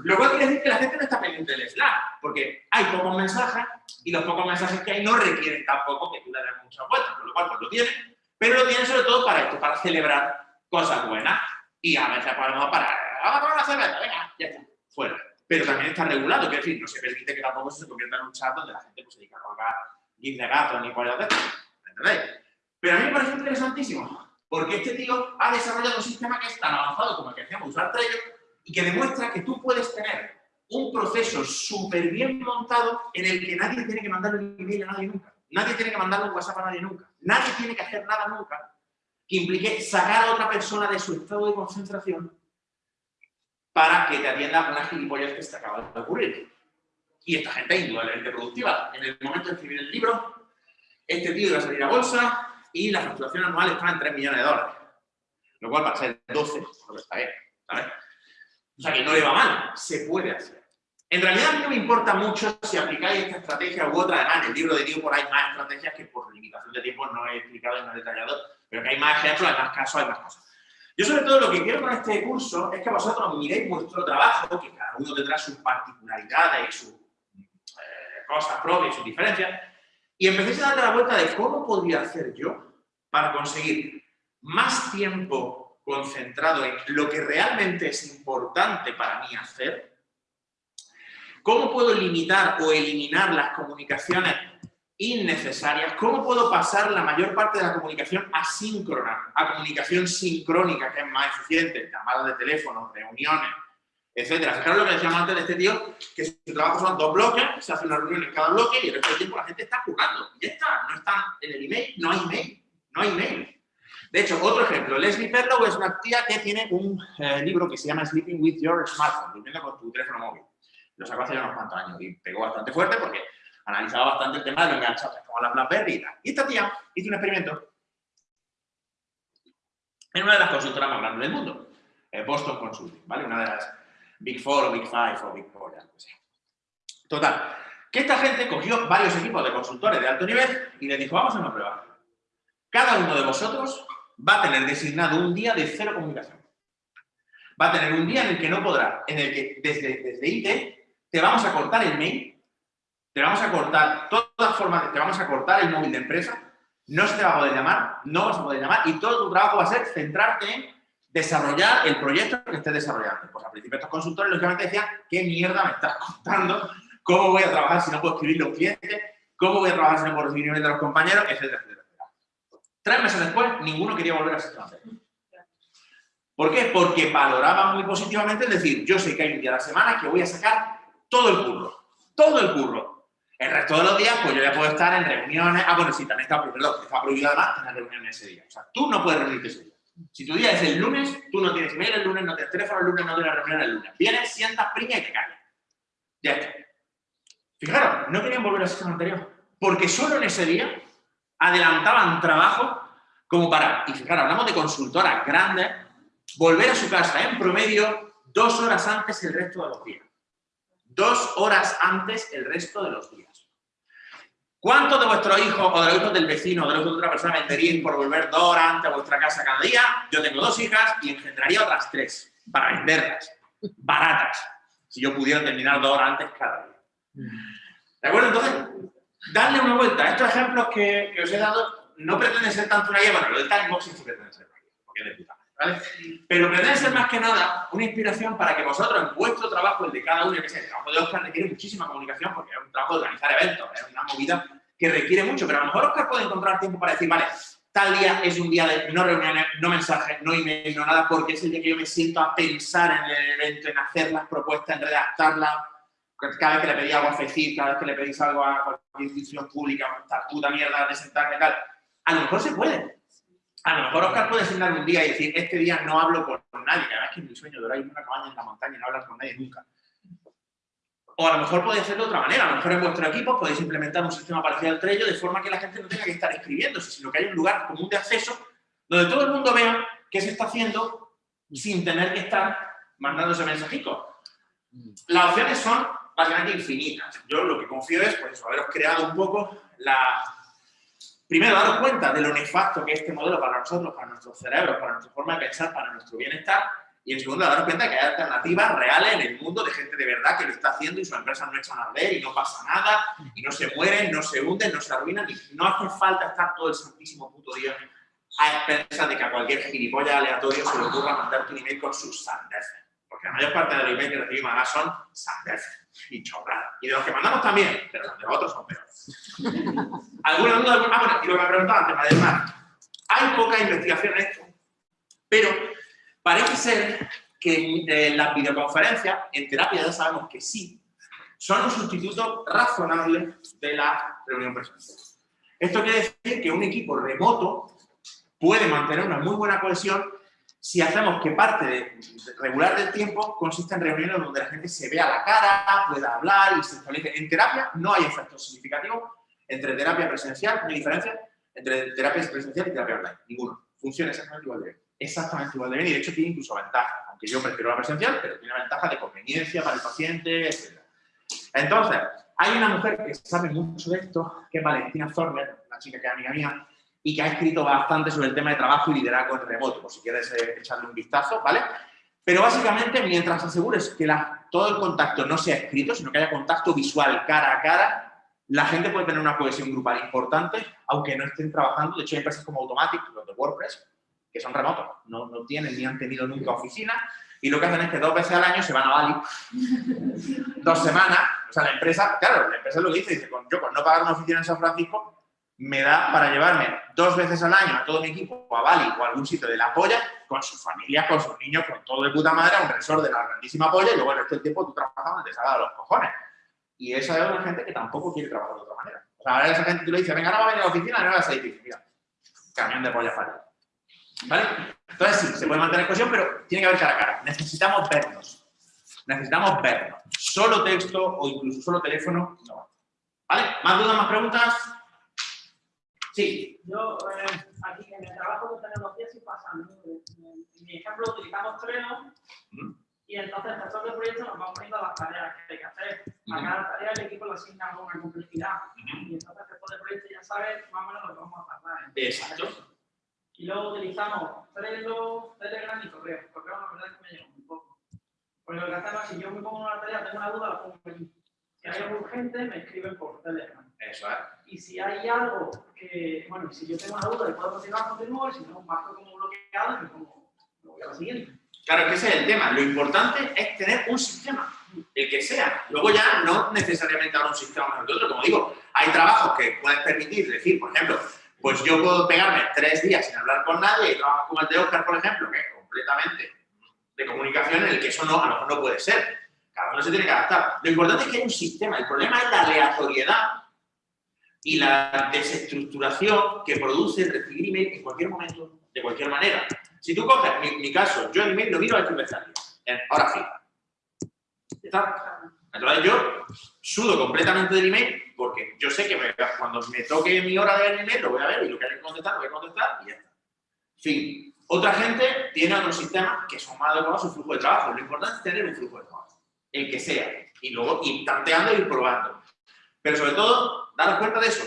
Lo cual quiere decir que la gente no está pendiente del Slack, porque hay pocos mensajes y los pocos mensajes que hay no requieren tampoco que tú le des muchas vueltas, con lo cual pues lo tienen, pero lo tienen sobre todo para esto, para celebrar cosas buenas y a veces podemos para, vamos a tomar una cerveza, venga, ya está, fuera. Pero también está regulado, que es decir, no se permite que tampoco se convierta en un chat donde la gente pues, se dedica a colgar gif de gato ni pollas de ¿entendéis? Pero a mí me parece interesantísimo, porque este tío ha desarrollado un sistema que es tan avanzado como el que hacíamos usar Trello y que demuestra que tú puedes tener un proceso súper bien montado en el que nadie tiene que mandarle un email a nadie nunca. Nadie tiene que mandarle un WhatsApp a nadie nunca. Nadie tiene que hacer nada nunca que implique sacar a otra persona de su estado de concentración para que te atienda una gilipollas que se acaba de ocurrir. Y esta gente es indudablemente productiva. En el momento de escribir el libro, este tío iba a salir a bolsa y la facturación anual está en 3 millones de dólares. Lo cual para ser 12, pues está bien. O sea que no le va mal, se puede hacer. En realidad no me importa mucho si aplicáis esta estrategia u otra, además en el libro de por ahí más estrategias que por limitación de tiempo no he explicado y no he detallado pero que hay más ejemplos, hay más casos, hay más cosas. Yo sobre todo lo que quiero con este curso es que vosotros miréis vuestro trabajo, que cada uno tendrá sus particularidades y sus eh, cosas propias, sus diferencias, y empecéis a darle la vuelta de cómo podría hacer yo para conseguir más tiempo concentrado en lo que realmente es importante para mí hacer, cómo puedo limitar o eliminar las comunicaciones innecesarias, ¿cómo puedo pasar la mayor parte de la comunicación asíncrona a comunicación sincrónica, que es más eficiente, llamadas de teléfono, reuniones, etcétera? Fijaros lo que decíamos antes de este tío, que su trabajo son dos bloques, se hace una reunión en cada bloque y el resto del tiempo la gente está jugando. Y ya está, no están en el email, no hay email, no hay email. De hecho, otro ejemplo, Leslie Perlow es una tía que tiene un eh, libro que se llama Sleeping with Your Smartphone, durmiendo con tu teléfono móvil. Lo sacó hace ya unos cuantos años y pegó bastante fuerte porque analizaba bastante el tema de los enganchados, como la BlackBerry y tal. Y esta tía hizo un experimento en una de las consultoras más grandes del mundo, eh, Boston Consulting, ¿vale? Una de las Big Four o Big Five o Big Four, ya no sé. Total, que esta gente cogió varios equipos de consultores de alto nivel y les dijo, vamos a una prueba. Cada uno de vosotros va a tener designado un día de cero comunicación. Va a tener un día en el que no podrá, en el que desde, desde IT te vamos a cortar el mail te vamos a cortar todas formas, te vamos a cortar el móvil de empresa, no se te va a poder llamar, no vas a poder llamar y todo tu trabajo va a ser centrarte en desarrollar el proyecto que estés desarrollando. Pues al principio estos consultores lógicamente decían, ¿qué mierda me estás contando? ¿Cómo voy a trabajar si no puedo escribir los clientes? ¿Cómo voy a trabajar si no puedo recibir de los compañeros? Etcétera, etcétera, Tres meses después, ninguno quería volver a ser ¿Por qué? Porque valoraban muy positivamente, es decir, yo sé que hay un día a la semana que voy a sacar todo el curro, todo el curro, el resto de los días, pues yo ya puedo estar en reuniones. Ah, bueno, sí, también está, perdón, está prohibido además tener reuniones ese día. O sea, tú no puedes reunirte ese día. Si tu día es el lunes, tú no tienes mail el lunes, no tienes teléfono el lunes, no tienes reunión el lunes. Vienes, sientas, priña y te callas. Ya está. Fijaros, no querían volver al sistema anterior. Porque solo en ese día adelantaban trabajo como para, y fijaros, hablamos de consultoras grandes, volver a su casa en promedio dos horas antes el resto de los días. Dos horas antes el resto de los días. ¿Cuántos de vuestros hijos o de los hijos del vecino o de los hijos de otra persona venderían por volver dos horas antes a vuestra casa cada día? Yo tengo dos hijas y engendraría otras tres para venderlas, baratas, si yo pudiera terminar dos horas antes cada día. ¿De acuerdo? Entonces, darle una vuelta. Estos ejemplos que, os he dado no pretenden ser tanto una guía, bueno, lo del time boxing sí pretende ser porque es de puta ¿vale? Pero pretende ser más que nada una inspiración para que vosotros, en vuestro trabajo, el de cada uno, que sé, el trabajo de Oscar requiere muchísima comunicación porque es un trabajo de organizar eventos, es una movida que requiere mucho, pero a lo mejor Oscar puede encontrar tiempo para decir, vale, tal día es un día de no reuniones, no mensajes, no email, no nada, porque es el día que yo me siento a pensar en el evento, en hacer las propuestas, en redactarlas, cada vez que le pedí algo a FECIR, cada vez que le pedís algo a cualquier institución pública, esta puta mierda de sentarme tal, a lo mejor se puede. A lo mejor Oscar puede sentar un día y decir, este día no hablo con nadie, que además que es mi sueño de orar en una cabaña en la montaña y no hablar con nadie nunca. O a lo mejor podéis hacerlo de otra manera, a lo mejor en vuestro equipo podéis implementar un sistema parecido al Trello de forma que la gente no tenga que estar escribiéndose, sino que haya un lugar común de acceso donde todo el mundo vea qué se está haciendo sin tener que estar mandándose mensajitos. Las opciones son básicamente infinitas. Yo lo que confío es, pues, haberos creado un poco la... Primero, daros cuenta de lo nefasto que es este modelo para nosotros, para nuestros cerebros, para nuestra forma de pensar, para nuestro bienestar, y en segundo, daros cuenta de que hay alternativas reales en el mundo de gente de verdad que lo está haciendo y sus empresas no echan a ver y no pasa nada, y no se mueren, no se hunden, no se arruinan, y no hace falta estar todo el santísimo puto día a expensas de que a cualquier gilipollas aleatorio se le ocurra mandarte un email con sus sandeces. Porque la mayor parte de los emails que recibimos ahora son sandeces y chorradas. Y de los que mandamos también, pero los de otros son peores. ¿Alguna duda? Ah, bueno, y lo que me preguntaba antes, Mademar. Hay poca investigación en esto, pero Parece ser que las videoconferencias, en terapia ya sabemos que sí, son un sustituto razonable de la reunión presencial. Esto quiere decir que un equipo remoto puede mantener una muy buena cohesión si hacemos que parte de, regular del tiempo consiste en reuniones donde la gente se vea la cara, pueda hablar y se establece. En terapia no hay efectos significativos entre terapia presencial, no hay diferencia entre terapia presencial y terapia online, ninguno. Funciona exactamente igual de bien exactamente igual de bien y de hecho tiene incluso ventaja, aunque yo prefiero la presencial, pero tiene ventaja de conveniencia para el paciente, etc. Entonces, hay una mujer que sabe mucho de esto, que es Valentina Zorner, una chica que es amiga mía, y que ha escrito bastante sobre el tema de trabajo y liderazgo en remoto, por si quieres eh, echarle un vistazo, ¿vale? Pero básicamente, mientras asegures que la, todo el contacto no sea escrito, sino que haya contacto visual cara a cara, la gente puede tener una cohesión grupal importante, aunque no estén trabajando. De hecho, hay empresas como Automatic, los de WordPress, que son remotos, no, no tienen ni han tenido nunca oficina, y lo que hacen es que dos veces al año se van a Bali, dos semanas, o sea, la empresa, claro, la empresa lo dice, dice, yo con no pagar una oficina en San Francisco, me da para llevarme dos veces al año a todo mi equipo a Bali o a algún sitio de la polla, con sus familias, con sus niños, con todo de puta madre, a un resort de la grandísima polla, y luego el resto tiempo tú trabajas donde te salga de los cojones. Y esa es una gente que tampoco quiere trabajar de otra manera. O sea, ahora esa gente tú le dices, venga, ahora va a venir a la oficina, no vas a decir, mira, camión de polla para ¿Vale? Entonces sí, se puede mantener cohesión, pero tiene que haber cara a cara. Necesitamos vernos. Necesitamos vernos. Solo texto o incluso solo teléfono, no. ¿Vale? ¿Más dudas, más preguntas? Sí. Yo, eh, aquí en el trabajo tenemos días sí pasa. En mi ejemplo utilizamos Trello y entonces nosotros del proyecto nos vamos poniendo las tareas que hay que hacer. A cada tarea el equipo le asigna una complejidad. Y entonces después del proyecto ya sabes más o menos lo que vamos a tardar. Exacto. Y luego utilizamos Trello, Telegram y correo. Correo la verdad es que me llega un poco. Porque lo que hacemos si yo me pongo una tarea, tengo una duda, la pongo aquí. Si hay algo urgente, me escriben por Telegram. Eso es. Y si hay algo que, bueno, si yo tengo una duda y puedo continuar, continúo, y si no, marco como bloqueado y me pongo, me voy a la siguiente. Claro, que ese es el tema. Lo importante es tener un sistema, el que sea. Luego ya no necesariamente ahora un sistema mejor que otro. Como digo, hay trabajos que puedes permitir decir, por ejemplo, pues yo puedo pegarme tres días sin hablar con nadie y trabajar con el de Oscar, por ejemplo, que es completamente de comunicación en el que eso no, a lo mejor no puede ser. Cada uno se tiene que adaptar. Lo importante es que hay un sistema. El problema es la aleatoriedad y la desestructuración que produce el recibir email en cualquier momento, de cualquier manera. Si tú coges mi, caso, yo el email lo miro al día, ahora sí. ¿Está? Entonces yo sudo completamente del email porque yo sé que cuando me toque mi hora de ver el email lo voy a ver y lo que hay que contestar lo voy a contestar y ya está. Fin. Otra gente tiene otros sistemas que son más adecuados a su flujo de trabajo. Lo importante es tener un flujo de trabajo, el que sea, y luego ir tanteando y probando. Pero sobre todo, daros cuenta de eso.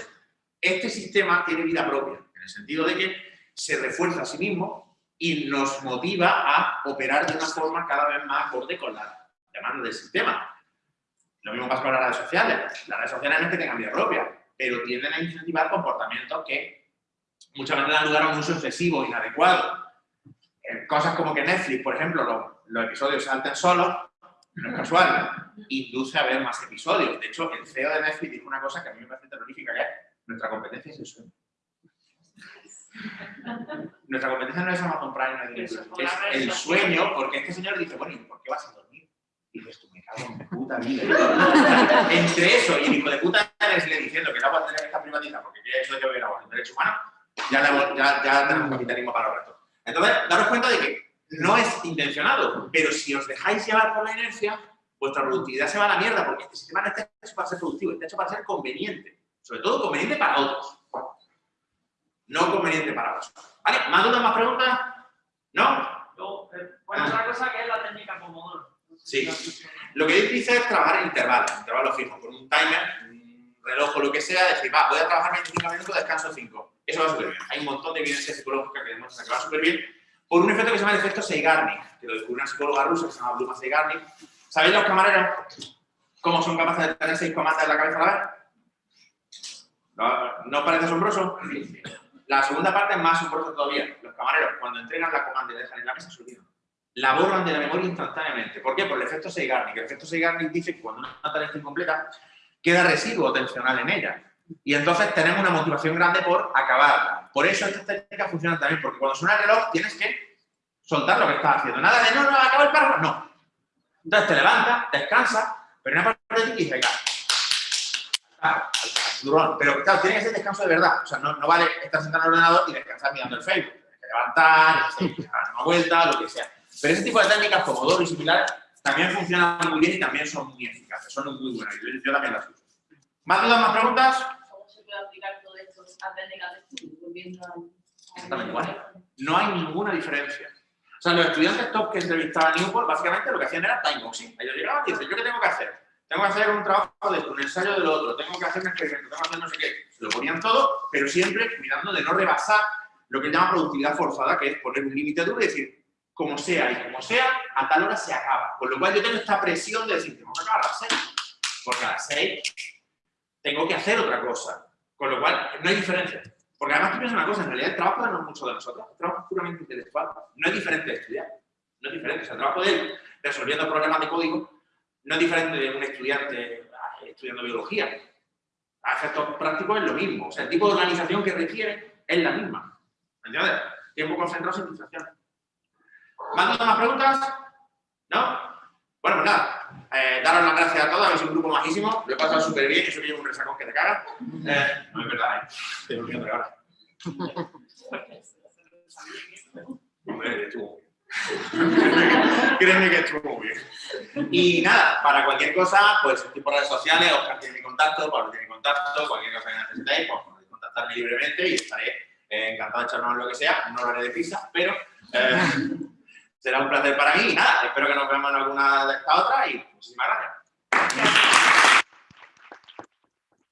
Este sistema tiene vida propia, en el sentido de que se refuerza a sí mismo y nos motiva a operar de una forma cada vez más acorde con la demanda del sistema. Lo mismo pasa con las redes sociales. Las redes sociales no es que tengan vida propia, pero tienden a incentivar comportamientos que muchas veces dan lugar a un uso excesivo, inadecuado. Eh, Cosas como que Netflix, por ejemplo, los, los episodios salten solos, no es casual, induce a ver más episodios. De hecho, el CEO de Netflix dijo una cosa que a mí me parece terrorífica, que es nuestra competencia es el sueño. Nuestra competencia no es Amazon Prime, no es Eso, es el sueño, porque este señor dice, bueno, ¿y por qué vas a dormir? Y dices tú, me cago en puta vida. Entre eso y el hijo de puta le diciendo que la agua tener esta privatizada, porque quiere eso de que beber agua es un derecho humano, ya, tenemos capitalismo para los restos. Entonces, daros cuenta de que no es intencionado, pero si os dejáis llevar por la inercia, vuestra productividad se va a la mierda, porque este sistema no está hecho para ser productivo, está hecho para ser conveniente. Sobre todo conveniente para otros. No conveniente para vosotros. ¿Vale? ¿Más dudas, más preguntas? ¿No? Luego, eh, bueno, otra cosa que es la técnica Pomodoro. No Sí. lo que dice es trabajar en intervalos, intervalos fijos, con un timer, un reloj o lo que sea, decir, va, voy a trabajar 25 minutos, descanso 5. Eso va súper bien. Hay un montón de evidencia psicológica que demuestra que va súper bien por un efecto que se llama el efecto Seigarnik, que lo descubrió una psicóloga rusa que se llama Bluma Seigarnik. ¿Sabéis los camareros cómo son capaces de tener seis comandas en la cabeza a la vez? ¿No, ¿No parece asombroso? La segunda parte es más asombrosa todavía. Los camareros, cuando entregan la comanda y dejan en la mesa, se olvidan. La borran de la memoria instantáneamente. ¿Por qué? Por el efecto Seigarnik. El efecto Seigarnik dice que cuando una tarea está incompleta, queda residuo atencional en ella. Y entonces tenemos una motivación grande por acabarla. Por eso estas técnicas funcionan también, porque cuando suena el reloj tienes que soltar lo que estás haciendo. Nada de no, no, acaba el párrafo, no. Entonces te levantas, descansas, pero una parte de ti dice, al durón. Pero claro, tiene que ser descanso de verdad. O sea, no, no vale estar sentado en el ordenador y descansar mirando el Facebook. Tienes que levantar, dar una vuelta, lo que sea. Pero ese tipo de técnicas, como Pomodoro y similares, también funcionan muy bien y también son muy eficaces. Son muy buenas. Yo también las uso. ¿Más dudas, más preguntas? ¿Cómo se puede aplicar todo esto a técnicas de estudio? Volviendo al- Exactamente igual. No hay ninguna diferencia. O sea, los estudiantes top que entrevistaban a Newport, básicamente lo que hacían era timeboxing. Ellos llegaban y dicen, ¿yo qué tengo que hacer? Tengo que hacer un trabajo de esto, un ensayo del otro, tengo que hacer un experimento, tengo que hacer no sé qué. Se lo ponían todo, pero siempre cuidando de no rebasar lo que llama productividad forzada, que es poner un límite duro y decir, como sea y como sea, a tal hora se acaba. Con lo cual yo tengo esta presión de decir, tengo que acabar a las 6, porque a las 6 tengo que hacer otra cosa. Con lo cual, no hay diferencia. Porque además tú piensas una cosa, en realidad el trabajo no es mucho de nosotros, el trabajo es puramente intelectual. No es diferente de estudiar. No es diferente. O sea, el trabajo de él resolviendo problemas de código no es diferente de un estudiante ah, estudiando biología. A efectos prácticos es lo mismo. O sea, el tipo de organización que requiere es la misma. ¿Me entiendes? Tiempo concentrado sin. ¿Más dudas, más preguntas? ¿No? Bueno, pues nada. Eh, daros las gracias a todos, sido un grupo majísimo. Lo he pasado súper bien, eso que llevo un resacón que te cagas. Eh, no es verdad, ¿eh? Estoy durmiendo ahora. Hombre, estuvo. Créeme que estuvo muy bien. Y nada, para cualquier cosa, pues estoy por redes sociales, Oscar tiene mi contacto, Pablo tiene mi contacto, cualquier cosa que necesitéis, pues podéis contactarme libremente y estaré encantado de echarnos lo que sea. No lo haré de prisa, pero será un placer para mí. y Nada, espero que nos veamos en alguna de estas otras y muchísimas gracias.